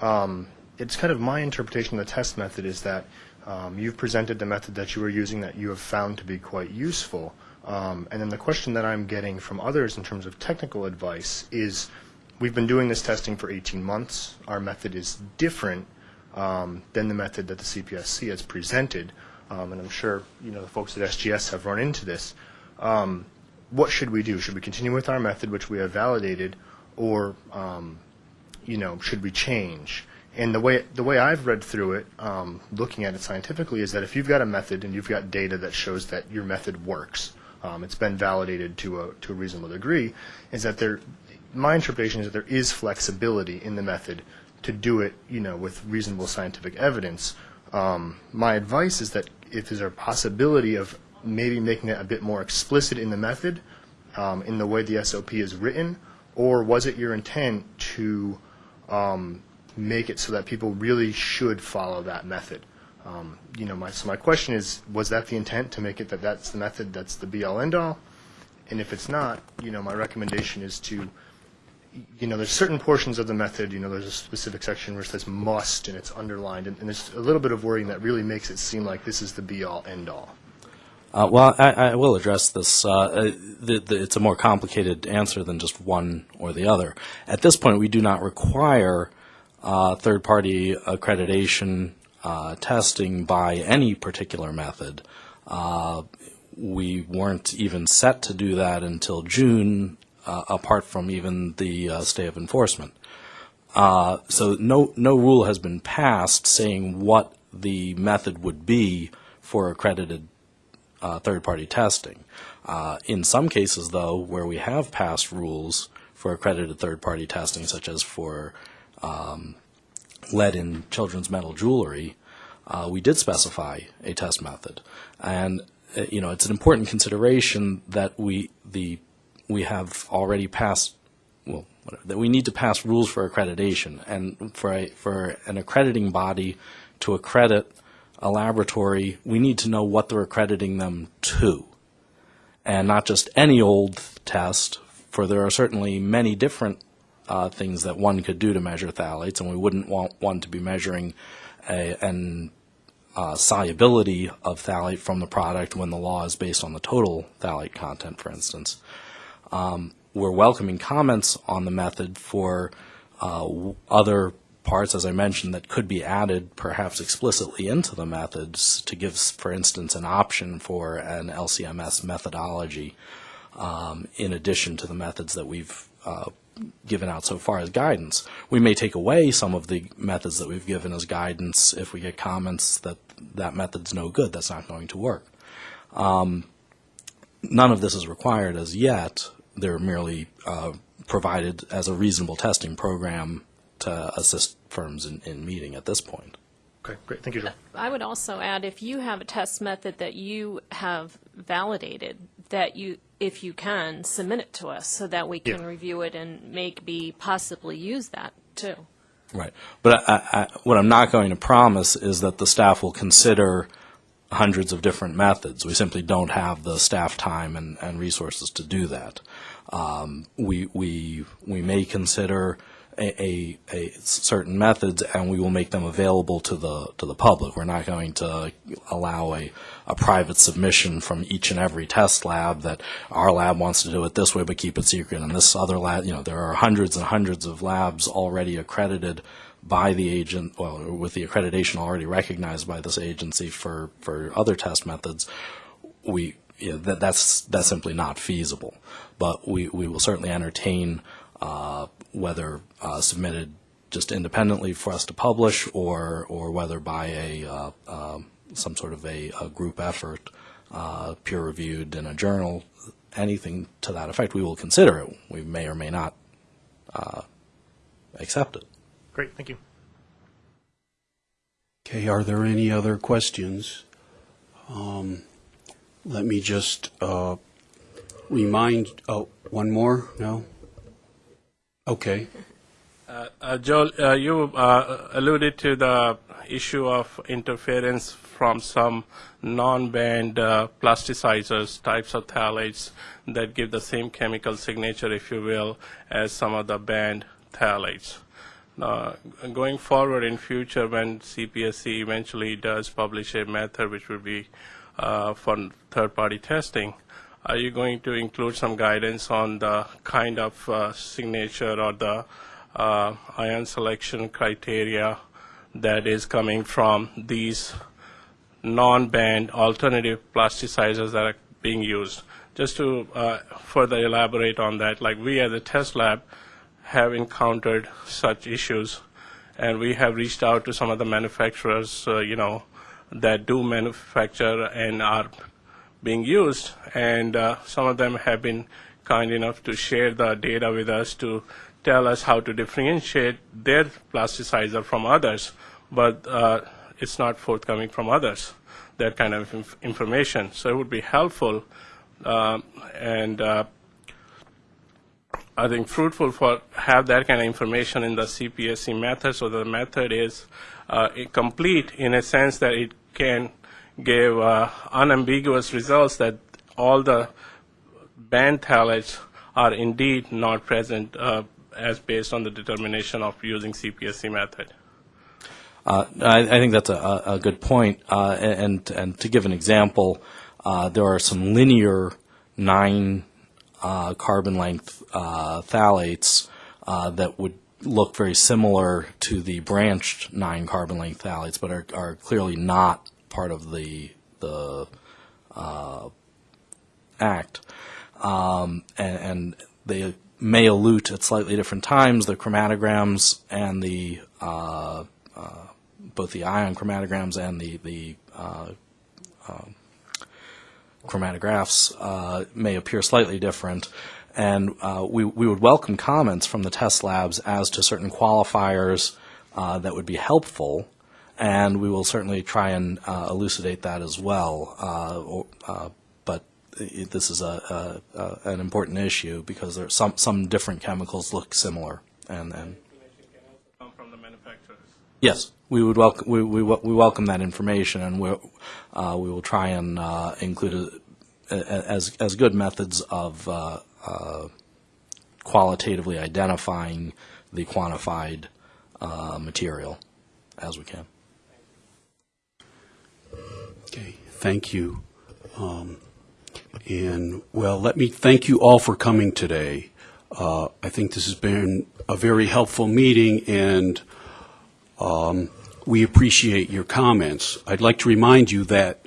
Um, it's kind of my interpretation of the test method is that um, you've presented the method that you were using that you have found to be quite useful. Um, and then the question that I'm getting from others in terms of technical advice is we've been doing this testing for 18 months. Our method is different um, than the method that the CPSC has presented. Um, and I'm sure you know the folks at SGS have run into this. Um, what should we do? Should we continue with our method, which we have validated, or um, you know, should we change? And the way the way I've read through it, um, looking at it scientifically, is that if you've got a method and you've got data that shows that your method works, um, it's been validated to a to a reasonable degree, is that there. My interpretation is that there is flexibility in the method to do it, you know, with reasonable scientific evidence. Um, my advice is that if there's a possibility of maybe making it a bit more explicit in the method, um, in the way the SOP is written, or was it your intent to um, make it so that people really should follow that method? Um, you know, my, so my question is, was that the intent to make it that that's the method, that's the be-all, end-all? And if it's not, you know, my recommendation is to, you know, there's certain portions of the method, you know, there's a specific section where it says must and it's underlined, and, and there's a little bit of wording that really makes it seem like this is the be-all, end-all. Uh, well, I, I will address this. Uh, uh, the, the, it's a more complicated answer than just one or the other. At this point, we do not require uh, third-party accreditation uh, testing by any particular method. Uh, we weren't even set to do that until June, uh, apart from even the uh, stay of enforcement. Uh, so no no rule has been passed saying what the method would be for accredited uh, third-party testing. Uh, in some cases, though, where we have passed rules for accredited third-party testing, such as for um, lead in children's metal jewelry, uh, we did specify a test method, and you know it's an important consideration that we the we have already passed well whatever, that we need to pass rules for accreditation, and for a, for an accrediting body to accredit a laboratory, we need to know what they're accrediting them to. And not just any old test, for there are certainly many different uh, things that one could do to measure phthalates, and we wouldn't want one to be measuring a, an uh, solubility of phthalate from the product when the law is based on the total phthalate content, for instance. Um, we're welcoming comments on the method for uh, other parts, as I mentioned, that could be added perhaps explicitly into the methods to give, for instance, an option for an LCMS methodology um, in addition to the methods that we've uh, given out so far as guidance. We may take away some of the methods that we've given as guidance if we get comments that that method's no good, that's not going to work. Um, none of this is required as yet. They're merely uh, provided as a reasonable testing program to assist firms in, in meeting at this point. Okay, great. Thank you, Joel. I would also add, if you have a test method that you have validated, that you, if you can, submit it to us so that we can Yeah. review it and maybe possibly use that too. Right. But I, I, what I'm not going to promise is that the staff will consider hundreds of different methods. We simply don't have the staff time and, and resources to do that. Um, we, we, we may consider a, a, a certain methods and we will make them available to the, to the public. We're not going to allow a, a private submission from each and every test lab that our lab wants to do it this way but keep it secret and this other lab, you know, there are hundreds and hundreds of labs already accredited by the agent, well, with the accreditation already recognized by this agency for, for other test methods, we, yeah, that, that's, that's simply not feasible. But we, we will certainly entertain, uh, whether, uh, submitted just independently for us to publish or, or whether by a, uh, um, some sort of a, a group effort, uh, peer reviewed in a journal, anything to that effect, we will consider it. We may or may not, uh, accept it. Great, thank you. Okay, are there any other questions? Um, Let me just uh, remind, oh, one more? No? Okay. Uh, uh, Joel, uh, you uh, alluded to the issue of interference from some non-banned uh, plasticizers, types of phthalates that give the same chemical signature, if you will, as some of the banned phthalates. Going forward in future, when CPSC eventually does publish a method which will be uh, for third-party testing, are you going to include some guidance on the kind of uh, signature or the uh, ion selection criteria that is coming from these non-banned alternative plasticizers that are being used? Just to uh, further elaborate on that, like we as a test lab have encountered such issues, and we have reached out to some of the manufacturers, uh, you know, that do manufacture and are being used, and uh, some of them have been kind enough to share the data with us to tell us how to differentiate their plasticizer from others, but uh, it's not forthcoming from others, that kind of inf- information. So it would be helpful um, and uh, I think fruitful for have that kind of information in the CPSC method so the method is uh, complete in a sense that it can give uh, unambiguous results that all the banned phthalates are indeed not present uh, as based on the determination of using CPSC method. Uh, I, I think that's a, a good point. Uh, and, and to give an example, uh, there are some linear nine uh, carbon length phthalates that would look very similar to the branched nine carbon length phthalates, but are, are clearly not part of the the uh, act. Um, and, and they may elute at slightly different times. The chromatograms and the uh, uh, both the ion chromatograms and the the uh, um, chromatographs uh, may appear slightly different. And uh, we, we would welcome comments from the test labs as to certain qualifiers uh, that would be helpful, and we will certainly try and uh, elucidate that as well. Uh, or, uh, but it, this is a, a, a, an important issue because there some some different chemicals look similar, and, and Come from the manufacturers. Yes, we would welcome, we, we, we welcome that information, and uh, we will try and, uh, include it as, as good methods of, uh, uh, qualitatively identifying the quantified, uh, material as we can. Okay, thank you. Um, And, well, let me thank you all for coming today. Uh, I think this has been a very helpful meeting, and um, we appreciate your comments. I'd like to remind you that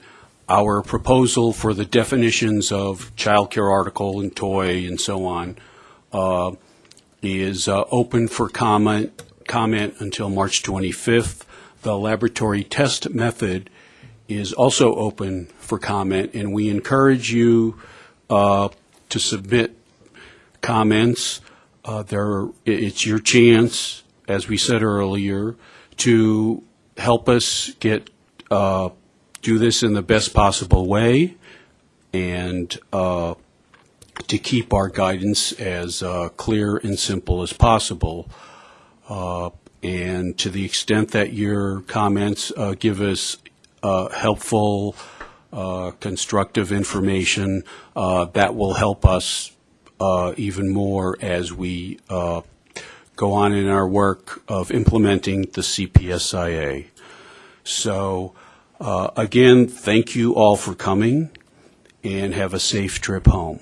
our proposal for the definitions of childcare article and toy and so on uh, is uh, open for comment, comment until March 25th. The laboratory test method is also open for comment, and we encourage you uh, to submit comments. Uh, There, it's your chance, as we said earlier, to help us get, uh, do this in the best possible way, and uh, to keep our guidance as uh, clear and simple as possible. Uh, And to the extent that your comments give us uh, helpful, uh, constructive information, uh, that will help us uh, even more as we uh, go on in our work of implementing the CPSIA. So, uh, again, thank you all for coming, and have a safe trip home.